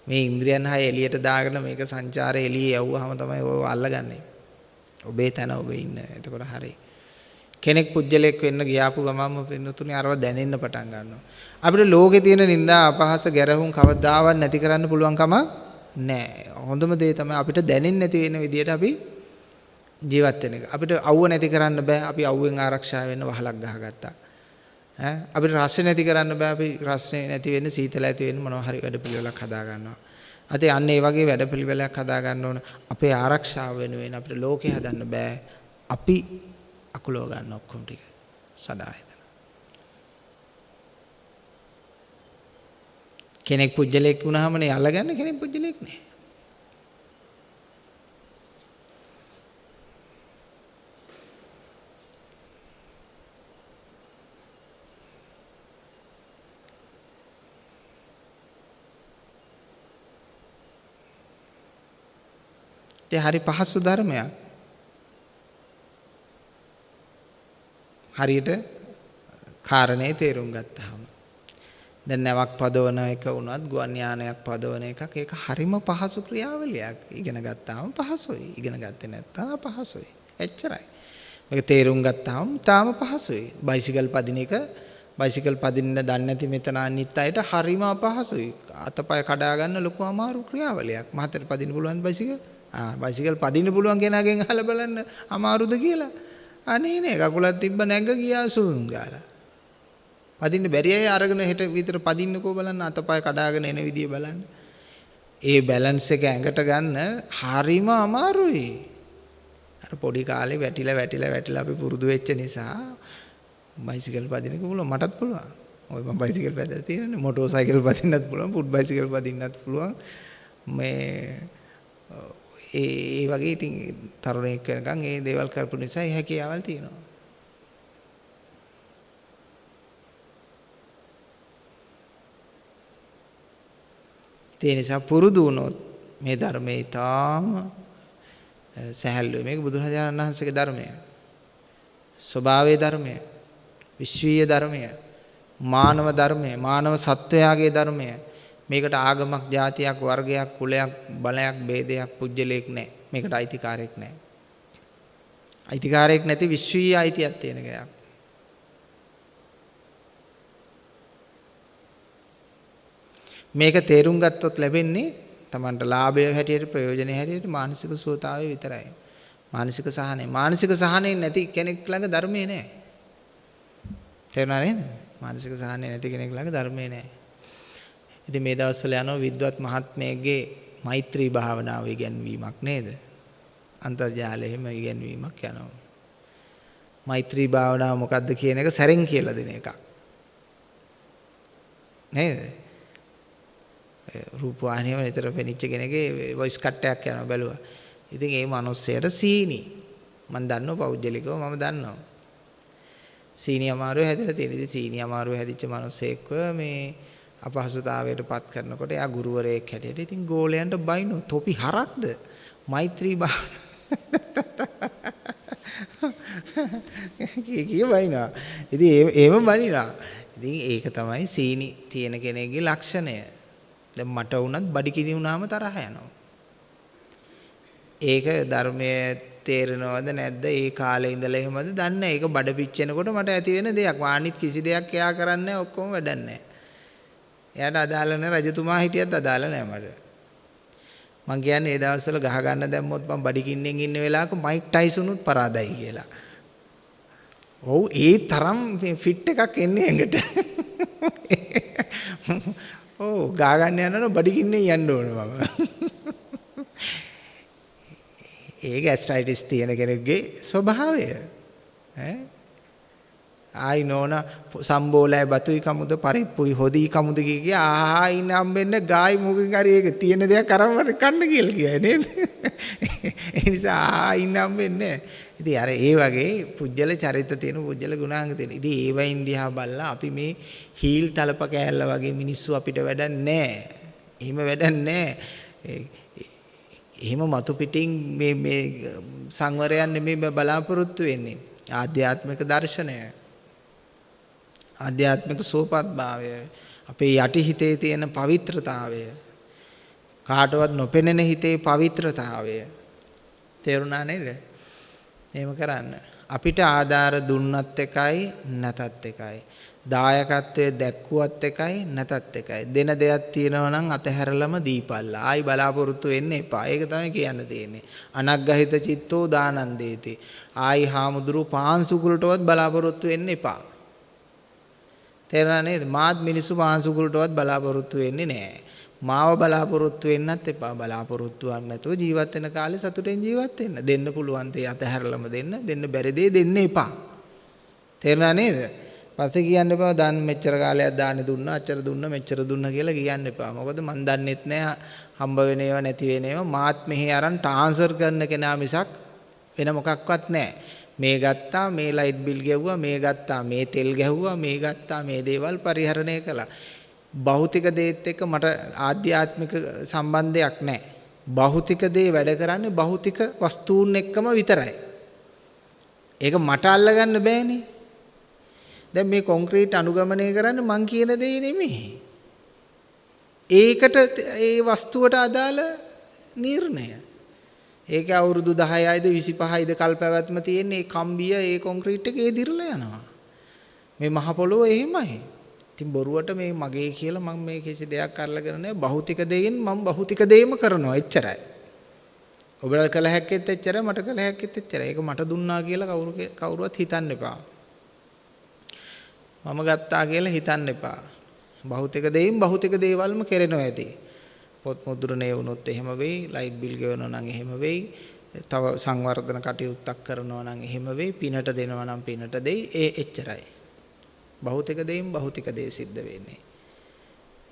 මේ ඉන්ද්‍රියන් හය එළියට දාගෙන මේක සංචාරය එළියේ යවුවාම තමයි ඔය අල්ලගන්නේ. ඔබේ තැන ඔබ ඉන්න. එතකොට හරියි. කෙනෙක් පුජ්‍යලයක් වෙන්න ගියාපු ගමන්ම පින්නතුනේ අරව දැනෙන්න පටන් ගන්නවා. අපිට ලෝකේ තියෙන නිന്ദා අපහාස ගැරහුම් කවදාවත් නැති කරන්න පුළුවන් කම නැහැ. හොඳම දේ තමයි අපිට දැනෙන්නේ නැති වෙන විදියට අපි ජීවත් වෙන එක. අපිට අවුව නැති කරන්න බෑ. අපි අවුවෙන් ආරක්ෂා වෙන්න වහලක් ගහගත්තා. ඈ අපිට රස්නේ නැති කරන්න බෑ. අපි රස්නේ නැති වෙන්න සීතල ඇති වෙන්න මොනවා හරි වැඩපිළිවෙලක් හදා ගන්නවා. අතේ අන්න ඒ වගේ වැඩපිළිවෙලක් හදා ගන්න ඕන. අපේ ආරක්ෂාව වෙනුවෙන් අපිට ලෝකේ හදන්න බෑ. අපි අකුලව ගන්න ඔක්කොම ටික සදායතන. කෙනෙක් පුජ්‍යලෙක් වුණාමනේ අල්ලගන්න කෙනෙක් පුජ්‍යලෙක් නෑ. ඒ හරි පහසු ධර්මයක්. හරියට කාරණේ තේරුම් ගත්තාම. දැන් නැවක් පදවන එක වුණත් ගුවන් යානයක් පදවන එකක් ඒක හරිම පහසු ක්‍රියාවලියක් ඉගෙන ගත්තාම පහසුයි. ඉගෙන ගත්තේ නැත්නම් අපහසුයි. එච්චරයි. මේක තේරුම් ගත්තාම තාම පහසුයි. බයිසිකල් පදින එක බයිසිකල් පදින්න දන්නේ නැති මෙතන අනිත් අයට හරිම අපහසුයි. අතපය කඩා ගන්න ලොකු අමාරු ක්‍රියාවලියක්. මහතට පදින්න පුළුවන් බයිසිකල්? ආ බයිසිකල් පදින්න පුළුවන් කෙනාගෙන් අහලා බලන්න අමාරුද කියලා. අනේ නේ කකුලක් තිබ්බ නැග ගියා සුන් ගාලා. පදින්න බැරි අය අරගෙන හෙට විතර පදින්නකෝ බලන්න අතපය කඩාගෙන එන විදිය බලන්න. ඒ බැලන්ස් එක ඇඟට ගන්න හරිම අමාරුයි. අර පොඩි කාලේ වැටිලා වැටිලා වැටිලා අපි පුරුදු වෙච්ච නිසා බයිසිකල් පදින්නක පුළුවන් මටත් පුළුවන්. ඔය මම බයිසිකල් පැදලා තියෙනනේ මොටෝ සයිකල් පදින්නත් පුළුවන් ෆුට් බයිසිකල් පදින්නත් පුළුවන්. මේ ඒ වගේ ඉතින් තරුණයෙක් වෙනකන් ඒ දේවල් කරපු නිසා ඒ හැකියාවල් තියෙනවා. ඒ නිසා පුරුදු වුණොත් මේ ධර්මයේ ඊටාම සහැල්ලුවේ මේක බුදුරජාණන් වහන්සේගේ ධර්මය. ස්වභාවයේ ධර්මය. විශ්වීය ධර්මය. මානව ධර්මය. මානව සත්වයාගේ ධර්මය. මේකට ආගමක් ජාතියක් වර්ගයක් කුලයක් බලයක් ભેදයක් පුජ්‍යලයක් නැහැ. මේකට අයිතිකාරයක් නැහැ. අයිතිකාරයක් නැති විශ්වීය අයිතියක් තියෙන ගයක්. මේක තේරුම් ගත්තොත් ලැබෙන්නේ Tamanට ලාභය හැටියට ප්‍රයෝජනෙ හැටියට මානසික සුවතාවය විතරයි. මානසික සහනය. මානසික සහනය නැති කෙනෙක් ළඟ ධර්මයේ නැහැ. තේරුණා නේද? මානසික සහනය නැති කෙනෙක් ළඟ ධර්මයේ නැහැ. ඉතින් මේ දවස්වල යනවා විද්වත් මහත්මයෙක්ගේ මෛත්‍රී භාවනාව ඉගැන්වීමක් නේද? අන්තර්ජාලයෙම ඉගැන්වීමක් යනවා. මෛත්‍රී භාවනාව මොකක්ද කියන එක සැරෙන් කියලා දෙන එකක්. නේද? රූපවාහිනියම නිතර පෙනිච්ච කෙනෙක්ගේ වොයිස් කට් එකක් යනවා බැලුවා. ඉතින් ඒ මිනිස්සයාට සීනි. මම දන්නවා පෞද්ගලිකව මම දන්නවා. සීනි අමාරුව හැදලා තියෙන. ඉතින් සීනි අමාරුව හැදිච්ච මිනිස්සෙක්ව මේ අපහසුතාවයට පත් කරනකොට එයා ගුරුවරයෙක් හැටියට ඉතින් ගෝලයන්ට බයිනෝ තොපි හරක්ද? මෛත්‍රී භාවන කී කී බයිනවා. ඉතින් ඒම බනිනවා. ඉතින් ඒක තමයි සීනි තියෙන කෙනෙක්ගේ ලක්ෂණය. දැන් මට වුණත් බඩි කිනි වුණාම තරහ යනවා. ඒක ධර්මයේ තේරෙනවද නැද්ද? ඒ කාලේ ඉඳලා එහෙමද දන්නේ ඒක බඩ පිච්චෙනකොට මට ඇති වෙන දෙයක්. වානිත් කිසි දෙයක් එයා කරන්නේ ඔක්කොම වැඩක් නැහැ. එයාට අදාළ නැහැ රජතුමා හිටියත් අදාළ නැහැ මට. මං කියන්නේ ඒ දවස්වල ගහ ගන්න දැම්මොත් මං බඩි කින්නෙන් ඉන්න වෙලාවක මයික් ටයිසුනුත් පරාදයි කියලා. ඔව් ඒ තරම් ෆිට් එකක් එන්නේ ඇඟට. ඔව් ගා ගන්න යනකොට බඩි කින්නෙන් යන්න ඕන මම. ඒ ගැස්ට්‍රයිටිස් තියෙන කෙනෙක්ගේ ස්වභාවය. ඈ? ආයි නෝන සම්බෝලයි බතුයි කමුද පරිප්පුයි හොදී කමුද කිය ආහා ඉන්න හම්බෙන්න ගායි මුකින් හරි ඒක තියෙන දෙයක් අරන් කන්න කියලා කියයි නේද ඒ නිසා ආහා ඉන්න හම්බෙන්නේ ඉතින් අර ඒ වගේ පුජ්‍යල චරිත තියෙන පුජ්‍යල ගුණාංග තියෙන ඉතින් ඒවයින් දිහා බලලා අපි මේ හීල් තලප කෑල්ල වගේ මිනිස්සු අපිට වැඩක් නැහැ එහෙම වැඩක් නැහැ එහෙම මතු පිටින් මේ මේ සංවරයන් නෙමෙයි බලාපොරොත්තු වෙන්නේ. ආධ්‍යාත්මික දර්ශනය. ආධ්‍යාත්මික සෝපත්භාවය. අපේ යටි හිතේ තියෙන පවිත්‍රතාවය. කාටවත් නොපෙනෙන හිතේ පවිත්‍රතාවය. තේරුණා නේද? එහෙම කරන්න. අපිට ආධාර දුන්නත් එකයි නැතත් එකයි. දායකත්වයේ දැක්කුවත් එකයි නැතත් එකයි. දෙන දෙයක් තියෙනවා නම් අතහැරලම දීපල්ලා. ආයි බලාපොරොත්තු වෙන්න එපා. ඒක තමයි කියන්න තියෙන්නේ. අනග්ගහිත චිත්තෝ දානන්දේති. ආයි හාමුදුරු පාන්සුකුලටවත් බලාපොරොත්තු වෙන්න එපා. තේරුණා නේද? මාත් මිනිස්සු පාන්සුකුලටවත් බලාපොරොත්තු වෙන්නේ නැහැ. මාව බලාපොරොත්තු වෙන්නත් එපා. බලාපොරොත්තු වක් නැතුව ජීවත් වෙන කාලේ සතුටෙන් ජීවත් වෙන්න. දෙන්න පුළුවන් දේ අතහැරලම දෙන්න. දෙන්න බැරි දේ දෙන්න එපා. තේරුණා නේද? පස්සේ කියන්න එපා දන් මෙච්චර කාලයක් දාන්නේ දුන්නා අච්චර දුන්න මෙච්චර දුන්න කියලා කියන්න එපා. මොකද මන් දන්නෙත් නෑ හම්බ වෙන ඒවා නැති වෙන ඒවා මාත් මෙහි අරන් ට්‍රාන්ස්ෆර් කරන කෙනා මිසක් වෙන මොකක්වත් නෑ. මේ ගත්තා මේ ලයිට් බිල් ගෙව්වා මේ ගත්තා මේ තෙල් ගැහුවා මේ ගත්තා මේ දේවල් පරිහරණය කළා. භෞතික දේත් එක්ක මට ආධ්‍යාත්මික සම්බන්ධයක් නැහැ. භෞතික දේ වැඩ කරන්නේ භෞතික වස්තුන් එක්කම විතරයි. ඒක මට අල්ලගන්න බෑනේ. දැන් මේ කොන්ක්‍රීට් අනුගමනය කරන්නේ මං කියන දේ නෙමෙයි. ඒකට ඒ වස්තුවට අදාළ නිර්ණය. ඒක අවුරුදු 10යිද 25යිද කල් පැවැත්ම තියෙන ඒ කම්බිය ඒ කොන්ක්‍රීට් එක ඒ දිරලා යනවා. මේ මහ පොළොව එහෙමයි. ඉතින් බොරුවට මේ මගේ කියලා මම මේ කිසි දෙයක් අරලගෙන නැහැ. භෞතික දෙයින් මම භෞතික දෙයම කරනවා එච්චරයි. ඔබලා කළ හැක්කෙත් එච්චරයි මට කළ හැක්කෙත් එච්චරයි. ඒක මට දුන්නා කියලා කවුරු කවුරුවත් හිතන්න එපා. මම ගත්තා කියලා හිතන්න එපා. භෞතික දෙයින් භෞතික දේවල්ම කෙරෙනවා ඇති. පොත් මුද්‍රණය වුණොත් එහෙම වෙයි, ලයිට් බිල් ගෙවනවා නම් එහෙම වෙයි, තව සංවර්ධන කටයුත්තක් කරනවා නම් එහෙම වෙයි, පිනට දෙනවා නම් පිනට දෙයි, ඒ එච්චරයි. භෞතික දෙයින් භෞතික දේ සිද්ධ වෙන්නේ.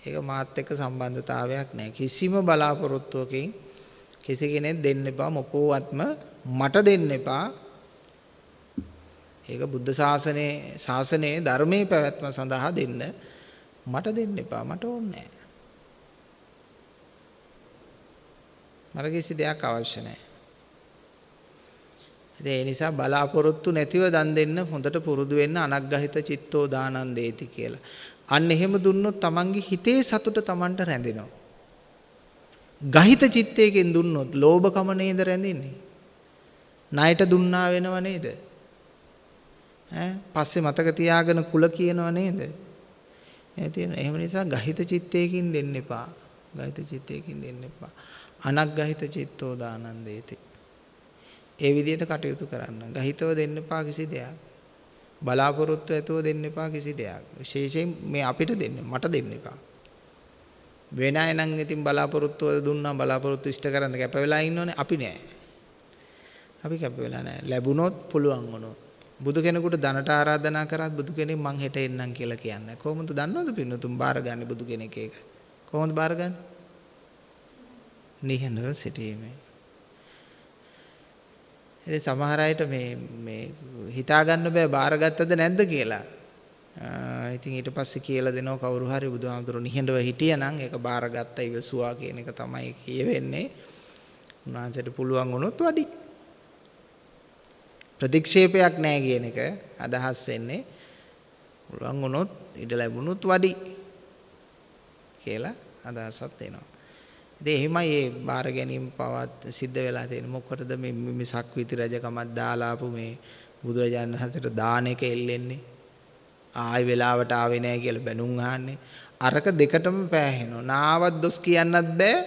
ඒක මාත් එක්ක සම්බන්ධතාවයක් නැහැ. කිසිම බලාපොරොත්තුවකින් කිසි කෙනෙක් දෙන්න එපා මොකෝවත්ම මට දෙන්න එපා ඒක බුද්ධ ශාසනයේ ශාසනයේ ධර්මයේ පැවැත්ම සඳහා දෙන්න මට දෙන්න එපා මට ඕනේ මට කිසි දෙයක් අවශ්‍ය නැහැ. ඒ නිසා බලාපොරොත්තු නැතිව දන් දෙන්න හොඳට පුරුදු වෙන්න අනග්ගහිත චිත්තෝ දානන්දේති කියලා. අන්න එහෙම දුන්නොත් තමන්ගේ හිතේ සතුට තමන්ට රැඳෙනවා. ගහිත චිත්තයකින් දුන්නොත් ලෝභකම නේද රැඳෙන්නේ? ණයට දුන්නා වෙනව නේද? ඈ පස්සේ මතක තියාගෙන කුල කියනව නේද? ඒ තියෙන එහෙම නිසා ගහිත චිත්තයකින් දෙන්න එපා. ගහිත චිත්තයකින් දෙන්න එපා. අනග්ගහිත චිත්තෝ දානන්දේති. ඒ විදිහට කටයුතු කරන්න. ගහිතව දෙන්න එපා කිසි දෙයක්. බලාපොරොත්තු ඇතුව දෙන්න එපා කිසි දෙයක්. විශේෂයෙන් මේ අපිට දෙන්න මට දෙන්න එපා. වෙන අය නම් ඉතින් බලාපොරොත්තු වල දුන්නා බලාපොරොත්තු ඉෂ්ට කරන්න කැප වෙලා ඉන්නෝනේ අපි නෑ. අපි කැප වෙලා නෑ. ලැබුණොත් පුළුවන් වුණොත්. බුදු කෙනෙකුට ධනට ආරාධනා කරත් බුදු කෙනෙක් මං හෙට එන්නම් කියලා කියන්නේ. කොහොමද දන්නවද පින්නතුන් බාරගන්නේ බුදු කෙනෙක් ඒක? කොහොමද බාරගන්නේ? නිහඬව සිටීමේ. ඉතින් සමහර අයට මේ මේ හිතා ගන්න බෑ බාරගත්තද නැද්ද කියලා. ඉතින් ඊට පස්සේ කියලා දෙනවා කවුරු හරි බුදුහාමුදුරු නිහඬව හිටියනම් ඒක බාරගත්ත ඉවසුවා කියන එක තමයි කියවෙන්නේ. උන්වහන්සේට පුළුවන් වුණොත් වැඩි. ප්‍රතික්ෂේපයක් නැහැ කියන එක අදහස් වෙන්නේ. පුළුවන් වුණොත් ඉඩ ලැබුණොත් වැඩි කියලා අදහසක් එනවා. ඉතින් එහෙමයි මේ බාර ගැනීම පවත් සිද්ධ වෙලා තියෙන්නේ. මොකටද මේ මේ සක්විති රජකමක් දාලා ආපු මේ බුදුරජාණන් වහන්සේට දාන එක එල්ලෙන්නේ? ආයි වෙලාවට ආවේ නැහැ කියලා බැනුම් අහන්නේ. අරක දෙකටම පෑහෙනවා. නාවත් දොස් කියන්නත් බෑ.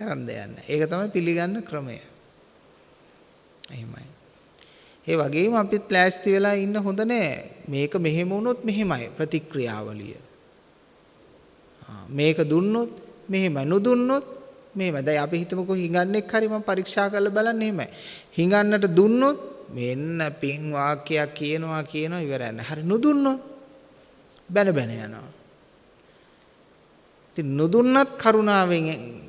කරන්න දෙයක් ඒක තමයි පිළිගන්න ක්‍රමය. එහෙමයි. ඒ වගේම අපිත් ප්ලෑස්ති වෙලා ඉන්න හොඳ නෑ. මේක මෙහෙම වුණොත් මෙහෙමයි ප්‍රතික්‍රියාවලිය. මේක දුන්නොත් මෙහෙමයි නොදුන්නොත් මෙහෙමයි. දැන් අපි හිතමුකෝ හිඟන්නෙක් හරි මම පරීක්ෂා කරලා බලන්න එහෙමයි. හිඟන්නට දුන්නොත් මෙන්න පින් වාක්‍යයක් කියනවා කියනවා ඉවරයි නෑ. හරි නොදුන්නොත් බැන බැන යනවා. ඉතින් නොදුන්නත් කරුණාවෙන්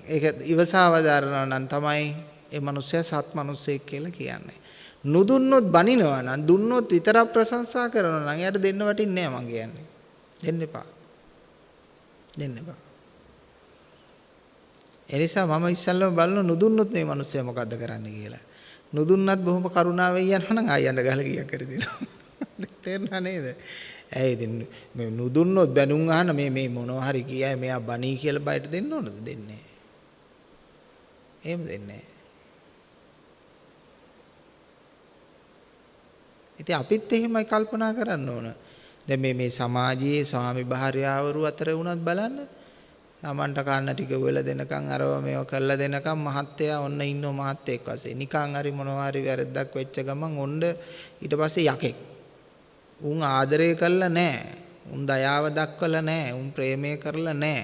ඒක ඉවසාවදාරනවා නම් තමයි ඒ මනුස්සයා සත් මනුස්සයෙක් කියලා කියන්නේ. නොදුන්නොත් බනිනවා නම් දුන්නොත් විතරක් ප්‍රශංසා කරනවා නම් එයාට දෙන්න වටින්නේ නැහැ මං කියන්නේ. දෙන්න එපා. දෙන්න එපා. එනිසා මම ඉස්සල්ලාම බලන නොදුන්නොත් මේ මිනිස්සයා මොකද්ද කරන්න කියලා. නොදුන්නත් බොහොම කරුණාවෙන් යනවා නම් ආයන්න ගහලා ගියක් කර දෙනවා. තේරුණා නේද? ඇයි ඉතින් මේ නොදුන්නොත් බැනුම් අහන මේ මේ මොනවා හරි කියයි මෙයා බණී කියලා බයට දෙන්න ඕනද දෙන්නේ නැහැ. එහෙම දෙන්නේ නැහැ. ඉතින් අපිත් එහෙමයි කල්පනා කරන්න ඕන. දැන් මේ මේ සමාජයේ ස්වාමි භාර්යාවරු අතර වුණත් බලන්න. Tamanට කන්න ටික වෙල දෙනකන් අරව මේව කරලා දෙනකන් මහත්තයා ඔන්න ඉන්නව මහත්තයෙක් වශයෙන්. නිකන් හරි මොනවා හරි වැරද්දක් වෙච්ච ගමන් ඔන්න ඊට පස්සේ යකෙක්. උන් ආදරය කළා නෑ. උන් දයාව දක්වලා නෑ. උන් ප්‍රේමය කරලා නෑ.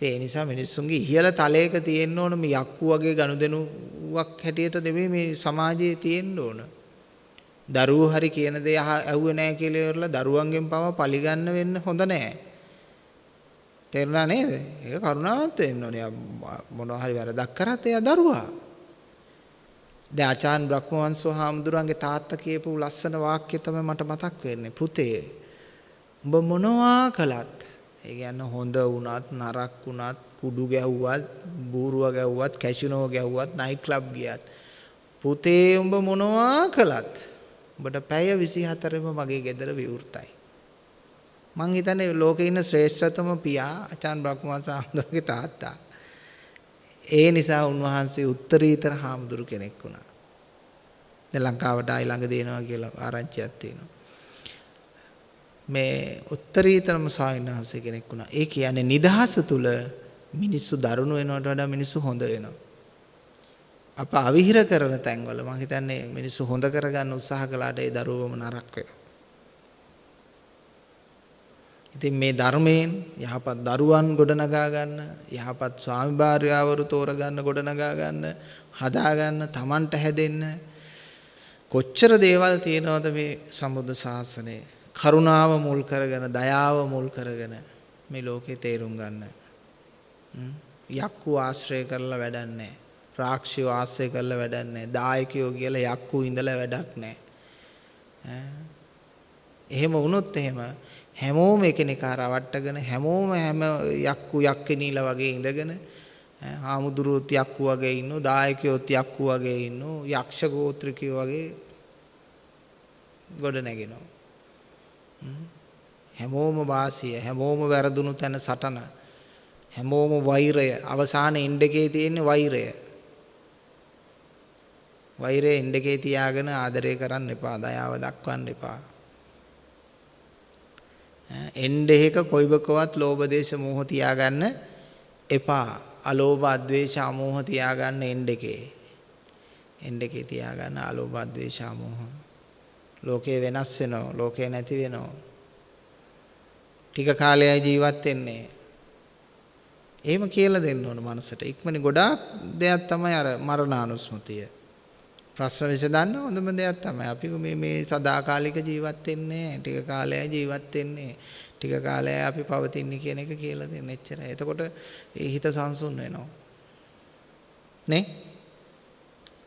ඒ නිසා මිනිස්සුන්ගේ ඉහළ තලයක තියෙන්න ඕන මේ යක්කු වගේ ගනුදෙනුවක් හැටියට නෙමෙයි මේ සමාජයේ තියෙන්න ඕන. දරුවෝ හරි කියන දේ ඇහුවේ නැහැ කියලා ඉවරලා දරුවන්ගෙන් පව පරිගන්න වෙන්න හොඳ නැහැ. තේරුණා නේද? ඒක කරුණාවන්ත වෙන්න ඕනේ. මොනවා හරි වැරදක් කරත් එයා දරුවා. දැන් ආචාන් බ්‍රහ්මවංශෝ හාමුදුරන්ගේ තාත්තා කියපු ලස්සන වාක්‍ය තමයි මට මතක් වෙන්නේ. පුතේ උඹ මොනවා කළත් ඒ කියන්නේ හොඳ වුණත් නරක් වුණත් කුඩු ගැව්වත් බූරුව ගැව්වත් කැසිනෝ ගැව්වත් නයිට් ක්ලබ් ගියත් පුතේ උඹ මොනවා කළත් උඹට පැය 24ම මගේ ගෙදර විවෘතයි මං හිතන්නේ ලෝකේ ඉන්න ශ්‍රේෂ්ඨතම පියා අචාන් බ්‍රහ්මවංශ හාමුදුරුවගේ තාත්තා ඒ නිසා උන්වහන්සේ උත්තරීතර හාමුදුරු කෙනෙක් වුණා දැන් ලංකාවට ආයි ළඟ දෙනවා කියලා ආරංචියක් තියෙනවා මේ උත්තරීතරම ස්වාමීන් වහන්සේ කෙනෙක් වුණා. ඒ කියන්නේ නිදහස තුල මිනිස්සු දරුණු වෙනවට වඩා මිනිස්සු හොඳ වෙනවා. අප අවිහිර කරන තැන්වල මම හිතන්නේ මිනිස්සු හොඳ කරගන්න උත්සාහ කළාට ඒ දරුවම නරක වෙනවා. ඉතින් මේ ධර්මයෙන් යහපත් දරුවන් ගොඩනගා ගන්න, යහපත් ස්වාමි භාර්යාවරු තෝරගන්න ගොඩනගා ගන්න, හදා ගන්න, Tamanට හැදෙන්න කොච්චර දේවල් තියෙනවද මේ සම්බුද්ධ ශාසනයේ කරුණාව මුල් කරගෙන දයාව මුල් කරගෙන මේ ලෝකේ තේරුම් ගන්න. යක්කු ආශ්‍රය කරලා වැඩක් නැහැ. රාක්ෂියෝ ආශ්‍රය කරලා වැඩක් නැහැ. දායකයෝ කියලා යක්කු ඉඳලා වැඩක් නැහැ. එහෙම වුණොත් එහෙම හැමෝම එකිනෙකා රවට්ටගෙන හැමෝම හැම යක්කු යක්කිනීලා වගේ ඉඳගෙන හාමුදුරුවොත් යක්කු වගේ ඉන්නෝ දායකයොත් යක්කු වගේ ඉන්නෝ යක්ෂ ගෝත්‍රිකයෝ වගේ ගොඩ නැගෙනවා. හැමෝම වාසිය හැමෝම වැරදුණු තැන සටන හැමෝම වෛරය. අවසාන ඉන්ඩකේ තියෙන වෛරය. වෛරය ඉන්ඩකේ තියාගෙන ආදරය කරන්න එපා දයාව දක්වන්න එපා. එන්ඩෙහික කොයිබකවත් ලෝභ දේශ මෝහ තියාගන්න එපා. අලෝභ අද්වේෂ අමෝහ තියාගන්න එන්ඩකේ එන්ඩකේ තියාගන්න අලෝභ අද්වේෂ අමෝහ. ලෝකේ වෙනස් වෙනවා ලෝකේ නැති වෙනවා. ටික කාලයයි ජීවත් වෙන්නේ. එහෙම කියලා දෙන්න ඕන මනසට. ඉක්මනි ගොඩාක් දෙයක් තමයි අර මරණානුස්මතිය. ප්‍රශ්න විසඳන්න හොඳම දෙයක් තමයි අපි මේ මේ සදාකාලික ජීවත් වෙන්නේ ටික කාලයයි ජීවත් වෙන්නේ ටික කාලයයි අපි පවතින්නේ කියන එක කියලා දෙන්න එච්චරයි එතකොට ඒ හිත සංසුන් වෙනවා නේ?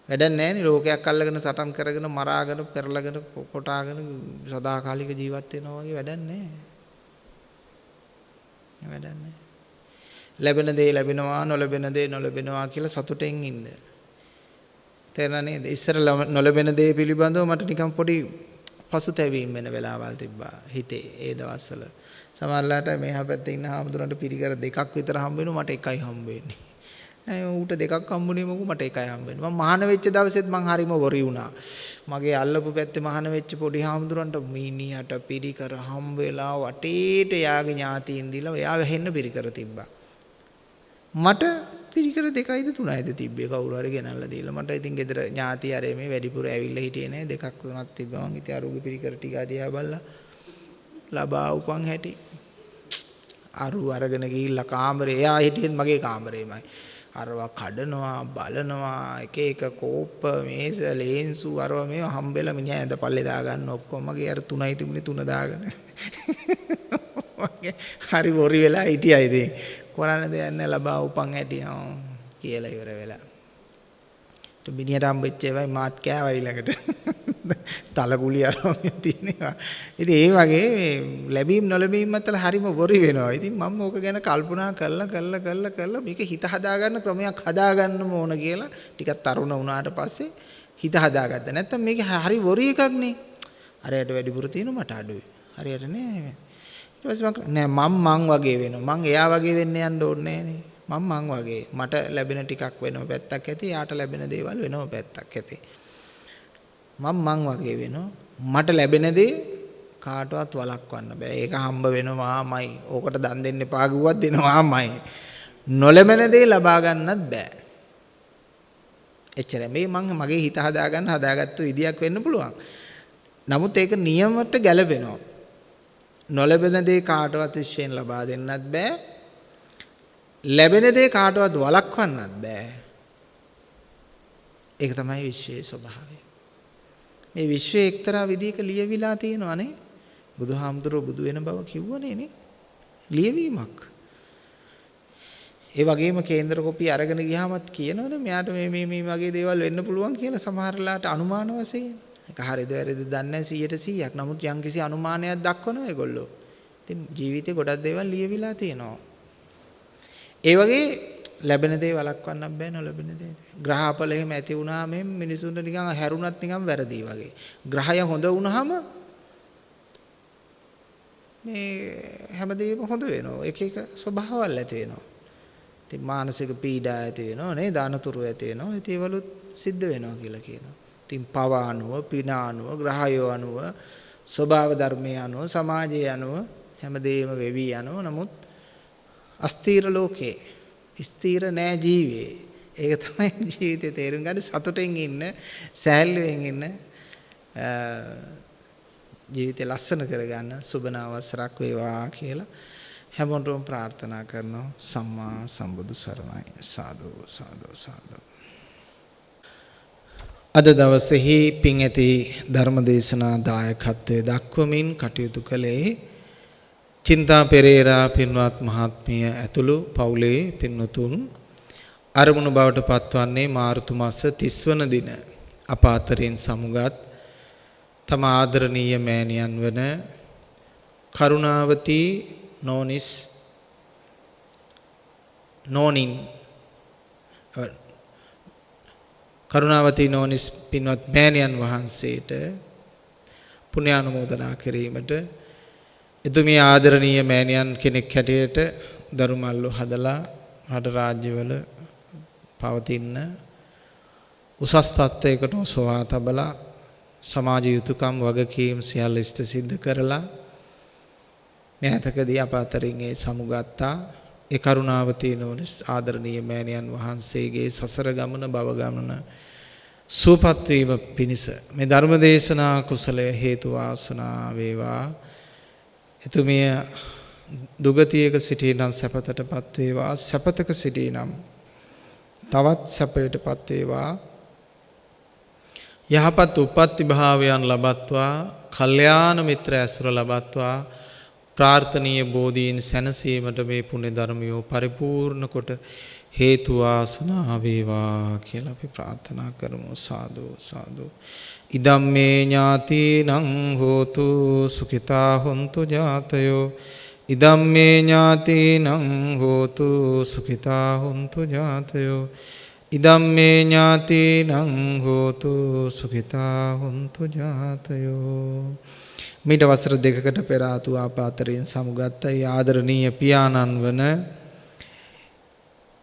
වැඩක් නැහැ ලෝකයක් අල්ලගෙන සටන් කරගෙන මරාගෙන පෙරලගෙන කොටාගෙන සදාකාලික ජීවත් වෙනවා වගේ වැඩක් නැහැ. වැඩක් නැහැ. ලැබෙන දේ ලැබෙනවා නොලැබෙන දේ නොලැබෙනවා කියලා සතුටෙන් ඉන්න. තේරෙනා නේද? ඉස්සර නොලැබෙන දේ පිළිබඳව මට නිකන් පොඩි පසුතැවීම් වෙන වෙලාවල් තිබ්බා හිතේ ඒ දවස්වල. සමහරලාට මේ හැපැත්තේ ඉන්න හාමුදුරන්ට පිරිකර දෙකක් විතර හම්බ වෙනවා මට එකයි හම්බ වෙන්නේ. ඇයි ඌට දෙකක් හම්බුනේ මොකෝ මට එකයි හම්බ වෙන්නේ. මම මහාන වෙච්ච දවසෙත් මං හරිම වොරි වුණා. මගේ අල්ලපු පැත්තේ මහාන වෙච්ච පොඩි හාමුදුරන්ට මීනියට පිරිකර හම්බ වෙලා වටේට යාගේ ඥාතීන් දීලා එයා වෙහෙන්න පිරිකර තිබ්බා. මට පිරිකර දෙකයිද තුනයිද තිබ්බේ කවුරු හරි ගෙනල්ලා දීලා. මට ඉතින් ගෙදර ඥාති අරේ මේ වැඩිපුර ඇවිල්ලා හිටියේ නෑ. දෙකක් තුනක් තිබ්බා. මං ඉතින් අරුගේ පිරිකර ටික දිහා බලලා ලබා උපන් හැටි. අරු අරගෙන ගිහිල්ලා කාමරේ. එයා හිටියෙත් මගේ කාමරේමයි. අරවා කඩනවා බලනවා එක එක කෝප්ප මේස ලේන්සු අරවා මේව හම්බෙලා මිනිහා ඇඳ පල්ලේ දාගන්න ඔක්කොම මගේ අර තුනයි තිබුණේ තුන දාගෙන. හරි වොරි වෙලා හිටියා ඉතින්. කරන්න දෙයක් නැහැ ලබා උපන් හැටි කියලා ඉවර වෙලා. මිනිහට හම්බෙච්ච ඒවයි මාත් කෑවයි ඊළඟට. තලකුලි අරම තියෙනවා. ඉතින් ඒ වගේ ලැබීම් නොලැබීම් අතර හරිම වොරි වෙනවා. ඉතින් මම ඕක ගැන කල්පනා කරලා කරලා කරලා කරලා මේක හිත හදාගන්න ක්‍රමයක් හදාගන්න ඕන කියලා ටිකක් තරුණ වුණාට පස්සේ හිත හදාගත්තා. නැත්තම් මේක හරි වොරි එකක් නේ. හරියට වැඩිපුර තියෙනවා මට අඩුයි. හරියට නෑ. ඊට නෑ මම මං වගේ වෙනවා. මං එයා වගේ වෙන්න යන්න ඕනේ නෑනේ. මම මං වගේ. මට ලැබෙන ටිකක් වෙනව පැත්තක් ඇති. යාට ලැබෙන දේවල් වෙනව පැත්තක් ඇති. මම මං වගේ වෙනවා. මට ලැබෙන දේ කාටවත් වළක්වන්න බෑ. ඒක හම්බ වෙනවාමයි. ඕකට දන් දෙන්න එපා කිව්වත් දෙනවාමයි. නොලැබෙන දේ ලබා ගන්නත් බෑ. එච්චරයි. මේ මං මගේ හිත හදාගන්න හදාගත්තු විදියක් වෙන්න පුළුවන්. නමුත් ඒක නියමයට ගැලපෙනවා. නොලැබෙන දේ කාටවත් විශ්යෙන් ලබා දෙන්නත් බෑ. ලැබෙන දේ කාටවත් වළක්වන්නත් බෑ. ඒක තමයි විශ්වයේ ස්වභාවය. මේ විශ්වයේ එක්තරා විදිහක ලියවිලා තියෙනවනේ. බුදුහාමුදුරුවෝ බුදු වෙන බව කිව්වනේ නේ. ලියවීමක්. ඒ වගේම කේන්දර කොපි අරගෙන ගියාමත් කියනවනේ මෙයාට මේ මේ මේ වගේ දේවල් වෙන්න පුළුවන් කියලා සමහරලාට අනුමාන වශයෙන්. ඒක හරිද වැරදිද දන්නේ නැහැ 100ට 100ක්. නමුත් යම්කිසි අනුමානයක් දක්වනවා ඒගොල්ලෝ. ඉතින් ජීවිතේ ගොඩක් දේවල් ලියවිලා තියෙනවා. ඒ වගේ ලැබෙන දේ වළක්වන්න බෑ නොලැබෙන දේ. ග්‍රහපල එහෙම ඇති වුණාම මිනිසුන්ට නිකන් හැරුණත් නිකන් වැරදි වගේ. ග්‍රහය හොඳ වුණාම මේ හැමදේම හොඳ වෙනවා. එක එක ස්වභාවල් ඇති වෙනවා. ඉතින් මානසික පීඩා ඇති වෙනවා නේ දානතුරු ඇති වෙනවා. ඉතින් ඒවලුත් සිද්ධ වෙනවා කියලා කියනවා. ඉතින් පව අනුව, පින අනුව, ග්‍රහයෝ අනුව, ස්වභාව ධර්මයේ අනුව, සමාජයේ අනුව හැමදේම වෙවි යනවා. නමුත් අස්තීර ලෝකේ ස්ථීර නෑ ජීවේ. ඒක තමයි ජීවිතේ තේරුම් ගන්න සතුටෙන් ඉන්න, සෑහලුවෙන් ඉන්න ජීවිතේ ලස්සන කරගන්න සුබන අවසරක් වේවා කියලා හැමෝටම ප්‍රාර්ථනා කරනවා සම්මා සම්බුදු සරණයි සාදු සාදු සාදු අද දවසෙහි පින් ඇති ධර්මදේශනා දායකත්වයේ දක්වමින් කටයුතු කළේ චින්තා පෙරේරා පින්වත් මහත්මිය ඇතුළු පවුලේ පින්වතුන්. අරමුණු බවට පත්වන්නේ මාර්තු මාස 30 වන දින. අප අතරින් සමුගත් තම ආදරණීය මෑණියන් වන කරුණාවති නෝනිස් නෝනින් කරුණාවතී නෝනිස් පින්වත් මෑණියන් වහන්සේට පුණ්‍යානුමෝදනා කිරීමට එතුමිය ආදරණීය මෑණියන් කෙනෙක් හැටියට දරුමල්ලු හදලා රට රාජ්‍යවල පවතින උසස් තත්ත්වයකට සොවා තබලා සමාජ යුතුයකම් වගකීම් සියල්ල ඉෂ්ට සිද්ධ කරලා මෑතකදී අප අතරින් ඒ සමුගත්තා. ඒ කරුණාවතී නෝනිස් ආදරණීය මෑණියන් වහන්සේගේ සසර ගමන භව ගමන සුවපත් වීම පිණිස. මේ ධර්ම දේශනා කුසලය හේතු වාසනා වේවා. එතුමිය දුගතියක සිටිනම් සැපතටපත් වේවා. සැපතක සිටිනම් තවත් සැපයටපත් වේවා. යහපත් උප්පත්ති භාවයන් ලබත්වා. කල්යාණ මිත්‍ර ඇසුර ලබත්වා. ප්‍රාර්ථනීය බෝධීන් සැනසීමට මේ පුණ්‍ය ධර්මියෝ පරිපූර්ණ කොට හේතු වාසනා වේවා කියලා අපි ප්‍රාර්ථනා කරමු. සාදු සාදු. ඉදම්මේ ඥාතිනං හෝතු සුඛිතා හොන්තු ජාතයෝ. ඉදම්මේ ඥාතිනං හෝතු සුඛිතා හොන්තු ජාතයෝ. ඉදම්මේ ඥාතිනං හෝතු සුඛිතා හොන්තු ජාතයෝ. මීට වසර දෙකකට පෙර ආතු ආපාතරයෙන් සමුගත් ආදරණීය පියාණන් වන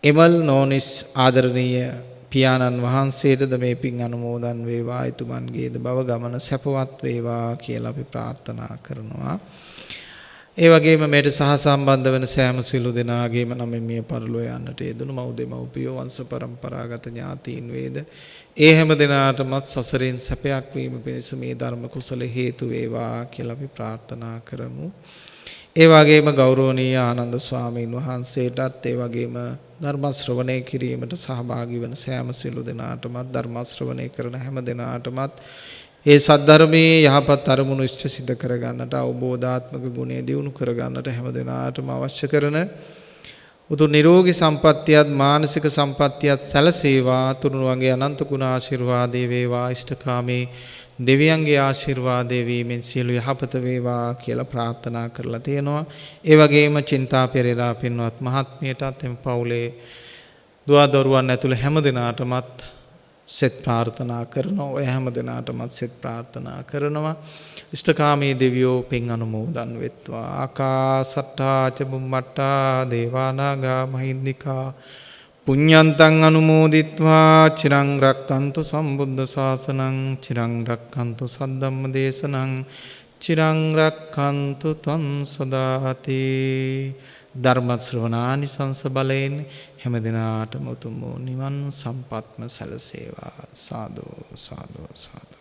එමල් නෝනිස් ආදරණීය පියාණන් වහන්සේටද මේ පින් අනුමෝදන් වේවා එතුමන්ගේද බව ගමන සැපවත් වේවා කියලා අපි ප්‍රාර්ථනා කරනවා. ඒ වගේම මේට සහ සම්බන්ධ වෙන සෑම සිළු දෙනාගේම නම මිය පරලෝ යන්නට යෙදුණු මව් දෙමව්පියෝ වංශ પરම්පරාගත ඥාතීන් වේද ඒ හැම දිනාටමත් සසරෙන් සැපයක් වීම පිණිස මේ ධර්ම කුසල හේතු වේවා කියලා අපි ප්‍රාර්ථනා කරමු. ඒ වගේම ගෞරවනීය ආනන්ද ස්වාමීන් වහන්සේටත් ඒ වගේම ධර්ම ශ්‍රවණය කිරීමට සහභාගී වන සෑම සිළු දෙනාටමත් ධර්ම ශ්‍රවණය කරන හැම දෙනාටමත් ඒ සද්ධර්මයේ යහපත් අරමුණු ඉෂ්ට සිද්ධ කරගන්නට අවබෝධාත්මක ගුණය දියුණු කරගන්නට හැම දෙනාටම අවශ්‍ය කරන උතු නිරෝගී සම්පත්තියත් මානසික සම්පත්තියත් සැලසේවා. තුනුරුවන්ගේ අනන්ත ගුණ ආශිර්වාදේ වේවා. ඉෂ්ඨකාමේ දෙවියන්ගේ ආශිර්වාදය වීමෙන් සියලු යහපත වේවා කියලා ප්‍රාර්ථනා කරලා තියෙනවා. ඒ වගේම චින්තා පෙරේරා පින්වත් මහත්මියටත් එම පවුලේ දුවා දරුවන් ඇතුළු හැම දෙනාටමත් සෙත් ප්‍රාර්ථනා කරනවා. ඔය හැම දෙනාටමත් සෙත් ප්‍රාර්ථනා කරනවා. ඉෂ්ඨකාමී දෙවියෝ පින් අනුමෝදන් වෙත්වා. ආකාසට්ටා ච බුම්මට්ටා දේවානාගා මහින්దికා පුඤ්ඤන්තං අනුමෝදිත්වා චිරං රක්칸තු සම්බුද්ධ ශාසනං චිරං රක්칸තු සද්ධම්ම දේශනං චිරං රක්칸තු තං සදාති. ධර්ම ශ්‍රවණානි සංස බලයෙන් හැම දිනාටම උතුම් වූ නිවන් සම්පත්ම සැලසේවා. සාදු සාදු සාදු.